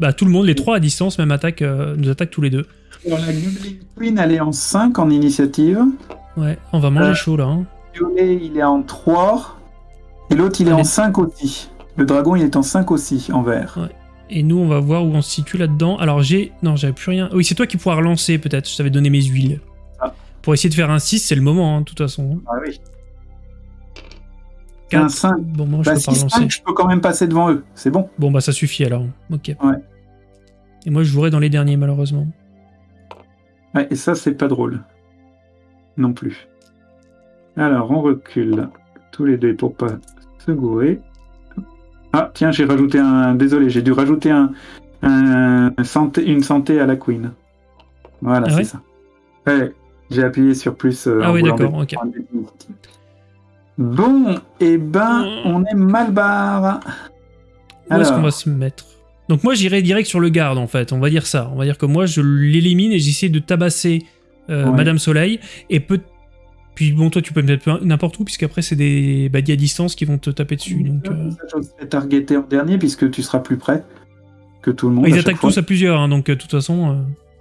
Bah, tout le monde, les trois à distance, même attaque, euh, nous attaquent tous les deux. Alors, la Goblin Queen, elle est en 5 en initiative. Ouais, on va manger Euh. chaud là. hein. Violet, il est en 3. Et l'autre, il est Allez. en 5 aussi. Le dragon, il est en 5 aussi, en vert. Et nous, on va voir où on se situe là-dedans. Alors, j'ai... Non, j'avais plus rien. Oui, c'est toi qui pourras relancer, peut-être. Je t'avais donné mes huiles. Pour essayer de faire un 6, c'est le moment, hein, de toute façon. Ah oui. Un 5. Bon, moi, je peux pas 6, relancer. 5, je peux quand même passer devant eux. C'est bon. Bon, bah, ça suffit alors. Ok. Ouais. Et moi, je jouerai dans les derniers, malheureusement. Ouais, et ça, c'est pas drôle. Non plus. Alors, on recule tous les deux pour pas se gourer. Ah, tiens, j'ai rajouté un. Désolé, j'ai dû rajouter un, un santé, une santé à la Queen. Voilà, Ah c'est ouais ça. Ouais, j'ai appuyé sur plus. euh, Ah oui, d'accord, ok. Bon, et ben, Mm. on est mal barre. Où est-ce qu'on va se mettre? Donc moi j'irai direct sur le garde en fait, on va dire ça. On va dire que moi je l'élimine et j'essaie de tabasser euh, Ouais. Madame Soleil et peut puis bon toi tu peux me mettre n'importe où puisqu'après c'est des baddies à distance qui vont te taper dessus. Donc, euh, Ça, j'oserais targeter en dernier puisque tu seras plus près que tout le monde. Ils attaquent tous à plusieurs hein, donc de toute façon euh,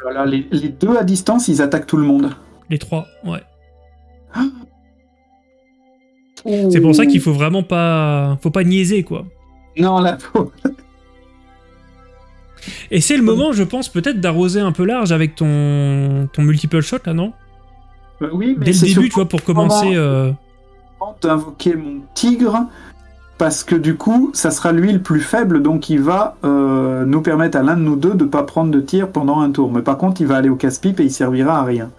Voilà, les, les deux à distance, ils attaquent tout le monde. Les trois ouais. C'est pour ça qu'il faut vraiment pas faut pas niaiser quoi. Non, là, faut... Et c'est le moment je pense peut-être d'arroser un peu large avec ton ton multiple shot là non? Euh, oui, mais Dès le début tu vois pour commencer euh, d'invoquer mon tigre parce que du coup, ça sera lui le plus faible, donc il va euh, nous permettre à l'un de nous deux de pas prendre de tir pendant un tour. Mais par contre, il va aller au casse-pipe et il servira à rien.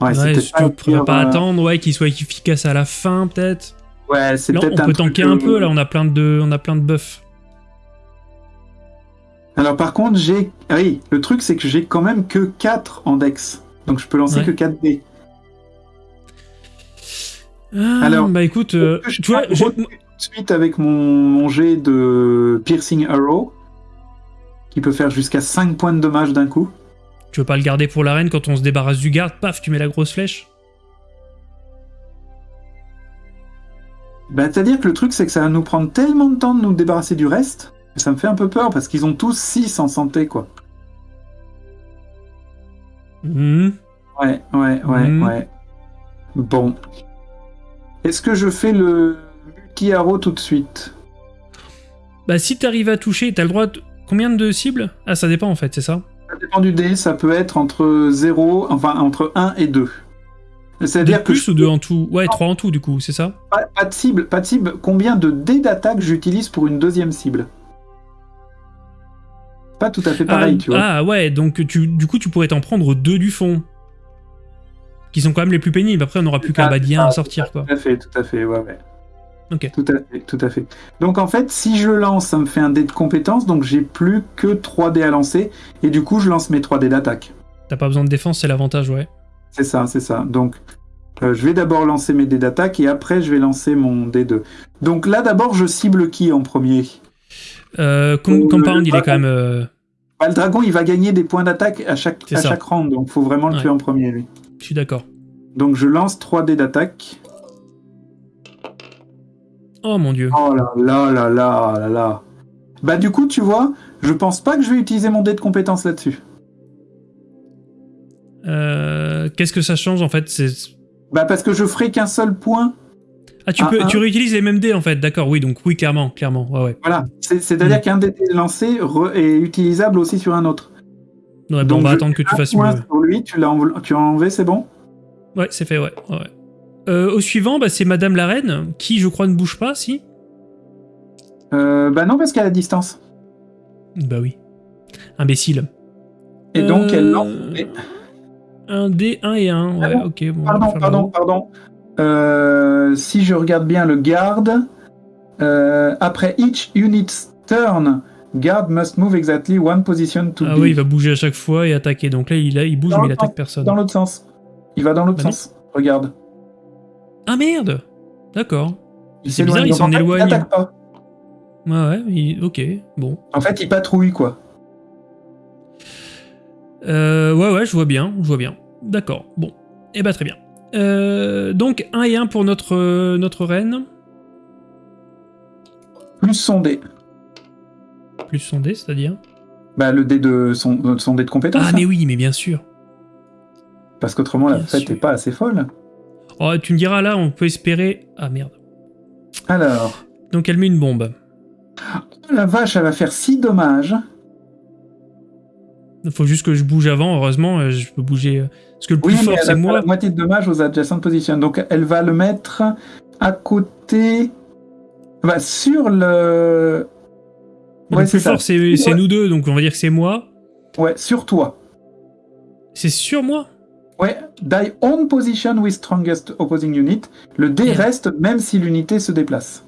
Ouais, c'est ouais, tu pas pourrais pas euh, attendre ouais qu'il soit efficace à la fin peut-être. Ouais, c'est peut-être on un peut tanker un euh, peu, là, on a plein de, on a plein de buffs. Alors par contre, j'ai. ah oui, le truc c'est que j'ai quand même que 4 en dex. Donc je peux lancer Ouais. que 4 dés. Ah, Alors, bah écoute, euh, je tu vois, je- tout de suite avec mon, mon jet de Piercing Arrow, qui peut faire jusqu'à 5 points de dommage d'un coup. Tu veux pas le garder pour l'arène quand on se débarrasse du garde, paf, tu mets la grosse flèche. Bah, C'est-à-dire que le truc c'est que ça va nous prendre tellement de temps de nous débarrasser du reste, que ça me fait un peu peur, parce qu'ils ont tous 6 en santé, quoi. Hmm. Ouais, ouais, ouais, Mhm. ouais. Bon. Est-ce que je fais le multi-arrow tout de suite? Bah si t'arrives à toucher, t'as le droit de... Combien de cibles? Ah, ça dépend en fait, c'est ça? Ça dépend du dé, ça peut être entre 0, enfin entre 1 et 2. Deux C'est-à-dire plus ou deux en tout? Ouais, trois en tout du coup, c'est ça? Pas, pas de cible, pas de cible. Combien de dés d'attaque j'utilise pour une deuxième cible? Pas tout à fait pareil, ah, tu vois. ah, ouais, donc tu, du coup tu pourrais t'en prendre deux du fond. Qui sont quand même les plus pénibles, après on n'aura plus qu'un Ah, badien ah, à sortir quoi. Tout à fait, tout à fait, ouais, ouais. Tout à fait, tout à fait. Donc en fait, si je lance, ça me fait un dé de compétence, donc j'ai plus que 3 dés à lancer, et du coup je lance mes 3 dés d'attaque. T'as pas besoin de défense, c'est l'avantage, ouais. C'est ça, c'est ça. Donc euh, je vais d'abord lancer mes dés d'attaque, et après je vais lancer mon dé 2. Donc là d'abord, je cible qui en premier? Euh, Com- Euh, Compound, il est quand même... euh, Bah, Le dragon, il va gagner des points d'attaque à chaque, à chaque round, donc faut vraiment le Ouais. tuer en premier, lui. Je suis d'accord. Donc je lance 3 dés d'attaque. Oh mon dieu. Oh là là là là là là. Bah du coup, tu vois, je pense pas que je vais utiliser mon dé de compétence là-dessus. Euh, Qu'est-ce que ça change en fait Bah parce que je ferai qu'un seul point. Ah, tu, Ah, peux, tu réutilises les mêmes dés en fait, d'accord, oui, donc oui, clairement, clairement, ouais, ouais. Voilà. C'est- C'est-à-dire Mm. qu'un dé lancé est utilisable aussi sur un autre. Ouais, bon, Donc, on va je attendre que tu fasses mieux. sur lui, tu l'as enlevé, c'est bon? Ouais, c'est fait, ouais, ouais. Euh, au suivant, bah, c'est Madame la Reine, qui je crois ne bouge pas, si euh, Bah non, parce qu'elle a distance. Bah oui. Imbécile. Et donc elle Euh, lance. Un dé, un et un, ouais, Ah bon ok. Bon, Pardon, pardon, pardon. Euh, si je regarde bien le garde, euh, après each unit's turn, guard must move exactly one position to Ah oui, il va bouger à chaque fois et attaquer. Donc là, il, a, il bouge, Dans mais il attaque sens- personne. Dans l'autre sens. Il va dans l'autre Bah non. sens. Regarde. Ah merde D'accord. C'est bizarre, il Donc, s'en en fait, éloigne. n'attaque pas. Ouais, ouais, il- ok, bon. En fait, il patrouille, quoi. Euh, ouais, ouais, je vois bien, je vois bien. D'accord, bon. Eh bah très bien. Euh, donc 1 et 1 pour notre, euh, notre reine, Plus son dé. plus son dé, c'est-à-dire? Bah, le dé de son, dé de compétence. Ah hein. mais oui, mais bien sûr. Parce qu'autrement, la fête n'est pas assez folle. Oh, tu me diras là, on peut espérer... Ah merde. Alors, Donc elle met une bombe. la vache, elle va faire 6 dommages. Il faut juste que je bouge avant, heureusement, euh, je peux bouger. euh, Parce que le plus Oui, fort, c'est moi. la moitié de dommages aux adjacent positions. Donc, elle va le mettre à côté... Bah, sur le... Le Ouais, plus c'est ça. fort, c'est c'est Ouais. nous deux, donc on va dire que c'est moi. Ouais, sur toi. C'est sur moi? Ouais, die on position with strongest opposing unit. Le dé reste même si l'unité se déplace.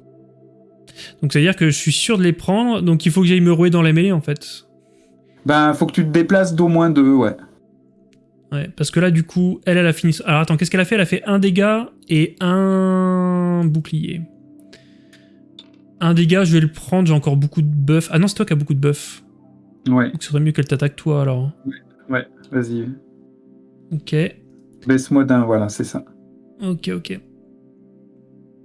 Donc ça veut dire que je suis sûr de les prendre, donc il faut que j'aille me rouer dans la mêlée en fait. Ben, faut que tu te déplaces d'au moins deux, ouais. Ouais, parce que là, du coup, elle, elle a fini. Alors attends, qu'est-ce qu'elle a fait? Elle a fait un dégât et un bouclier. Un dégât, je vais le prendre, j'ai encore beaucoup de buff. Ah non, c'est toi qui as beaucoup de buff. Ouais, Donc ce serait mieux qu'elle t'attaque toi alors. vas-y. Ok, Baisse-moi d'un, voilà, c'est ça. ok, ok.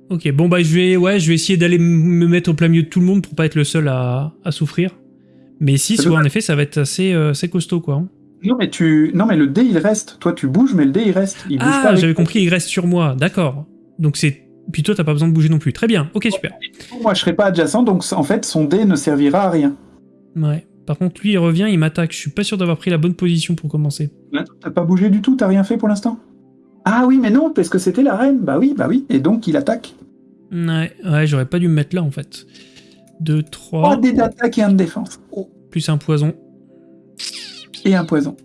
Ok, bon bah je vais, ouais, je vais essayer d'aller me mettre au plein milieu de tout le monde pour pas être le seul à, à souffrir. Mais 6, C'est ouais, en effet, ça va être assez, euh, assez costaud quoi. hein. Non, mais tu... Non, mais le dé, il reste. Toi, tu bouges, mais le dé, il reste. Il bouge Ah, j'avais compris, il reste sur moi, d'accord. Donc c'est. Puis toi, t'as pas besoin de bouger non plus. Très bien, ok, super. Moi, je serai pas adjacent, donc en fait, son dé ne servira à rien. Ouais. Par contre, lui, il revient, il m'attaque. Je suis pas sûr d'avoir pris la bonne position pour commencer. T'as pas bougé du tout, t'as rien fait pour l'instant? Ah oui, mais non, parce que c'était la reine. Bah oui, bah oui. Et donc, il attaque. Ouais, ouais, j'aurais pas dû me mettre là en fait. 2, 3, 3 dés d'attaque et un de défense. Oh, plus un poison. et un poison.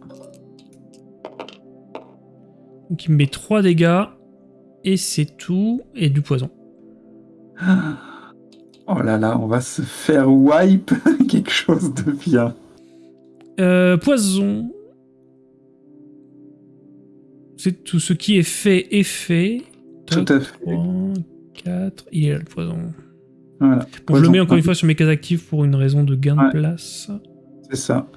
Donc il me met 3 dégâts. Et c'est tout. Et du poison. Oh là là, on va se faire wipe quelque chose de bien. Euh, poison. C'est tout ce qui est fait est fait. Tout à fait. 3, 4. Il est là le poison. Voilà. Bon, je le mets encore une fois sur mes cases actives pour une raison de gain Ouais. de place. C'est ça.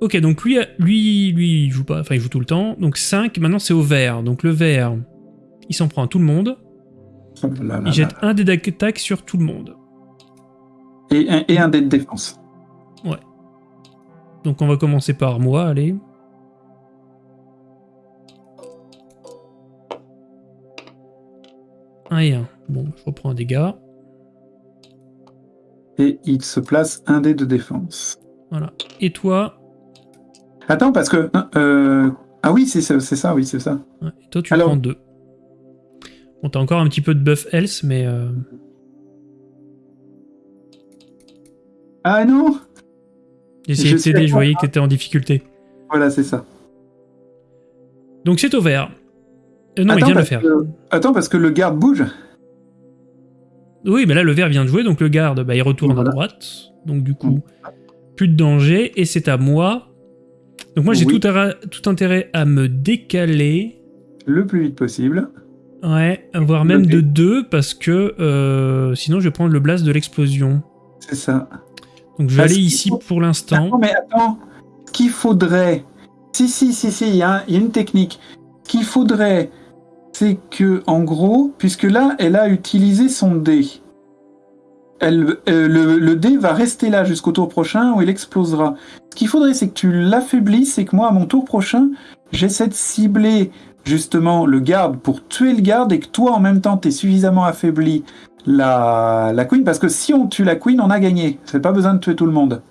Ok, donc lui, lui, lui, il joue pas, enfin il joue tout le temps. Donc 5, maintenant c'est au vert. Donc le vert, il s'en prend à tout le monde. Oh là là Il jette là. un dé d'attaque sur tout le monde. Et, un- et un dé de défense. Donc on va commencer par moi, allez. Un et un. Bon, je reprends un dégât. Et il se place un dé de défense. Voilà. Et toi? Attends, parce que. euh, Ah oui, c'est ça, c'est ça, oui, c'est ça. Ouais, Et toi, tu Alors- prends deux. Bon, t'as encore un petit peu de buff else, mais... euh, Ah non J'ai essayé Je de t'aider, je voyais que t'étais en difficulté. Voilà, c'est ça. Donc c'est au vert. Euh, non, il Attends, vient de le faire. que- Attends, parce que le garde bouge. Oui, mais là, le vert vient de jouer, donc le garde, bah, il retourne Voilà. à droite. Donc du coup, plus de danger, et c'est à moi. Donc moi, j'ai Oui. tout, tout intérêt à me décaler. Le plus vite possible. Ouais, voire même de deux, parce que euh, sinon, je vais prendre le blast de l'explosion. C'est ça. Donc je vais Parce aller ici faut- pour l'instant. Attends, mais attends. Ce qu'il faudrait. Si, si, si, si, il y, a un- il y a une technique. Ce qu'il faudrait, c'est que, en gros, puisque là, elle a utilisé son dé. Elle, euh, le, le dé va rester là jusqu'au tour prochain où il explosera. Ce qu'il faudrait, c'est que tu l'affaiblisses et que moi, à mon tour prochain, j'essaie de cibler justement le garde pour tuer le garde et que toi, en même temps, tu es suffisamment affaibli la, la queen. Parce que si on tue la queen, on a gagné. C'est pas besoin de tuer tout le monde.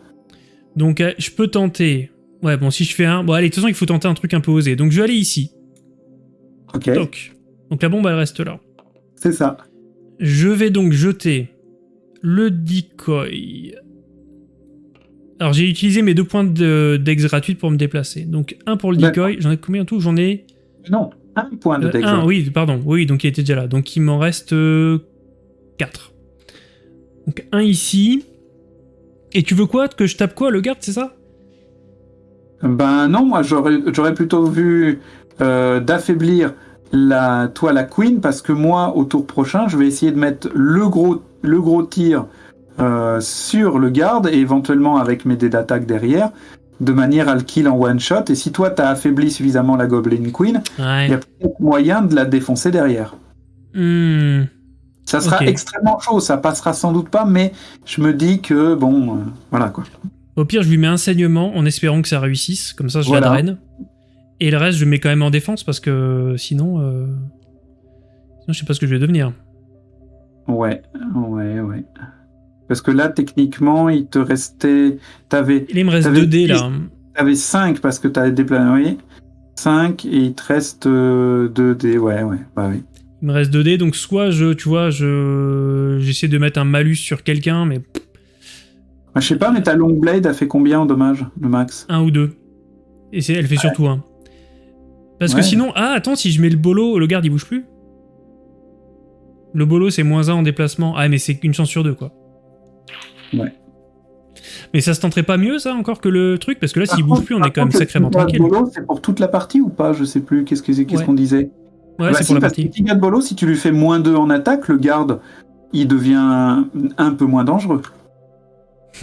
Donc euh, je peux tenter. Ouais, bon, si je fais un... Bon, allez, de toute façon, il faut tenter un truc un peu osé. Donc je vais aller ici. Ok, Toc. Donc la bombe, elle reste là. c'est ça. Je vais donc jeter le decoy. Alors j'ai utilisé mes deux points de- d'ex gratuites pour me déplacer. Donc un pour le decoy. J'en ai combien en tout? J'en ai... Non, un point de euh, texte. un, oui, pardon. Oui, donc il était déjà là. Donc il m'en reste 4. Donc un ici. Et tu veux quoi? Que je tape quoi Le garde, c'est ça? Ben non, moi j'aurais j'aurais plutôt vu euh, d'affaiblir la toi la queen parce que moi au tour prochain je vais essayer de mettre le gros le gros tir euh, sur le garde et éventuellement avec mes dés d'attaque derrière de manière à le kill en one shot et si toi t'as affaibli suffisamment la goblin queen Ouais. il y a peut-être moyen de la défoncer derrière. Hmm. Ça sera extrêmement chaud, ça passera sans doute pas mais je me dis que bon euh, voilà quoi. Au pire, je lui mets un saignement en espérant que ça réussisse. Comme ça, je Voilà. la draine. Et le reste, je le mets quand même en défense parce que sinon, euh... sinon je sais pas ce que je vais devenir. Ouais, ouais, ouais. Parce que là, techniquement, il te restait. T'avais. Il me reste T'avais 2 dés là. T'avais 5 parce que t'as déployé. 5 et il te reste 2 dés. Ouais, ouais, bah oui. Il me reste 2 dés, donc soit je, tu vois, je j'essaie de mettre un malus sur quelqu'un, mais Ah, je sais pas, mais ta long blade a fait combien en dommage, le max? Un ou deux. Et c'est, elle fait surtout un. Parce que sinon, ah attends, si je mets le bolo, le garde il bouge plus? Le bolo c'est moins 1 en déplacement. Ah mais c'est une chance sur deux quoi. Ouais. Mais ça se tenterait pas mieux ça encore que le truc? Parce que là s'il bouge plus on est quand même sacrément tranquille. Bolo, C'est pour toute la partie ou pas? Je sais plus. Qu'est-ce que- qu'est-ce Ouais. qu'on disait? Ouais, Bah c'est si, pour la parce que partie. petit gars de Bolo, si tu lui fais moins 2 en attaque, le garde, il devient un peu moins dangereux.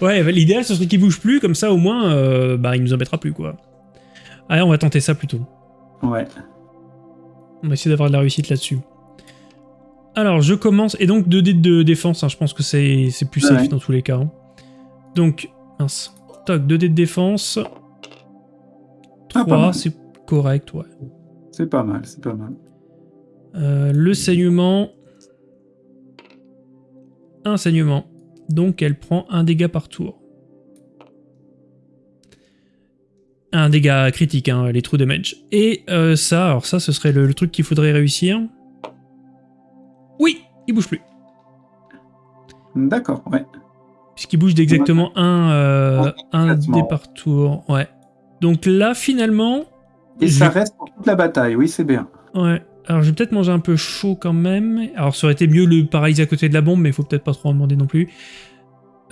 Ouais, bah, l'idéal ce serait qu'il bouge plus comme ça au moins euh, bah il nous embêtera plus quoi. Allez, on va tenter ça plutôt. Ouais. On va essayer d'avoir de la réussite là-dessus. Alors, je commence. Et donc, 2 dés de défense, hein, je pense que c'est plus safe Ouais. dans tous les cas. hein. Donc, mince. Toc, 2 dés de défense. Ah, pas 3, mal. c'est correct, ouais. C'est pas mal, c'est pas mal. Euh, le saignement. Un saignement. Donc, elle prend un dégât par tour. Un dégât critique, hein, les true damage. Et euh, ça, alors ça, ce serait le, le truc qu'il faudrait réussir. Il bouge plus. D'accord, ouais. Puisqu'il bouge d'exactement un, euh, un complètement. dé par tour. Ouais. Donc là, finalement. Et ça reste pour toute la bataille, oui, c'est bien. Ouais. Alors, je vais peut-être manger un peu chaud quand même. Alors, ça aurait été mieux le paralyser à côté de la bombe, mais il faut peut-être pas trop en demander non plus.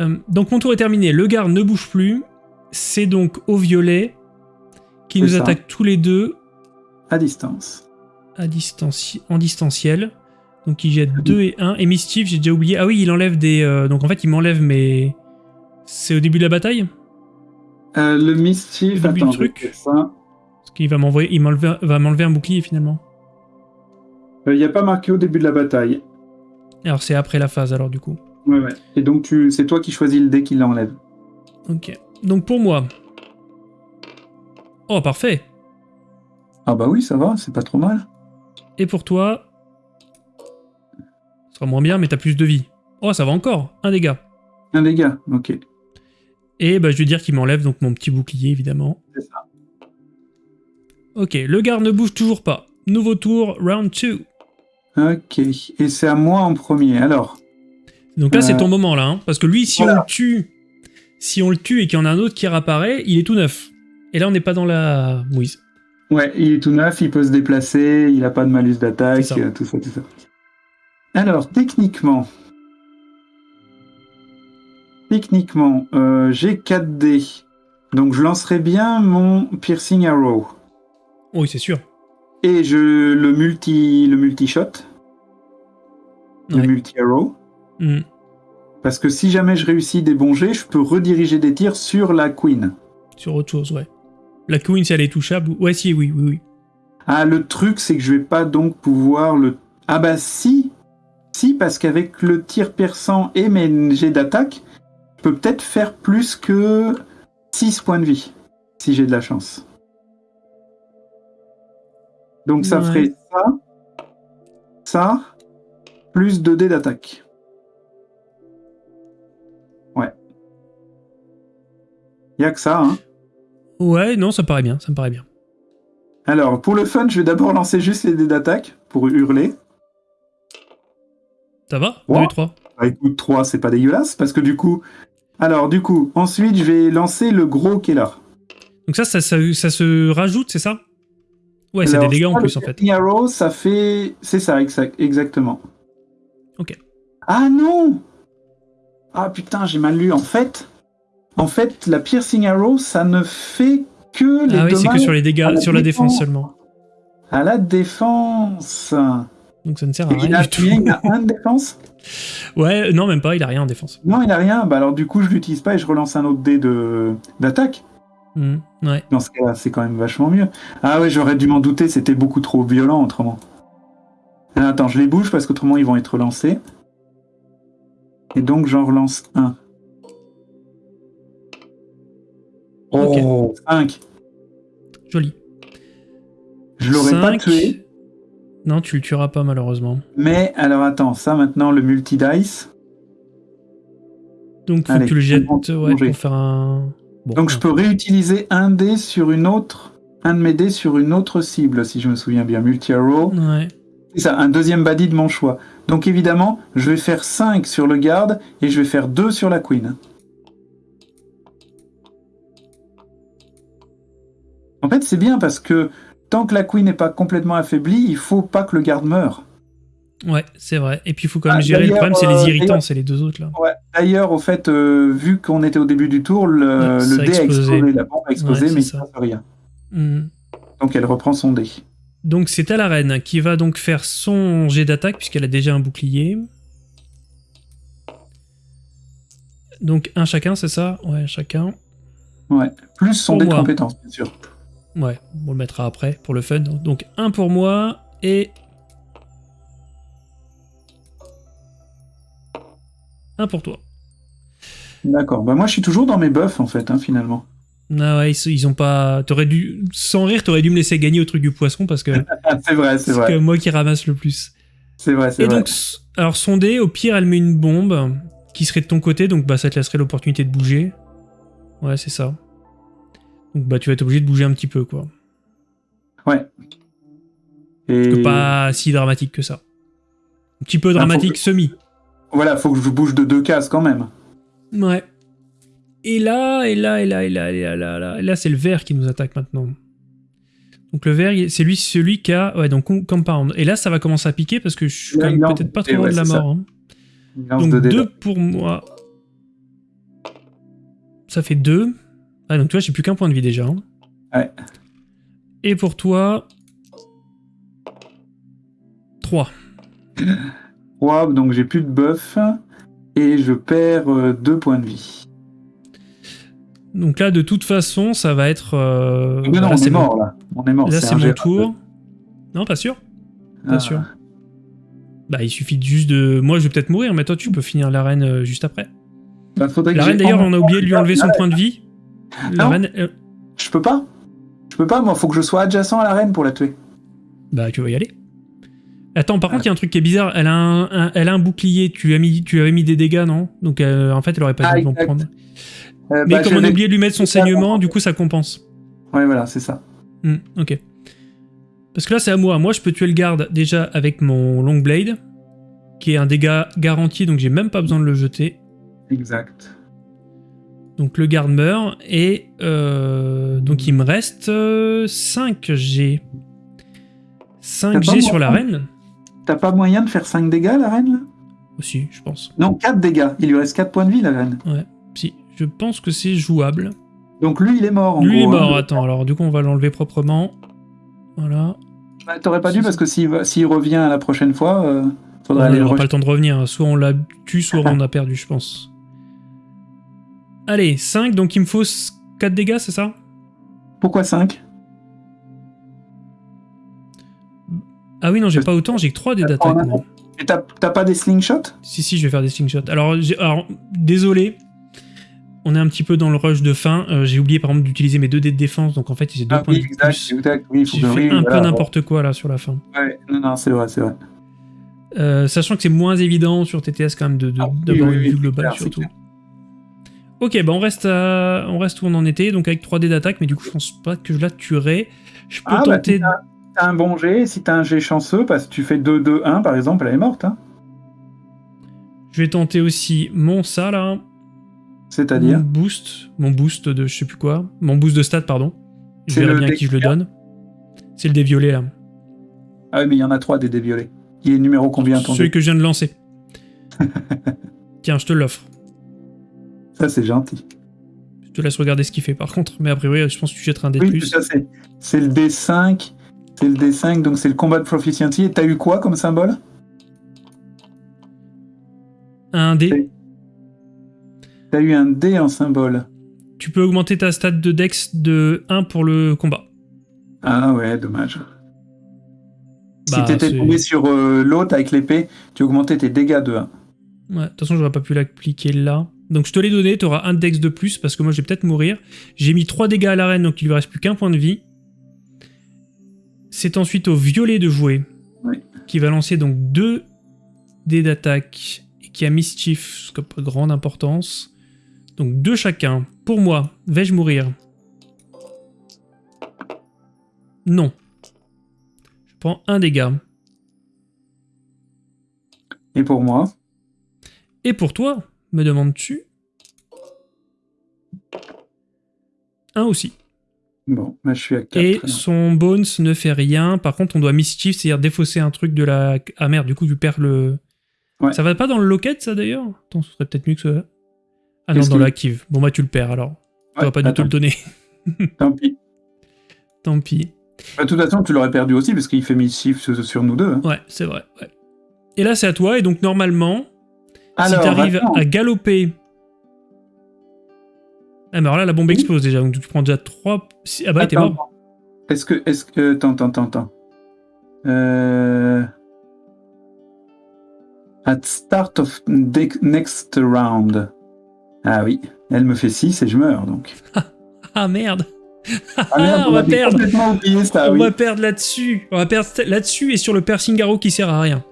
Euh, donc, mon tour est terminé. Le garde ne bouge plus. C'est donc au violet qui nous ça. attaque tous les deux À distance. à distanci- en distanciel. Donc, il jette 2 et 1. Et Mischief, j'ai déjà oublié. Ah oui, il enlève des. euh, donc, en fait, il m'enlève mes. C'est au début de la bataille? Euh, le mischief, attends, du truc. ça. Parce qu'il va m'envoyer, il m'enlever- va m'enlever un bouclier finalement. Il n'y a pas marqué au début de la bataille. Alors c'est après la phase alors du coup. Ouais, ouais. Et donc, tu... c'est toi qui choisis le dé qui l'enlève. Ok. Donc pour moi. Oh parfait. Ah bah oui, ça va, c'est pas trop mal. Et pour toi. Sera moins bien mais t'as plus de vie. Oh ça va encore. Un dégât. Un dégât, ok. Et bah je vais dire qu'il m'enlève donc mon petit bouclier évidemment. C'est ça. Ok. Le garde ne bouge toujours pas. Nouveau tour, round 2. Ok. Et c'est à moi en premier. Alors, Donc là c'est Euh, ton moment là. hein, parce que lui si on le tue. Si on le tue et qu'il y en a un autre qui réapparaît, il est tout neuf. Et là on n'est pas dans la mouise. ouais, il est tout neuf, il peut se déplacer, il n'a pas de malus d'attaque, euh, tout ça, tout ça. Alors, techniquement, techniquement, euh, j'ai 4 dés. Donc, je lancerai bien mon piercing arrow. Oui c'est sûr. Et je le multi le multi shot, le multi arrow. Hmm. Parce que si jamais je réussis des bons jets, je peux rediriger des tirs sur la queen. Sur autre chose, ouais. La queen, si elle est touchable. Ouais, si, oui, oui, oui. Ah, le truc, c'est que je vais pas donc pouvoir le. Ah bah si, si parce qu'avec le tir perçant et mes jets d'attaque, je peux peut-être faire plus que 6 points de vie si j'ai de la chance. Donc ça Ouais. ferait ça, ça, plus 2 dés d'attaque. Ouais. Y a que ça, hein. Ouais, non, ça me paraît bien, ça me paraît bien. Alors, pour le fun, je vais d'abord lancer juste les dés d'attaque pour hurler. Ça va Ouais. 2 et 3. Bah écoute, 3, c'est pas dégueulasse, parce que du coup... Alors, du coup, ensuite, je vais lancer le gros qui est là. Donc ça, ça, ça, ça se rajoute, c'est ça? Ouais, c'est des dégâts en plus, en fait. Arrow, ça fait... C'est ça, exact- exactement. Ok. Ah non Ah putain, j'ai mal lu. En fait, en fait, la Piercing Arrow, ça ne fait que les Ah oui, c'est que sur les dégâts, sur la défense. seulement. à la défense. Donc ça ne sert à Et il rien a du tout. Il a un de défense Ouais, non, même pas, il a rien en défense. Non, il a rien. Bah alors du coup, je l'utilise pas et je relance un autre dé de d'attaque. Hmm, Ouais. Dans ce cas-là, c'est quand même vachement mieux. Ah ouais, j'aurais dû m'en douter, c'était beaucoup trop violent autrement. Ah, attends, je les bouge parce qu'autrement ils vont être relancés. Et donc j'en relance un. Oh, 5. Joli. Je l'aurais pas tué. Non, tu le tueras pas malheureusement. Mais alors attends, ça maintenant, le multi-dice. Donc faut Allez, que tu le jettes ouais, manger. pour faire un... Bon, Donc je peux réutiliser un dé sur une autre, un de mes dés sur une autre cible, si je me souviens bien. Multi-arrow. Ouais. C'est ça, un deuxième body de mon choix. Donc évidemment, je vais faire 5 sur le garde et je vais faire 2 sur la queen. En fait, c'est bien parce que tant que la queen n'est pas complètement affaiblie, il faut pas que le garde meure. Ouais, c'est vrai. Et puis il faut quand même Ah, gérer. Le problème, c'est euh, les irritants, d'ailleurs- c'est les deux autres là. Ouais. D'ailleurs, au fait, euh, vu qu'on était au début du tour, le, Ouais, dé a explosé. explosé, la bombe a explosé, Ouais, mais il ça. ne rien. Hmm. Donc elle reprend son dé. Donc c'est à la reine qui va donc faire son jet d'attaque puisqu'elle a déjà un bouclier. Donc un chacun, c'est ça? Ouais, chacun. Ouais. Plus son Pour dé de compétence, bien sûr. Ouais, on le mettra après pour le fun. Donc un pour moi et... Un pour toi. D'accord. Bah moi, je suis toujours dans mes buffs, en fait, hein, finalement. Ah ouais, ils, ils ont pas... T'aurais dû... Sans rire, t'aurais dû me laisser gagner au truc du poisson parce que Ah, c'est vrai, c'est c'est vrai. même moi qui ramasse le plus. C'est vrai, c'est Et vrai. donc, s- alors son dé, au pire, elle met une bombe qui serait de ton côté, donc bah ça te laisserait l'opportunité de bouger. Ouais, c'est ça. Donc bah tu vas être obligé de bouger un petit peu, quoi. Ouais. Et Que Pas si dramatique que ça. Un petit peu faut dramatique, que- semi. voilà, faut que je bouge de deux cases quand même. Ouais. Et là, et là, et là, et là, et là, et là, et là, et là, c'est le vert qui nous attaque maintenant. Donc le vert, c'est lui, celui qui a, ouais, donc com- compound. Et là, ça va commencer à piquer parce que je suis peut-être pas trop loin dés, de la ouais, mort. hein. Donc deux dés. 2 pour moi. Ça fait 2. Ah, donc toi, j'ai plus qu'un point de vie déjà. hein. Ouais. Et pour toi. 3. Trois, donc j'ai plus de buff. Et je perds euh, deux points de vie. Donc là, de toute façon, ça va être. euh, Mais non, là, on c'est est mon- mort là. On est mort. Là, c'est mon tour. Non, pas sûr. Pas Ah. sûr. Bah, il suffit juste de. Moi, je vais peut-être mourir, mais toi, tu peux finir l'arène euh, juste après. Bah, La reine, d'ailleurs, on a oublié de lui enlever son point de vie. La Non. reine. euh, Je peux pas. Je peux pas, moi, faut que je sois adjacent à la reine pour la tuer. Bah, tu vas y aller. Attends, par contre, il y a un truc qui est bizarre. Elle a un, un- elle a un bouclier. Tu lui as mis, tu lui avais mis des dégâts, non? Donc, euh, en fait, elle aurait pas Ah, dû en prendre. Euh, Mais bah, comme on a oublié de lui mettre son saignement, du coup, ça compense. Ouais, voilà, c'est ça. Hmm, ok. Parce que là, c'est à moi. Moi, je peux tuer le garde déjà avec mon long blade, qui est un dégât garanti, donc j'ai même pas besoin de le jeter. Exact. Donc le garde meurt, et euh, donc il me reste 5 G. 5 T'as G pas sur la reine T'as pas moyen de faire 5 dégâts, la reine, là? Aussi, je pense. Non, 4 dégâts. Il lui reste 4 points de vie, la reine. Si, je pense que c'est jouable. Donc lui, il est mort, en Lui il est gros, hein. mort, attends, alors du coup on va l'enlever proprement. Voilà. Bah, T'aurais pas dû, parce que s'il revient la prochaine fois, euh, faudrait on aller le n'aura pas le temps de revenir, hein. soit on l'a tue, soit on a perdu, je pense. Allez, 5, donc il me faut 4 dégâts, c'est ça? Pourquoi 5 Ah oui, non, j'ai pas autant, j'ai que 3 dés d'attaque. Et t'as pas des slingshots? Si, si, je vais faire des slingshots. Alors, désolé, on est un petit peu dans le rush de fin. Euh, j'ai oublié par exemple d'utiliser mes 2 dés de défense, donc en fait, j'ai 2 Ah points oui, de exact, plus. exact. Oui, J'ai fait un peu n'importe quoi là sur la fin. Ouais, non, non, c'est vrai, c'est vrai. Euh, sachant que c'est moins évident sur TTS quand même de- de- Ah oui, d'avoir oui, une vue globale surtout. clair. Ok, bah on reste, à- on reste où on en était, donc avec 3 dés d'attaque, mais du coup je pense pas que je la tuerai. Je peux Ah, bah, tenter... si t'as un bon jet, si t'as un jet chanceux, parce que tu fais 2-2-1 par exemple, elle est morte. Hein. Je vais tenter aussi mon ça là, mon C'est-à-dire boost, mon boost de je sais plus quoi, mon boost de stat pardon. Je verrai bien qui je le donne. C'est le dé violet là. Ah oui, mais il y en a 3 des déviolés. Il est numéro combien ton Celui que je viens de lancer. Tiens, je te l'offre. Ça, c'est gentil. Je te laisse regarder ce qu'il fait par contre, mais a priori je pense que tu jetteras un dé de Oui, plus. ça, c'est c'est le D5. C'est le D5, donc c'est le combat de proficiency. Et t'as eu quoi comme symbole? Un dé. C'est- T'as eu un D en symbole. Tu peux augmenter ta stat de dex de 1 pour le combat. Ah ouais, dommage. Bah, si t'étais c'est- tombé sur euh, l'autre avec l'épée, tu augmentais tes dégâts de 1. Ouais, de toute façon, j'aurais pas pu l'appliquer là. Donc je te l'ai donné, tu auras un dex de plus parce que moi je vais peut-être mourir. J'ai mis 3 dégâts à la reine, donc il lui reste plus qu'un point de vie. C'est ensuite au violet de jouer. Oui. qui va lancer donc deux dés d'attaque et qui a Mischief, ce qui n'a pas grande importance. Donc deux chacun. Pour moi, vais-je mourir? Non. Je prends un dégât. Et pour moi? Et pour toi, me demandes-tu? Un aussi. Bon, bah, je suis à 4. Et son Bones ne fait rien. Par contre, on doit mischief, c'est-à-dire défausser un truc de la. Ah merde, du coup, tu perds le. Ouais. Ça va pas dans le locket, ça d'ailleurs? Attends, ce serait peut-être mieux que ça. Ah non, dans l'active. Bon, bah, tu le perds alors. On Ouais, va pas du tout le donner. Tant pis. Tant pis. Bah, de toute façon, tu l'aurais perdu aussi parce qu'il fait mischief sur, sur nous deux. hein. Ouais, c'est vrai. ouais. Et là, c'est à toi. Et donc, normalement, Alors, si t'arrives attends. à galoper. Ah, mais alors là, la bombe explose déjà. Donc, tu prends déjà 3. Ah bah, t'es mort. Est-ce que. Est-ce que. Attends, attends, attends, attends. Euh... At start of next round. Ah oui, elle me fait 6 et je meurs donc. Ah merde. Ah merde, on va perdre. complètement oublié ça, on Ah oui. va perdre là-dessus. On va perdre là-dessus et sur le piercing arrow qui sert à rien.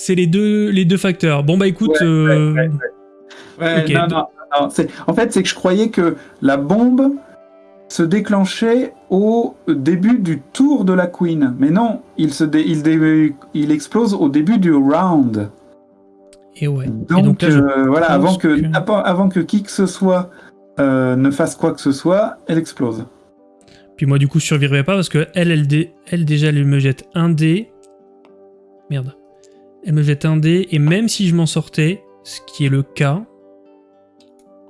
C'est les deux, les deux facteurs. Bon bah écoute, Ouais, euh, ouais, Ouais, Ok, non, donc- non, non, c'est- En fait, c'est que je croyais que la bombe se déclenchait au début du tour de la Queen. Mais non, il, se dé- il, dé- il explose au début du round. et ouais. Donc, et donc là, je euh, voilà, avant que, avant que qui que ce soit euh, ne fasse quoi que ce soit, elle explose. Puis moi, du coup, je survivrai pas parce que elle, elle, dé- elle déjà, elle me jette un dé. Merde. Elle me jette un dé et même si je m'en sortais, ce qui est le cas.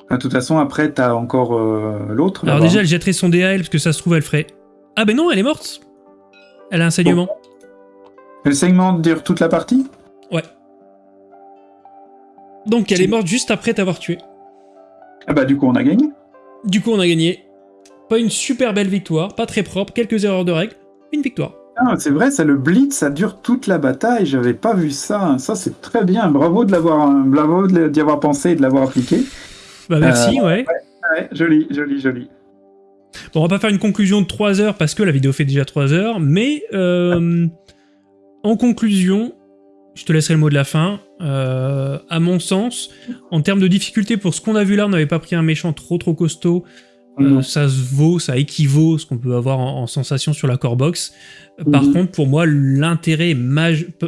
Ah, De toute façon, après, t'as encore euh, l'autre. Alors déjà, elle jetterait son dé à elle parce que ça se trouve, elle ferait. Ah ben non, elle est morte. Elle a un saignement. Le segment dure toute la partie? Ouais. Donc elle est morte juste après t'avoir tué. Ah bah, du coup, on a gagné. Du coup, on a gagné. Pas une super belle victoire, pas très propre, quelques erreurs de règles, une victoire. Ah, c'est vrai, ça le blitz, ça dure toute la bataille. J'avais pas vu ça. Ça, c'est très bien. Bravo de l'avoir, bravo de d'y avoir pensé et de l'avoir appliqué. Bah merci, ouais. Ouais, joli, joli, joli. Bon, on va pas faire une conclusion de 3 heures parce que la vidéo fait déjà 3 heures, mais euh, en conclusion, je te laisserai le mot de la fin. Euh, à mon sens, en termes de difficulté pour ce qu'on a vu là, on n'avait pas pris un méchant trop trop costaud. Euh, ça se vaut, ça équivaut ce qu'on peut avoir en, en sensation sur la core box. Par Mhm. contre, pour moi, l'intérêt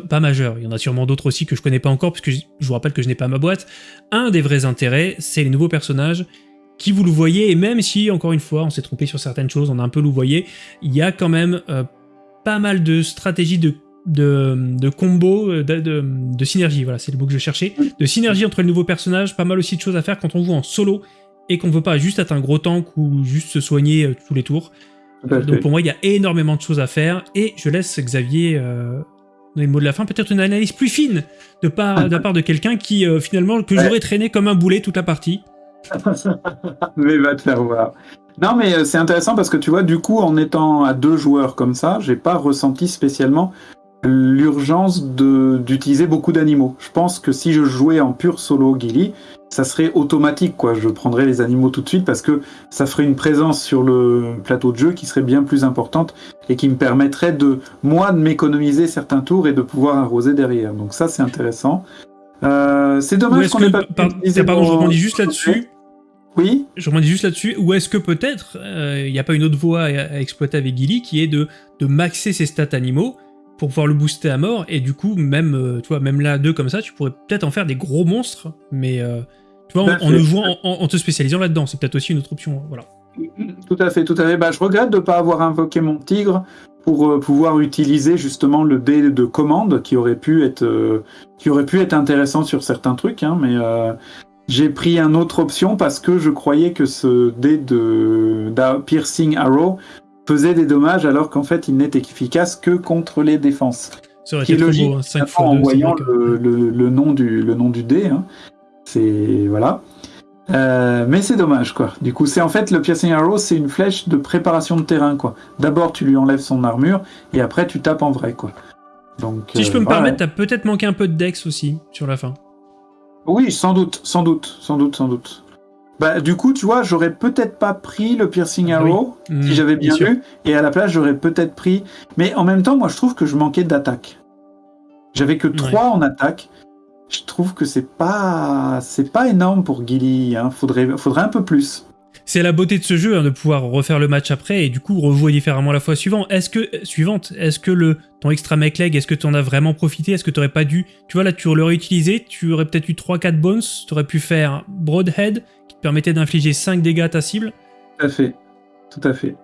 pas majeur. Il y en a sûrement d'autres aussi que je connais pas encore, puisque je je vous rappelle que je n'ai pas ma boîte. Un des vrais intérêts, c'est les nouveaux personnages qui vous le voyez, et même si, encore une fois, on s'est trompé sur certaines choses, on a un peu louvoyé, il y a quand même euh, pas mal de stratégies de, de, de combo, euh, de, de, de synergie, voilà, c'est le mot que je cherchais, de synergie entre les nouveaux personnages, pas mal aussi de choses à faire quand on joue en solo, et qu'on veut pas juste être un gros tank ou juste se soigner euh, tous les tours. Tout. Donc pour moi, il y a énormément de choses à faire, et je laisse Xavier euh, donner le mot de la fin, peut-être une analyse plus fine de, la part de quelqu'un qui, euh, finalement, que Ouais. j'aurais traîné comme un boulet toute la partie. mais va te faire voir. Non, mais c'est intéressant parce que tu vois, du coup, en étant à deux joueurs comme ça, j'ai pas ressenti spécialement l'urgence de- d'utiliser beaucoup d'animaux. Je pense que si je jouais en pur solo Gilly, ça serait automatique, quoi. Je prendrais les animaux tout de suite parce que ça ferait une présence sur le plateau de jeu qui serait bien plus importante et qui me permettrait de, moi, de m'économiser certains tours et de pouvoir arroser derrière. Donc ça, c'est intéressant. Euh, c'est dommage qu'on que, ait pas par- pardon, je rebondis juste là-dessus. Oui. Je rebondis juste là-dessus. Ou est-ce que peut-être euh, il n'y a pas une autre voie à, à exploiter avec Gilly qui est de, de maxer ses stats animaux pour pouvoir le booster à mort et du coup même euh, tu vois même là deux comme ça tu pourrais peut-être en faire des gros monstres mais euh, tu vois en, en fait. le jouant en, en- en te spécialisant là-dedans c'est peut-être aussi une autre option voilà. Tout à fait, tout à fait. Bah, je regrette de ne pas avoir invoqué mon tigre pour euh, pouvoir utiliser justement le dé de commande qui aurait pu être, euh, qui aurait pu être intéressant sur certains trucs, hein, mais j'ai pris une autre option parce que je croyais que ce dé de Piercing Arrow faisait des dommages alors qu'en fait il n'est efficace que contre les défenses. Ça aurait Qui été est trop logique, beau, hein, 5 en fois 2, c'est voyant le, le- le nom du, le nom du dé. hein. C'est voilà. Euh, mais c'est dommage quoi. Du coup, c'est en fait le piercing arrow, c'est une flèche de préparation de terrain quoi. D'abord, tu lui enlèves son armure et après tu tapes en vrai quoi. Donc. Si je peux euh, me voilà. permettre, t'as peut-être manqué un peu de dex aussi sur la fin. Oui, sans doute, sans doute, sans doute, sans doute. Bah, du coup, tu vois, j'aurais peut-être pas pris le piercing Ah oui. arrow Hmm, si j'avais bien sûr. lu, et à la place, j'aurais peut-être pris. Mais en même temps, moi, je trouve que je manquais d'attaque. J'avais que 3 en attaque. Je trouve que c'est pas, c'est pas énorme pour Gilly. Hein. Faudrait, faudrait un peu plus. C'est la beauté de ce jeu hein, de pouvoir refaire le match après et du coup rejouer différemment la fois suivante. Est-ce que suivante, est-ce que le ton extra mech leg, est-ce que tu en as vraiment profité? Est-ce que tu aurais pas dû Tu vois là, tu l'aurais utilisé, tu aurais peut-être eu 3-4 bones, tu aurais pu faire broadhead permettait d'infliger 5 dégâts à ta cible. Tout à fait. Tout à fait.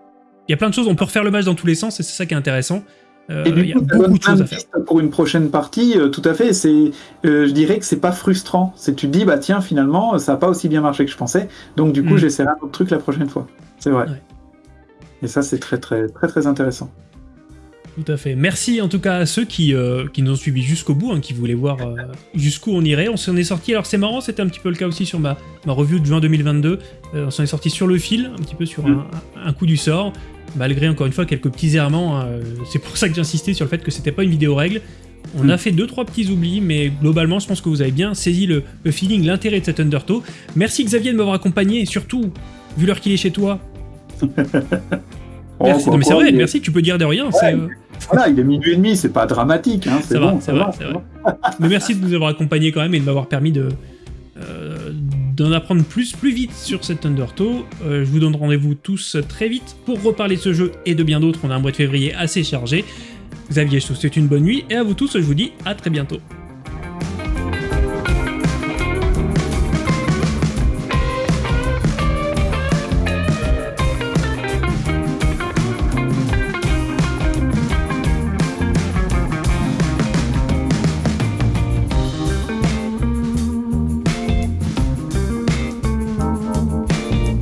Il y a plein de choses, on peut refaire le match dans tous les sens et c'est ça qui est intéressant. Euh, Et du il y a ça beaucoup de choses à faire. pour une prochaine partie. euh, tout à fait. C'est, euh, je dirais que c'est pas frustrant. C'est tu te dis bah tiens finalement ça a pas aussi bien marché que je pensais. Donc du coup Mm. j'essaierai un autre truc la prochaine fois. C'est vrai. Ouais. Et ça c'est très très très très intéressant. Tout à fait. Merci en tout cas à ceux qui, euh, qui nous ont suivis jusqu'au bout, hein, qui voulaient voir euh, jusqu'où on irait. On s'en est sorti, alors c'est marrant, c'était un petit peu le cas aussi sur ma, ma review de juin 2022. Euh, on s'en est sorti sur le fil, un petit peu sur Mm. un, un coup du sort, malgré encore une fois quelques petits errements. hein. c'est pour ça que j'insistais sur le fait que c'était pas une vidéo règle. On Mm. a fait deux trois petits oublis, mais globalement, je pense que vous avez bien saisi le, le feeling, l'intérêt de cet Undertow. Merci Xavier de m'avoir accompagné, et surtout, vu l'heure qu'il est chez toi. Oh, Merci. quoi, Non mais c'est quoi, vrai, il est- merci, tu peux dire de rien. euh, Voilà, il est minuit et demi, c'est pas dramatique. Hein, c'est Ça va, bon, c'est vrai. Mais merci de nous avoir accompagnés quand même et de m'avoir permis de euh, d'en apprendre plus plus vite sur cet Undertow. Euh, je vous donne rendez-vous tous très vite pour reparler de ce jeu et de bien d'autres. On a un mois de février assez chargé. Xavier, je te souhaite une bonne nuit et à vous tous, je vous dis à très bientôt.